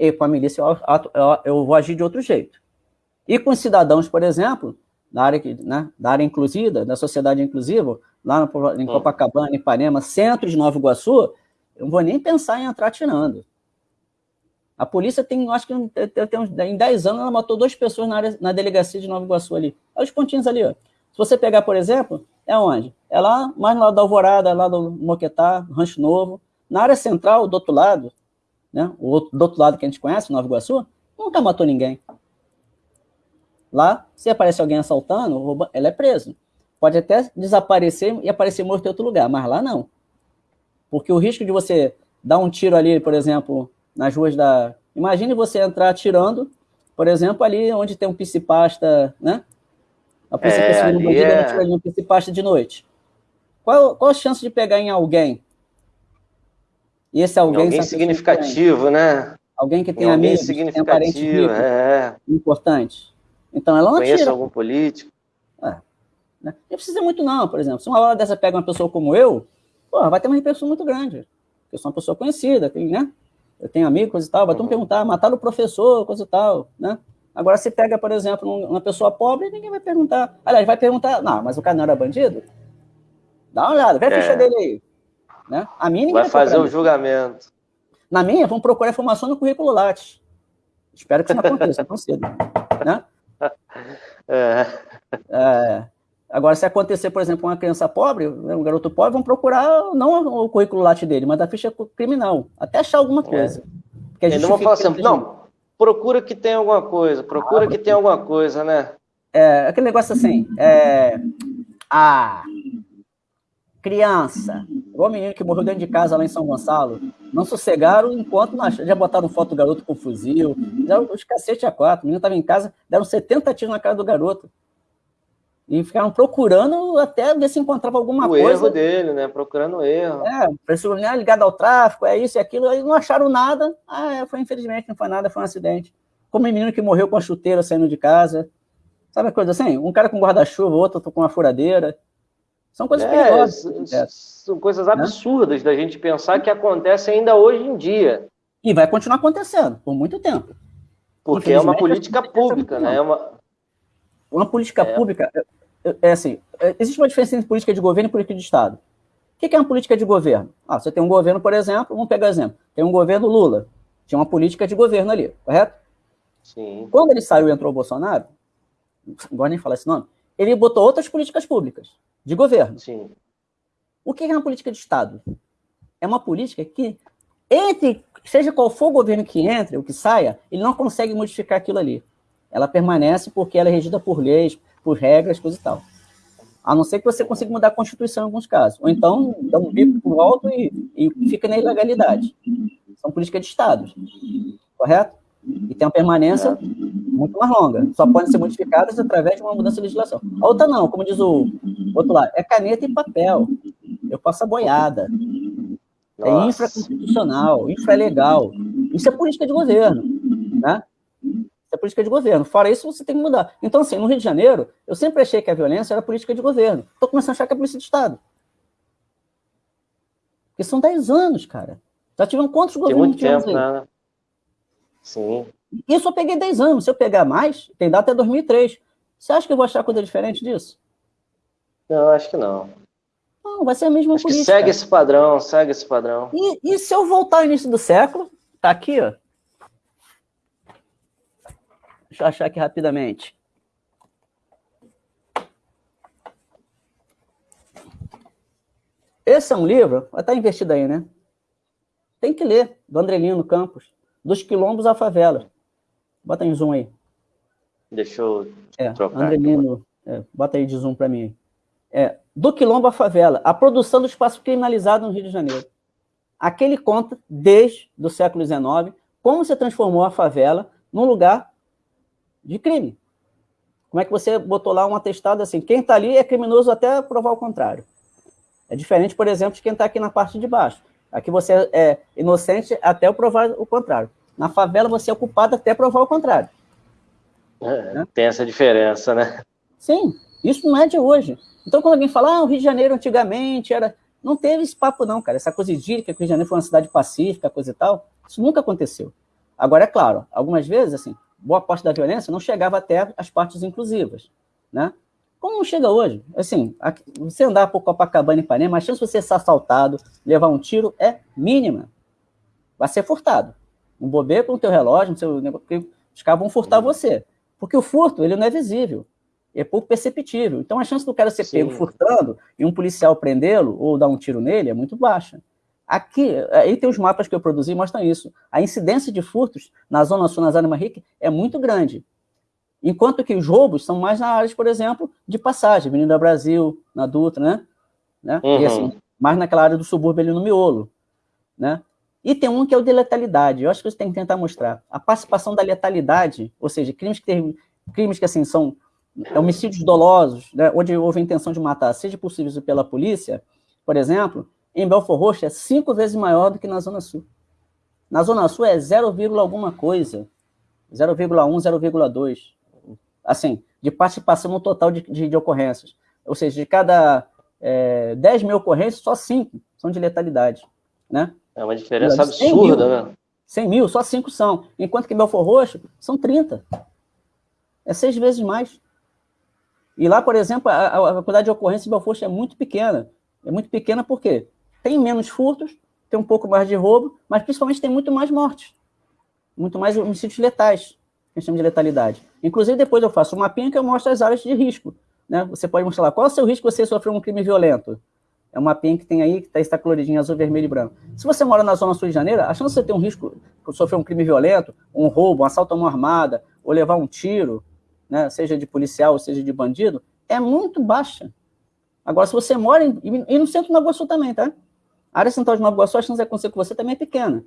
e com a milícia eu, eu, eu vou agir de outro jeito. E com os cidadãos, por exemplo, da área, né, da área inclusiva, da sociedade inclusiva, lá no, em Copacabana, Ipanema, centro de Nova Iguaçu, eu não vou nem pensar em entrar tirando. A polícia tem, acho que tem, em 10 anos, ela matou duas pessoas na, área, na delegacia de Nova Iguaçu ali. Olha os pontinhos ali, ó. Se você pegar, por exemplo, é onde? É lá, mais no lado da Alvorada, lá do Moquetá, Rancho Novo. Na área central, do outro lado, né? O outro, do outro lado que a gente conhece, Nova Iguaçu, nunca matou ninguém. Lá, se aparece alguém assaltando, rouba, ela é preso. Pode até desaparecer e aparecer morto em outro lugar, mas lá não. Porque o risco de você dar um tiro ali, por exemplo, nas ruas da... Imagine você entrar atirando, por exemplo, ali onde tem um piscipasta, né? A polícia é, perseguindo bandido, é... tira ali um piscipasta de noite. Qual, qual a chance de pegar em alguém? E esse alguém... Alguém significativo, né? Alguém que tem amigos, que tem parente rico, é. importante. Então ela não Conhece atira. algum político? É. Né? Não precisa muito não, por exemplo. Se uma hora dessa pega uma pessoa como eu, porra, vai ter uma repercussão muito grande. Eu sou uma pessoa conhecida, tem, né? Eu tenho amigos e tal, vai uhum. perguntar, mataram o professor, coisa e tal, né? Agora, se pega, por exemplo, uma pessoa pobre, ninguém vai perguntar. Aliás, vai perguntar, não, mas o cara não era bandido? Dá uma olhada, vê a é. ficha dele aí. Né? A minha vai, fazer o julgamento. Na minha, vão procurar informação no currículo Lattes. Espero que isso não aconteça tão cedo. Né? É. É, agora, se acontecer, por exemplo, uma criança pobre, um garoto pobre, vão procurar não o currículo latte dele, mas a ficha criminal, até achar alguma é. coisa. É. Ele não vai falar assim, não, procura que tem alguma coisa, procura ah, que tem alguma coisa, né? É, aquele negócio assim, é, a criança, igual o menino que morreu dentro de casa lá em São Gonçalo, não sossegaram enquanto já botaram foto do garoto com fuzil, deram os cacete a quatro, o menino estava em casa, deram 70 tiros na cara do garoto. E ficaram procurando até ver se encontrava alguma o coisa. O erro dele, né? Procurando o erro. É, né, ligado ao tráfico, é isso e aquilo, aí não acharam nada. Ah, é, foi infelizmente, não foi nada, foi um acidente. Como o menino que morreu com a chuteira saindo de casa. Sabe a coisa assim? Um cara com guarda-chuva, outro com uma furadeira. São coisas é, perigosas. É. São coisas né? absurdas né? da gente pensar que acontecem ainda hoje em dia. E vai continuar acontecendo por muito tempo. Porque é uma política pública, né? É uma... uma política é. pública, é, é assim, é, existe uma diferença entre política de governo e política de Estado. O que é uma política de governo? Ah, você tem um governo, por exemplo, vamos pegar exemplo, tem um governo Lula, tinha uma política de governo ali, correto? Sim. Quando ele saiu e entrou o Bolsonaro, não gosto nem falar esse nome, ele botou outras políticas públicas de governo. Sim. O que é uma política de Estado? É uma política que, entre, seja qual for o governo que entre ou que saia, ele não consegue modificar aquilo ali. Ela permanece porque ela é regida por leis, por regras, coisa e tal. A não ser que você consiga mudar a Constituição em alguns casos. Ou então, dá um bico por alto e, e fica na ilegalidade. São políticas de Estado. Correto? E tem uma permanência muito mais longa. Só podem ser modificadas através de uma mudança de legislação. A outra não, como diz o outro lado, é caneta e papel. Eu passo a boiada. É infraconstitucional, infralegal. Isso é política de governo. Né? Isso é política de governo. Fora isso, você tem que mudar. Então, assim, no Rio de Janeiro, eu sempre achei que a violência era política de governo. Estou começando a achar que é polícia de Estado. Porque são 10 anos, cara. Já tiveram quantos governos? Tem muito tempo, né? Sim. Isso eu peguei 10 anos. Se eu pegar mais, tem data até 2003. Você acha que eu vou achar coisa diferente disso? Não, acho que não. Não, vai ser a mesma acho política. Segue esse padrão, segue esse padrão. E, e se eu voltar ao início do século, tá aqui, ó. Deixa eu achar aqui rapidamente. Esse é um livro, vai estar investido aí, né? Tem que ler, do Andrelino Campos, dos quilombos à favela. Bota em zoom aí. Deixa eu é, trocar. Andrelino, é, bota aí de zoom para mim. É, do quilombo à favela, a produção do espaço criminalizado no Rio de Janeiro. Aqui ele conta, desde o século XIX, como se transformou a favela num lugar de crime. Como é que você botou lá um atestado assim, quem está ali é criminoso até provar o contrário. É diferente, por exemplo, de quem está aqui na parte de baixo. Aqui você é inocente até provar o contrário. Na favela você é culpado até provar o contrário. É, né? Tem essa diferença, né? Sim, isso não é de hoje. Então, quando alguém fala, ah, o Rio de Janeiro antigamente era... Não teve esse papo não, cara. Essa coisa idílica que o Rio de Janeiro foi uma cidade pacífica, coisa e tal, isso nunca aconteceu. Agora, é claro, algumas vezes, assim, boa parte da violência não chegava até as partes inclusivas, né? Como não chega hoje? Assim, aqui, você andar por Copacabana e Ipanema, a chance de você ser assaltado, levar um tiro é mínima. Vai ser furtado. Um bobeiro com o teu relógio, seu negócio, os caras vão furtar você. Porque o furto, ele não é visível. É pouco perceptível. Então, a chance do cara ser Sim. pego furtando e um policial prendê-lo ou dar um tiro nele é muito baixa. Aqui, aí tem os mapas que eu produzi mostram isso. A incidência de furtos na Zona Sul, na Zona Marrique, é muito grande. Enquanto que os roubos são mais na área, por exemplo, de passagem, Avenida Brasil, na Dutra, né? né? Uhum. E assim, mais naquela área do subúrbio ali no miolo, né? E tem um que é o de letalidade, eu acho que você tem que tentar mostrar. A participação da letalidade, ou seja, crimes que, tem, crimes que assim, são homicídios dolosos, né, onde houve a intenção de matar, seja possível pela polícia, por exemplo, em Belfor Roxo é cinco vezes maior do que na Zona Sul. Na Zona Sul é 0, alguma coisa, 0,1, 0,2 assim, de participação no total de, de, de ocorrências. Ou seja, de cada é, 10 mil ocorrências, só 5 são de letalidade. Né? É uma diferença absurda, mil, né? 100 mil, só 5 são. Enquanto que Belfor Roxo, são 30. É seis vezes mais. E lá, por exemplo, a, a quantidade de ocorrências em Belfor é muito pequena. É muito pequena porque tem menos furtos, tem um pouco mais de roubo, mas principalmente tem muito mais mortes. Muito mais homicídios letais a gente chama de letalidade. Inclusive, depois eu faço um mapinha que eu mostro as áreas de risco. Né? Você pode mostrar lá, qual é o seu risco de você sofrer um crime violento? É um mapinha que tem aí, que está, está coloridinho azul, vermelho e branco. Se você mora na zona sul de Janeiro, a chance de você ter um risco de sofrer um crime violento, um roubo, um assalto a mão armada, ou levar um tiro, né, seja de policial ou seja de bandido, é muito baixa. Agora, se você mora em, e no centro de Nova Iguaçu também, tá? A área central de Nova Iguaçu, a chance de acontecer com você também é pequena.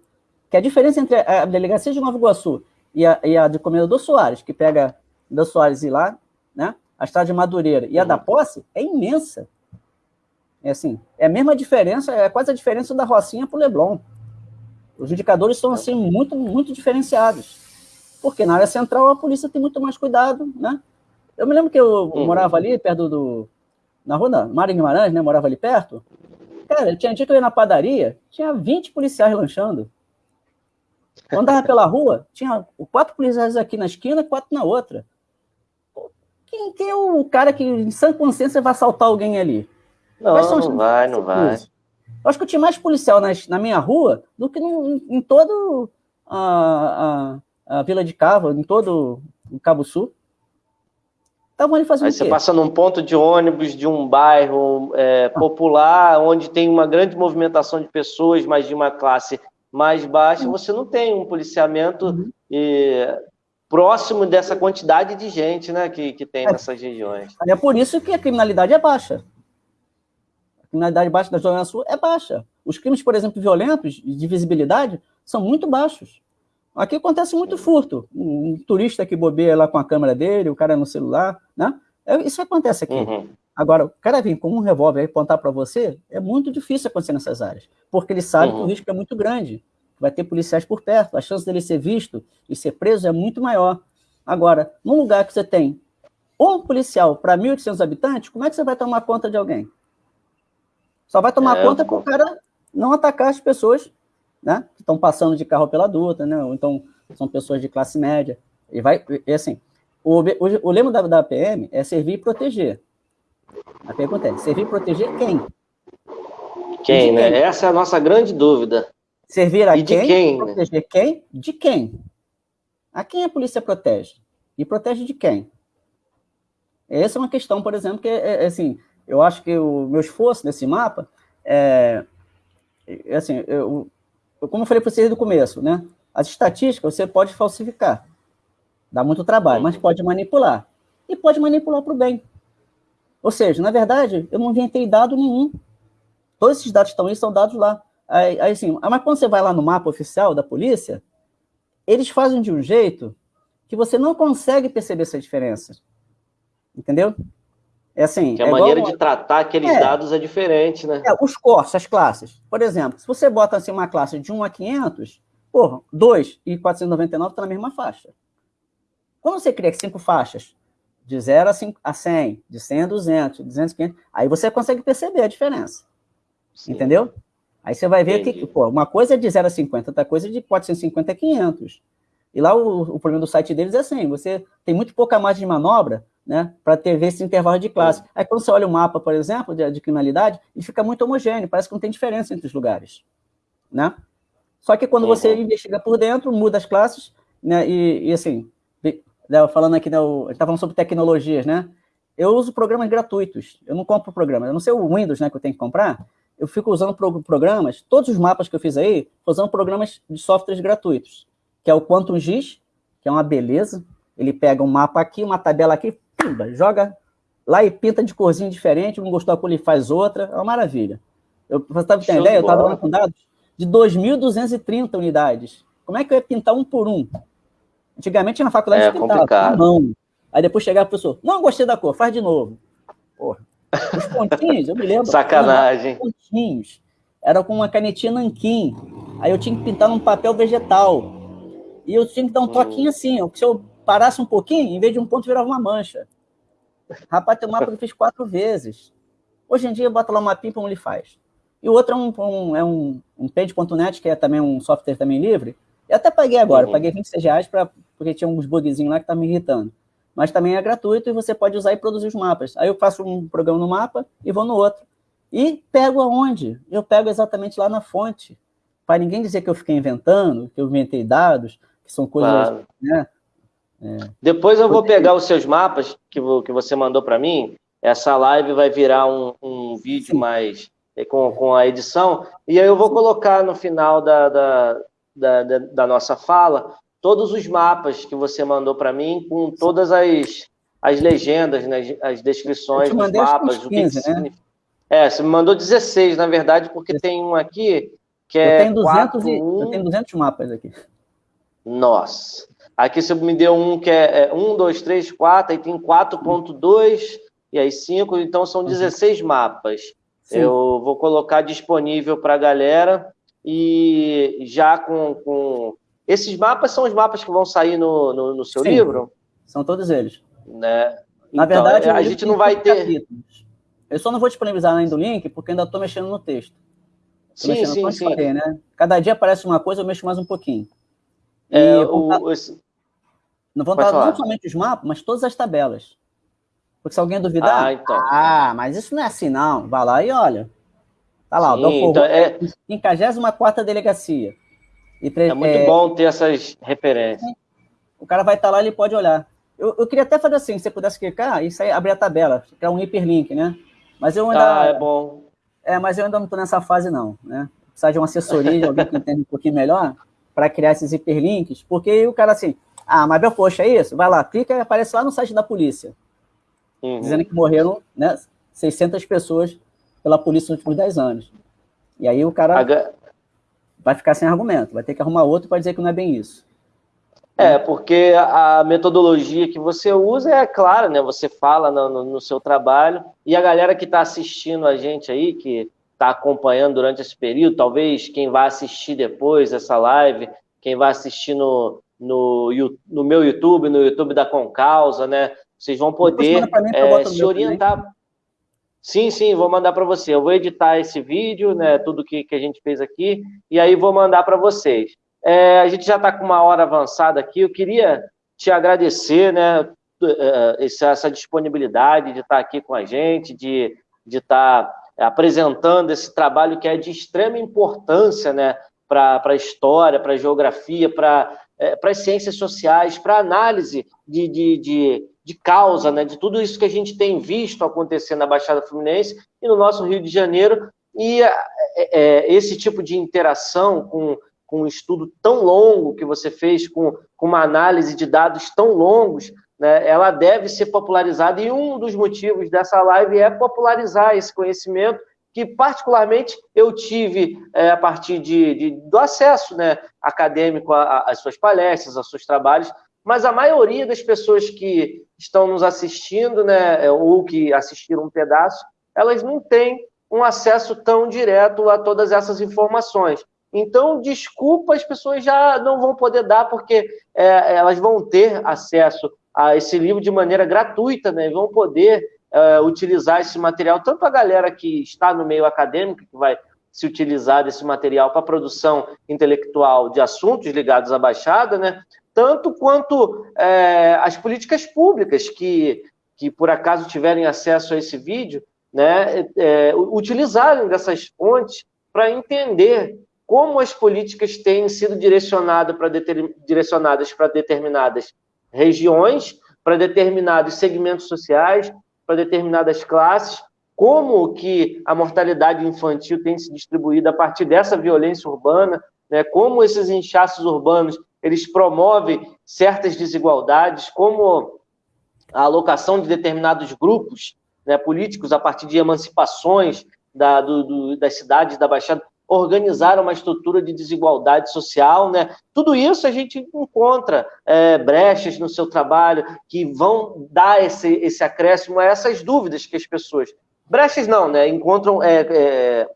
Que a diferença entre a delegacia de Nova Iguaçu e a, e a do Comendador Soares, que pega da Soares e lá, né? A estrada de Madureira e a da Posse é imensa. É assim, é a mesma diferença, é quase a diferença da Rocinha para o Leblon. Os indicadores são assim muito, muito diferenciados. Porque na área central a polícia tem muito mais cuidado, né? Eu me lembro que eu uhum. morava ali perto do. Na rua da Mário Guimarães, né? Morava ali perto. Cara, tinha dia que eu ia na padaria, tinha 20 policiais lanchando. Eu andava pela rua, tinha quatro policiais aqui na esquina e quatro na outra. Quem, quem, é o cara que, em sã consciência, vai assaltar alguém ali? Não, não vai, não vai. Eu acho que eu tinha mais policial na, na minha rua do que no, em todo a, a, a, Vila de Cava, em todo o Cabo Sul. Estavam ali fazendo Aí você passa num ponto de ônibus de um bairro é, ah. popular, onde tem uma grande movimentação de pessoas, mas de uma classe mais baixa, você não tem um policiamento uhum. e, próximo dessa quantidade de gente né, que, que tem é. nessas regiões. É por isso que a criminalidade é baixa. A criminalidade baixa da Zona Sul é baixa. Os crimes, por exemplo, violentos, de visibilidade, são muito baixos. Aqui acontece muito furto. Um, turista que bobeia lá com a câmera dele, o cara no celular, né? É, isso acontece aqui. Uhum. Agora, o cara vir com um revólver e apontar para você, é muito difícil acontecer nessas áreas, porque ele sabe uhum. que o risco é muito grande, vai ter policiais por perto, a chance dele ser visto e ser preso é muito maior. Agora, num lugar que você tem um policial para 1.800 habitantes, como é que você vai tomar conta de alguém? Só vai tomar é, conta com o cara não atacar as pessoas né, que estão passando de carro pela duta, né, ou então são pessoas de classe média. E vai, e assim, o, o, o lema da, da PM é servir e proteger. A pergunta é, servir proteger quem? Quem, né? Quem? Essa é a nossa grande dúvida. Servir a e quem? De quem? Proteger quem? De quem? A quem a polícia protege? E protege de quem? Essa é uma questão, por exemplo, que é, é assim, eu acho que o meu esforço nesse mapa é, assim, eu, eu, como eu falei para vocês do começo, né? As estatísticas você pode falsificar, dá muito trabalho, mas pode manipular. E pode manipular para o bem. Ou seja, na verdade, eu não inventei dado nenhum. Todos esses dados que estão aí são dados lá. Aí, aí assim, mas quando você vai lá no mapa oficial da polícia, eles fazem de um jeito que você não consegue perceber essa diferença. Entendeu? É assim. Que a é maneira igual... de tratar aqueles é, dados é diferente, né? É, os corsos, as classes. Por exemplo, se você bota assim uma classe de 1 a 500, porra, 2 e 499 estão tá na mesma faixa. Quando você cria cinco faixas, de 0 a 100, de 100 a 200, de 200 a 500, aí você consegue perceber a diferença. Sim. Entendeu? Aí você vai ver Entendi. que, pô, uma coisa é de 0 a 50, outra coisa é de 450 a 500. E lá o, o problema do site deles é assim, você tem muito pouca margem de manobra, né, para ter esse intervalo de classe. Sim. Aí quando você olha o mapa, por exemplo, de, de, criminalidade, ele fica muito homogêneo, parece que não tem diferença entre os lugares, né? Só que quando uhum. você investiga por dentro, muda as classes, né, e, e assim, falando aqui, né, a gente tá falando sobre tecnologias, né? Eu uso programas gratuitos, eu não compro programas, eu não sei o Windows, né, que eu tenho que comprar, eu fico usando programas, todos os mapas que eu fiz aí, usando programas de softwares gratuitos, que é o QuantumGIS, que é uma beleza, ele pega um mapa aqui, uma tabela aqui, pimba, joga lá e pinta de corzinha diferente, não gostou da cor, ele faz outra, é uma maravilha. Eu, você estava tendo ideia? Eu estava dando com dados de 2.230 unidades. Como é que eu ia pintar um por um? Antigamente na faculdade é, pintava com mão. Aí depois chegava o professor, não gostei da cor, faz de novo. Porra. Os pontinhos, eu me lembro. Sacanagem. Pontinhos. Era com uma canetinha nanquim. Aí eu tinha que pintar num papel vegetal. E eu tinha que dar um toquinho assim, ó, se eu parasse um pouquinho, em vez de um ponto, virava uma mancha. Rapaz, tem um mapa que eu fiz quatro vezes. Hoje em dia, bota lá uma pipa, como ele faz. E o outro é um, um, é um, um Paint.net, que é também um software também livre. Eu até paguei agora, uhum. paguei 26 reais pra, porque tinha uns bugzinhos lá que tá me irritando. Mas também é gratuito e você pode usar e produzir os mapas. Aí eu faço um programa no mapa e vou no outro. E pego aonde? Eu pego exatamente lá na fonte. Para ninguém dizer que eu fiquei inventando, que eu inventei dados, que são coisas claro. né, é. Depois eu vou pegar os seus mapas que, que você mandou para mim. Essa live vai virar um, um vídeo Sim. mais é, com, com a edição. E aí eu vou colocar no final da, da, da, da, da nossa fala todos os mapas que você mandou para mim, com todas as, as legendas, né, as descrições dos mapas. 15, o que, que né? É, você me mandou 16, na verdade, porque tem um aqui que é. Eu tenho 200, 4, e, eu tenho 200 mapas aqui. Nossa. Aqui você me deu um que é, 1, 2, 3, 4, aí tem 4.2 e aí 5, então são 16 uhum. mapas. Sim. Eu vou colocar disponível para a galera e já com, com, Esses mapas são os mapas que vão sair no, no, no seu Sim. livro? São todos eles. Né? Na então, verdade, a gente não vai ter... Capítulos. Eu só não vou disponibilizar ainda o link, porque ainda estou mexendo no texto. Tô sim, sim, sim. Falei, né? Cada dia aparece uma coisa, eu mexo mais um pouquinho. É, o, esse... Não vão estar não somente os mapas, mas todas as tabelas. Porque se alguém duvidar, ah, então. ah, mas isso não é assim, não. Vai lá e olha. Tá lá, Sim, o então é... 54 delegacia. E pre... É muito é... bom ter essas referências. O cara vai estar lá, ele pode olhar. Eu, eu queria até fazer assim, se você pudesse clicar e sair, abrir a tabela, criar um hiperlink, né? Mas eu ainda... Ah, é bom. É, mas eu ainda não estou nessa fase, não, né? Precisa de uma assessoria, de alguém que entenda um pouquinho melhor, para criar esses hiperlinks, porque o cara assim, ah, mas poxa, é isso? Vai lá, clica e aparece lá no site da polícia. Uhum. Dizendo que morreram né, 600 pessoas pela polícia nos últimos 10 anos. E aí o cara H... vai ficar sem argumento, vai ter que arrumar outro para dizer que não é bem isso. É, porque a metodologia que você usa é clara, né? Você fala no, no, seu trabalho e a galera que está assistindo a gente aí, que está acompanhando durante esse período, talvez quem vai assistir depois essa live, quem vai assistir no, no, no meu YouTube, no YouTube da Concausa, né? Vocês vão poder é, se orientar. Sim, sim, vou mandar para você. Eu vou editar esse vídeo, né? Tudo que, que a gente fez aqui, e aí vou mandar para vocês. É, a gente já está com uma hora avançada aqui. Eu queria te agradecer, né? É, essa disponibilidade de estar aqui com a gente, de estar apresentando esse trabalho que é de extrema importância, né? Para a história, para a geografia, para é, as ciências sociais, para análise de, de, de, de, causa, né, de tudo isso que a gente tem visto acontecer na Baixada Fluminense e no nosso Rio de Janeiro, e é, é, esse tipo de interação com, com um estudo tão longo que você fez, com, com uma análise de dados tão longos, né, ela deve ser popularizada, e um dos motivos dessa live é popularizar esse conhecimento que particularmente eu tive é, a partir de, de, do acesso né, acadêmico às suas palestras, aos seus trabalhos, mas a maioria das pessoas que estão nos assistindo, né, ou que assistiram um pedaço, elas não têm um acesso tão direto a todas essas informações. Então, desculpa, as pessoas já não vão poder dar, porque é, elas vão ter acesso a esse livro de maneira gratuita, né, vão poder uh, utilizar esse material, tanto a galera que está no meio acadêmico, que vai se utilizar desse material para produção intelectual de assuntos ligados à Baixada, né? Tanto quanto é, as políticas públicas que, que, por acaso, tiverem acesso a esse vídeo, né? É, utilizarem dessas fontes para entender como as políticas têm sido direcionadas para determinadas regiões, para determinados segmentos sociais, para determinadas classes, como que a mortalidade infantil tem se distribuído a partir dessa violência urbana, né? como esses inchaços urbanos eles promovem certas desigualdades, como a alocação de determinados grupos né, políticos a partir de emancipações da, do, do, das cidades da Baixada, organizar uma estrutura de desigualdade social, né? Tudo isso a gente encontra é, brechas no seu trabalho que vão dar esse, esse acréscimo a essas dúvidas que as pessoas... Brechas não, né? Encontram é, é,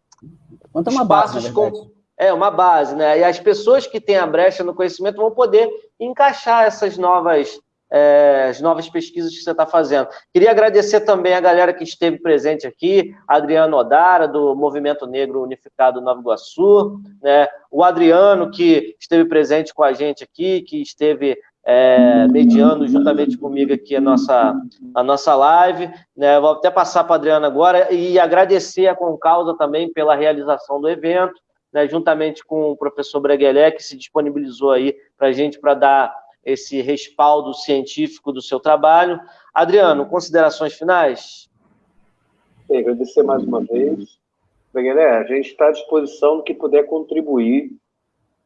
uma base, com... É, uma base, né? E as pessoas que têm a brecha no conhecimento vão poder encaixar essas novas é, as novas pesquisas que você está fazendo. Queria agradecer também a galera que esteve presente aqui, Adriano Odara, do Movimento Negro Unificado Nova Iguaçu, né, o Adriano, que esteve presente com a gente aqui, que esteve é, mediando juntamente comigo aqui a nossa, a nossa live. Né, vou até passar para a Adriano agora e agradecer a Concausa também pela realização do evento, né, juntamente com o professor Breguelé, que se disponibilizou aí para a gente para dar esse respaldo científico do seu trabalho. Adriano, considerações finais? Bem, agradecer mais uma vez. Guilherme, a gente está à disposição do que puder contribuir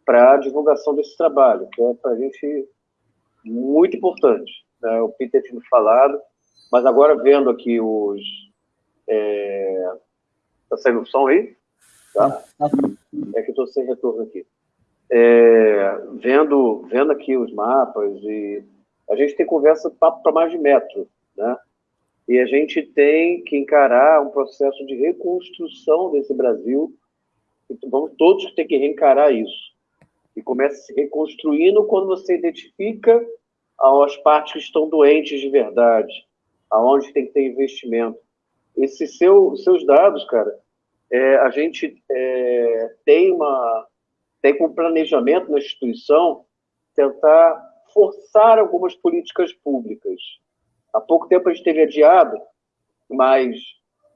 para a divulgação desse trabalho, que é para a gente muito importante. Né? O Peter tinha falado, mas agora vendo aqui os... Está é... Tá saindo o som aí? Tá? É que estou sem retorno aqui é, vendo, vendo aqui os mapas, e a gente tem conversa papo para mais de metro, né? E a gente tem que encarar um processo de reconstrução desse Brasil. Então, vamos todos ter que reencarar isso. E começa se reconstruindo quando você identifica as partes que estão doentes de verdade, aonde tem que ter investimento. Esses seu, seus dados, cara, é, a gente é, tem uma, tem como planejamento na instituição tentar forçar algumas políticas públicas. Há pouco tempo a gente teve adiado, mas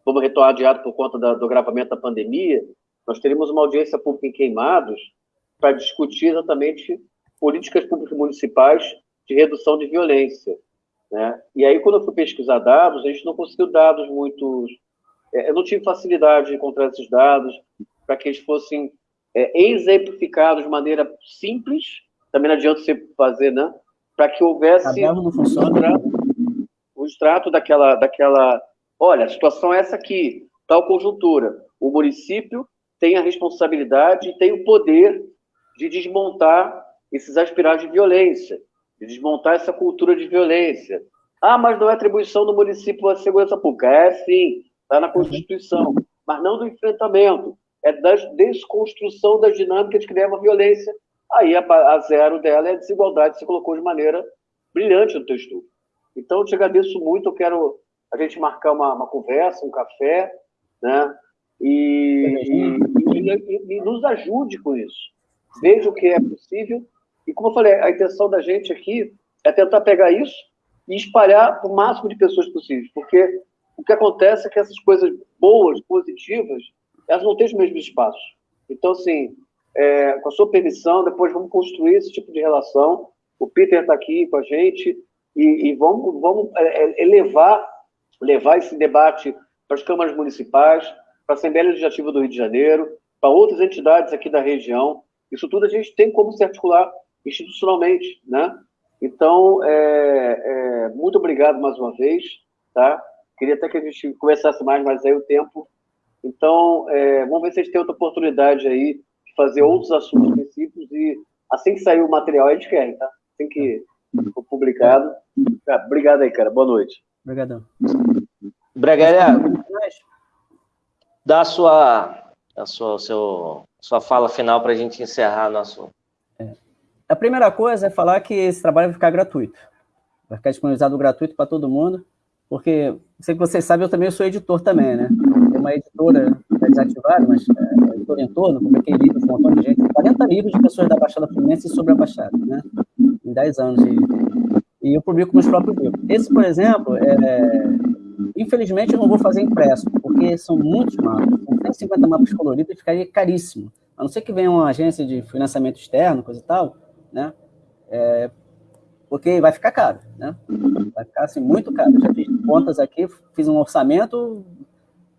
vamos retornar adiado por conta da, do agravamento da pandemia, nós teremos uma audiência pública em Queimados para discutir exatamente políticas públicas municipais de redução de violência. Né? E aí, quando eu fui pesquisar dados, a gente não conseguiu dados muito... É, eu não tive facilidade de encontrar esses dados para que eles fossem é, exemplificado de maneira simples, também não adianta você fazer, né? Para que houvesse não funciona. o extrato daquela, daquela. Olha, a situação é essa aqui, tal conjuntura. O município tem a responsabilidade e tem o poder de desmontar esses aspirados de violência, de desmontar essa cultura de violência. Ah, mas não é atribuição do município a segurança pública. É sim, está na Constituição, mas não do enfrentamento é da desconstrução das dinâmicas que levam à violência. Aí a, a zero dela é a desigualdade, você colocou de maneira brilhante no teu estudo. Então, eu te agradeço muito, eu quero a gente marcar uma, uma conversa, um café, né? E, e, e, e, nos ajude com isso. Veja o que é possível. E como eu falei, a intenção da gente aqui é tentar pegar isso e espalhar o máximo de pessoas possíveis, porque o que acontece é que essas coisas boas, positivas, elas não têm os mesmos espaços. Então, assim, é, com a sua permissão, depois vamos construir esse tipo de relação. O Peter está aqui com a gente e, e vamos, vamos é, é, elevar levar esse debate para as câmaras municipais, para a Assembleia Legislativa do Rio de Janeiro, para outras entidades aqui da região. Isso tudo a gente tem como se articular institucionalmente, né? Então, é, é, muito obrigado mais uma vez, tá? Queria até que a gente conversasse mais, mas aí o tempo. Então, é, vamos ver se a gente tem outra oportunidade aí de fazer outros assuntos específicos e assim que sair o material, a gente quer, tá? Assim que for publicado. Ah, obrigado aí, cara. Boa noite. Obrigadão. Breguelia, dá a sua, a sua, seu, sua fala final para a gente encerrar nosso. É. A primeira coisa é falar que esse trabalho vai ficar gratuito. Vai ficar disponibilizado gratuito para todo mundo, porque, sei que vocês sabem, eu também sou editor também, né? Tem uma editora está desativada, mas é, editora em torno, publiquei livros, um montão de gente, 40 livros de pessoas da Baixada Fluminense sobre a Baixada, né? Em 10 anos de, e eu publico meus próprios livros. Esse, por exemplo, é, infelizmente eu não vou fazer impresso, porque são muitos mapas. São 150 mapas coloridos, ficaria caríssimo. A não ser que venha uma agência de financiamento externo, coisa e tal, né? É, porque vai ficar caro, né? Vai ficar, assim, muito caro. Já fiz contas aqui, fiz um orçamento,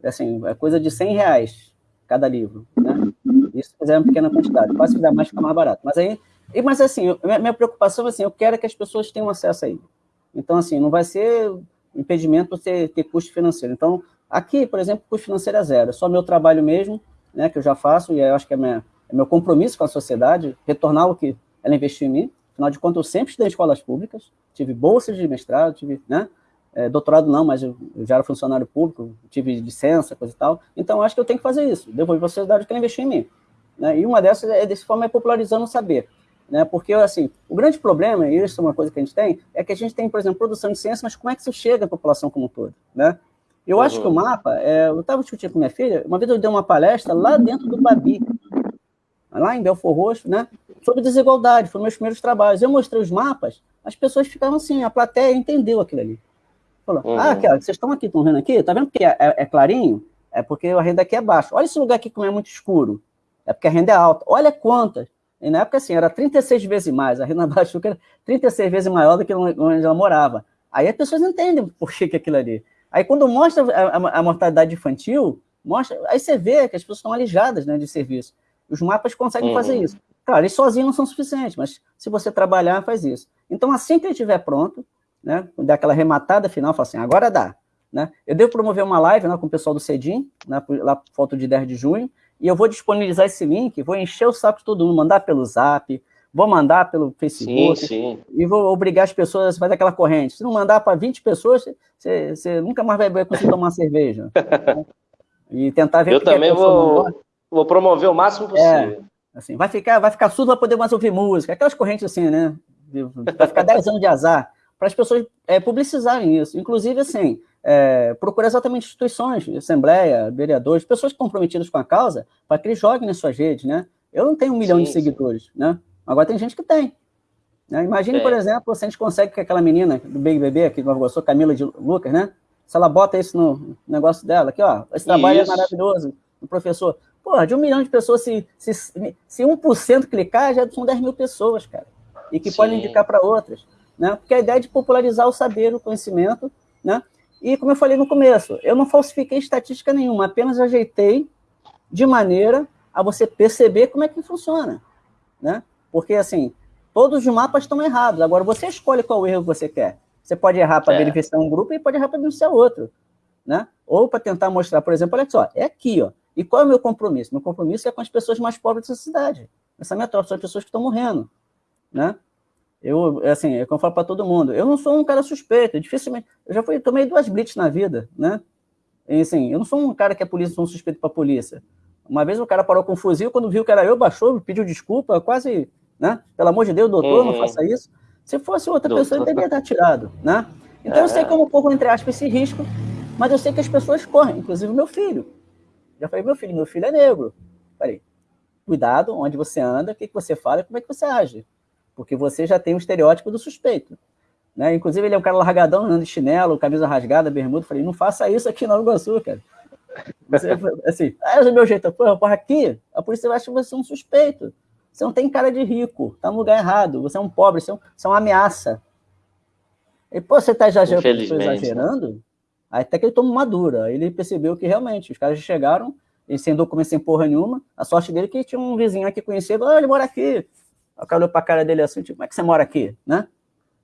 assim, é coisa de 100 reais cada livro, né? Isso se fizer uma pequena quantidade. Quase que dá mais, fica mais barato. Mas aí mas, assim, minha preocupação, assim, eu quero que as pessoas tenham acesso aí. Então, assim, não vai ser impedimento você ter custo financeiro. Então, aqui, por exemplo, custo financeiro é zero. É só meu trabalho mesmo, né, que eu já faço, e eu acho que é, minha, é meu compromisso com a sociedade, retornar o que ela investiu em mim. Afinal de contas, eu sempre estudei em escolas públicas, tive bolsas de mestrado, tive, né, é, doutorado não, mas eu, já era funcionário público, tive licença, coisa e tal. Então, acho que eu tenho que fazer isso, devolver para a sociedade o que ela investiu em mim. Né? E uma dessas é, desse forma, é popularizando o saber né? Porque, assim, o grande problema, e isso é uma coisa que a gente tem, é que a gente tem, por exemplo, produção de ciência, mas como é que isso chega à população como um todo, né? Eu uhum. acho que o mapa, é, eu estava discutindo com minha filha, uma vez eu dei uma palestra lá dentro do Babi, lá em Belfor Roxo, né? Sobre desigualdade, foram meus primeiros trabalhos. Eu mostrei os mapas, as pessoas ficaram assim, a plateia entendeu aquilo ali. Falou, uhum. ah, aqui, ó, vocês estão aqui, estão vendo aqui? Tá vendo que é, é, é, clarinho? É porque a renda aqui é baixa. Olha esse lugar aqui como é muito escuro. É porque a renda é alta. Olha quantas. E na época, assim, era 36 vezes mais. A Rena Bachuca era 36 vezes maior do que onde ela morava. Aí as pessoas entendem por que, que aquilo ali. Aí quando mostra a, a, a, mortalidade infantil, mostra, aí você vê que as pessoas estão alijadas né, de serviço. Os mapas conseguem uhum. fazer isso. Claro, eles sozinhos não são suficientes, mas se você trabalhar, faz isso. Então, assim que ele estiver pronto, né, dar aquela rematada final, fala assim, agora dá. Né? Eu devo promover uma live né, com o pessoal do CEDIM, né, lá por foto de 10 de junho, e eu vou disponibilizar esse link, vou encher o saco de todo mundo, mandar pelo Zap, vou mandar pelo Facebook, sim, sim. e vou obrigar as pessoas a fazer aquela corrente. Se não mandar para 20 pessoas, você, você, nunca mais vai conseguir tomar cerveja. E tentar ver... Eu também vou, vou promover o máximo possível. É, assim, vai ficar, vai ficar surdo, vai poder mais ouvir música, aquelas correntes assim, né? Vai ficar 10 anos de azar, para as pessoas é, publicizarem isso. Inclusive, assim, é, procurar exatamente instituições, assembleia, vereadores, pessoas comprometidas com a causa, para que eles joguem nas suas redes, né? Eu não tenho um milhão sim, de seguidores, sim. né? Agora tem gente que tem. Né? Imagine, é. por exemplo, se a gente consegue que aquela menina do Big Bebê, que nós gostou, Camila de Lucas, né? Se ela bota isso no negócio dela, aqui, ó, esse trabalho é isso. é maravilhoso, o professor. Porra, de um milhão de pessoas, se, se, se 1% clicar, já são 10 mil pessoas, cara. E que Sim. podem indicar para outras. Né? Porque a ideia é de popularizar o saber, o conhecimento, né? E, como eu falei no começo, eu não falsifiquei estatística nenhuma, apenas ajeitei de maneira a você perceber como é que funciona. Né? Porque, assim, todos os mapas estão errados. Agora, você escolhe qual erro você quer. Você pode errar para é. beneficiar um grupo e pode errar para beneficiar outro. Né? Ou para tentar mostrar, por exemplo, olha só, é aqui, ó. E qual é o meu compromisso? Meu compromisso é com as pessoas mais pobres dessa cidade. Essa é a minha troca, são as pessoas que estão morrendo. Né? Eu, é assim, é como eu falo para todo mundo, eu não sou um cara suspeito, dificilmente, eu já fui, tomei duas blitz na vida, né? E, assim, eu não sou um cara que é polícia, sou um suspeito para polícia. Uma vez o cara parou com um fuzil, quando viu que era eu, baixou, pediu desculpa, quase, né? Pelo amor de Deus, doutor, uhum. não faça isso. Se fosse outra doutor. pessoa, ele deveria estar tirado, né? Então é. eu sei como eu corro, entre aspas, esse risco, mas eu sei que as pessoas correm, inclusive o meu filho. Já falei, meu filho, meu filho é negro. Falei, cuidado onde você anda, o que, que você fala, como é que você age porque você já tem o estereótipo do suspeito. Né? Inclusive, ele é um cara largadão, andando de chinelo, camisa rasgada, bermuda. Falei, não faça isso aqui no Iguaçu, cara. Você, assim, ah, é o meu jeito. Porra, porra, aqui, a polícia vai achar você um suspeito. Você não tem cara de rico, tá no lugar errado. Você é um pobre, você é, um, você é uma ameaça. E, pô, você tá exagerando? Né? Até que ele tomou uma dura. Aí ele percebeu que realmente os caras chegaram, ele sem documento, sem porra nenhuma. A sorte dele é que tinha um vizinho aqui conhecido, ah, ele mora aqui. O cara olhou pra cara dele assim, tipo, como é que você mora aqui, né?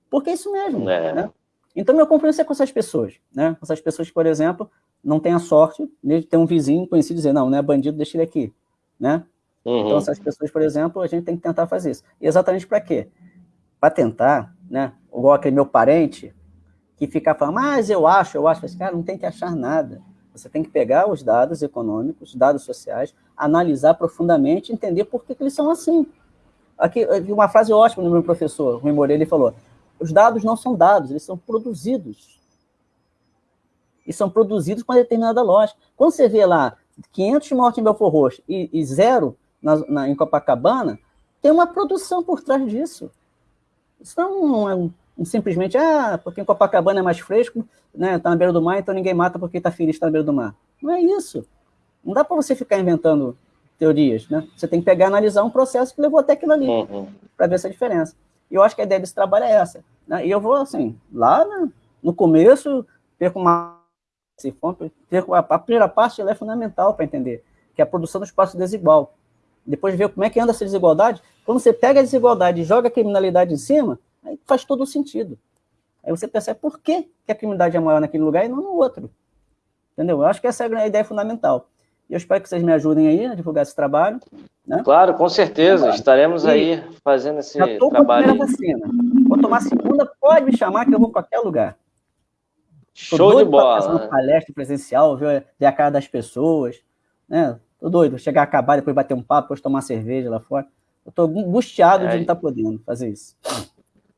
Porque é isso mesmo, é. né? Então, meu compromisso é com essas pessoas, né? Com essas pessoas que, por exemplo, não têm a sorte de ter um vizinho conhecido dizer, não, não é bandido, deixa ele aqui, né? Uhum. Então, essas pessoas, por exemplo, a gente tem que tentar fazer isso. E exatamente para quê? Para tentar, né? Igual aquele meu parente, que fica falando, mas eu acho, eu acho. Mas, cara, não tem que achar nada. Você tem que pegar os dados econômicos, dados sociais, analisar profundamente, entender por que, que eles são assim. Aqui, uma frase ótima do meu professor, Rui Moreira, ele falou, os dados não são dados, eles são produzidos. E são produzidos com uma determinada lógica. Quando você vê lá 500 mortes em Belfort Roxo e, e zero na, na, em Copacabana, tem uma produção por trás disso. Isso não é um, um, simplesmente, ah, porque em Copacabana é mais fresco, né, tá na beira do mar, então ninguém mata porque está feliz está na beira do mar. Não é isso. Não dá para você ficar inventando teorias, né? Você tem que pegar e analisar um processo que levou até aquilo ali, uhum. para ver essa diferença. E eu acho que a ideia desse trabalho é essa. Né? E eu vou, assim, lá né, no começo, perco uma... Perco a, a primeira parte ela é fundamental para entender, que é a produção do espaço desigual. Depois ver como é que anda essa desigualdade. Quando você pega a desigualdade e joga a criminalidade em cima, aí faz todo o sentido. Aí você percebe por que, a criminalidade é maior naquele lugar e não no outro. Entendeu? Eu acho que essa é a ideia fundamental. E eu espero que vocês me ajudem aí a divulgar esse trabalho. Né? Claro, com certeza. Claro. Estaremos e aí fazendo esse já tô trabalho. Com a vacina. Vou tomar a segunda, pode me chamar que eu vou para qualquer lugar. Tô Show de bola. Fazer uma palestra presencial, ver, ver a cara das pessoas. Né? Tô doido, chegar a acabar, depois bater um papo, depois tomar cerveja lá fora. Eu tô angustiado é, de não estar tá podendo fazer isso.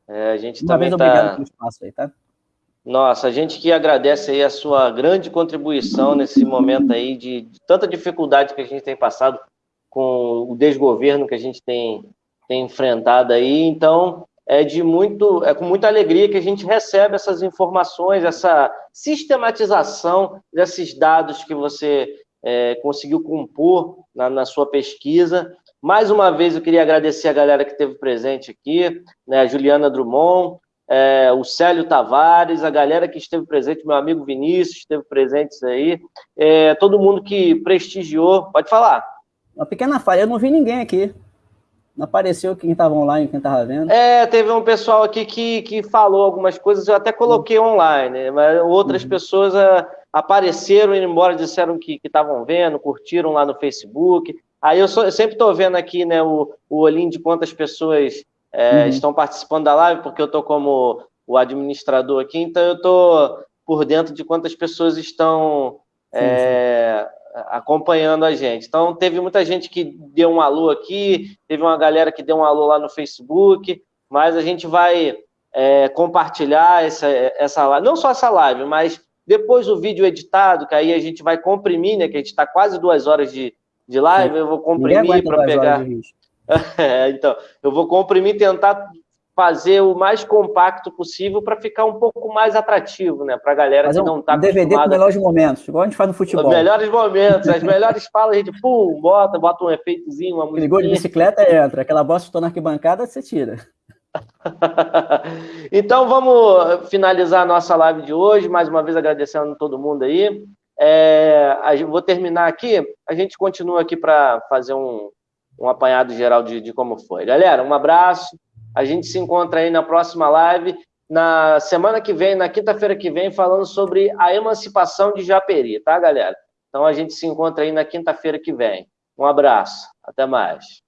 É, a gente uma também vez, tá... obrigado pelo espaço aí, tá? Nossa, a gente que agradece aí a sua grande contribuição nesse momento aí de, de, tanta dificuldade que a gente tem passado com o desgoverno que a gente tem, tem enfrentado aí. Então, é de muito, é com muita alegria que a gente recebe essas informações, essa sistematização desses dados que você é, conseguiu compor na, na, sua pesquisa. Mais uma vez, eu queria agradecer a galera que esteve presente aqui, né, a Juliana Drummond, é, o Célio Tavares, a galera que esteve presente, meu amigo Vinícius esteve presente aí, é, todo mundo que prestigiou. Pode falar. Uma pequena falha, eu não vi ninguém aqui. Não apareceu quem estava online, quem estava vendo. É, teve um pessoal aqui que, que falou algumas coisas, eu até coloquei online, mas outras uhum. pessoas uh, apareceram e embora, disseram que estavam vendo, curtiram lá no Facebook. Aí eu, sou, eu sempre estou vendo aqui né, o, o olhinho de quantas pessoas é, uhum. estão participando da live, porque eu estou como o administrador aqui, então eu estou por dentro de quantas pessoas estão sim, é, sim. acompanhando a gente. Então, teve muita gente que deu um alô aqui, teve uma galera que deu um alô lá no Facebook, mas a gente vai é, compartilhar essa, essa live, não só essa live, mas depois o vídeo editado, que aí a gente vai comprimir, né? Que a gente está quase duas horas de, de live, eu vou comprimir para pegar. É, então, eu vou comprimir e tentar fazer o mais compacto possível para ficar um pouco mais atrativo, né? Para a galera Fazer que não está um DVD com melhores momentos, igual a gente faz no futebol. Os melhores momentos, as melhores falas, a gente pum, bota, bota um efeitozinho, uma música. Ligou de bicicleta, entra. Aquela bosta estou na arquibancada, você tira. então vamos finalizar a nossa live de hoje, mais uma vez agradecendo a todo mundo aí. É, vou terminar aqui, a gente continua aqui para fazer um, um apanhado geral de, de como foi. Galera, um abraço. A gente se encontra aí na próxima live, na semana que vem, na quinta-feira que vem, falando sobre a emancipação de Japeri, tá, galera? Então a gente se encontra aí na quinta-feira que vem. Um abraço. Até mais.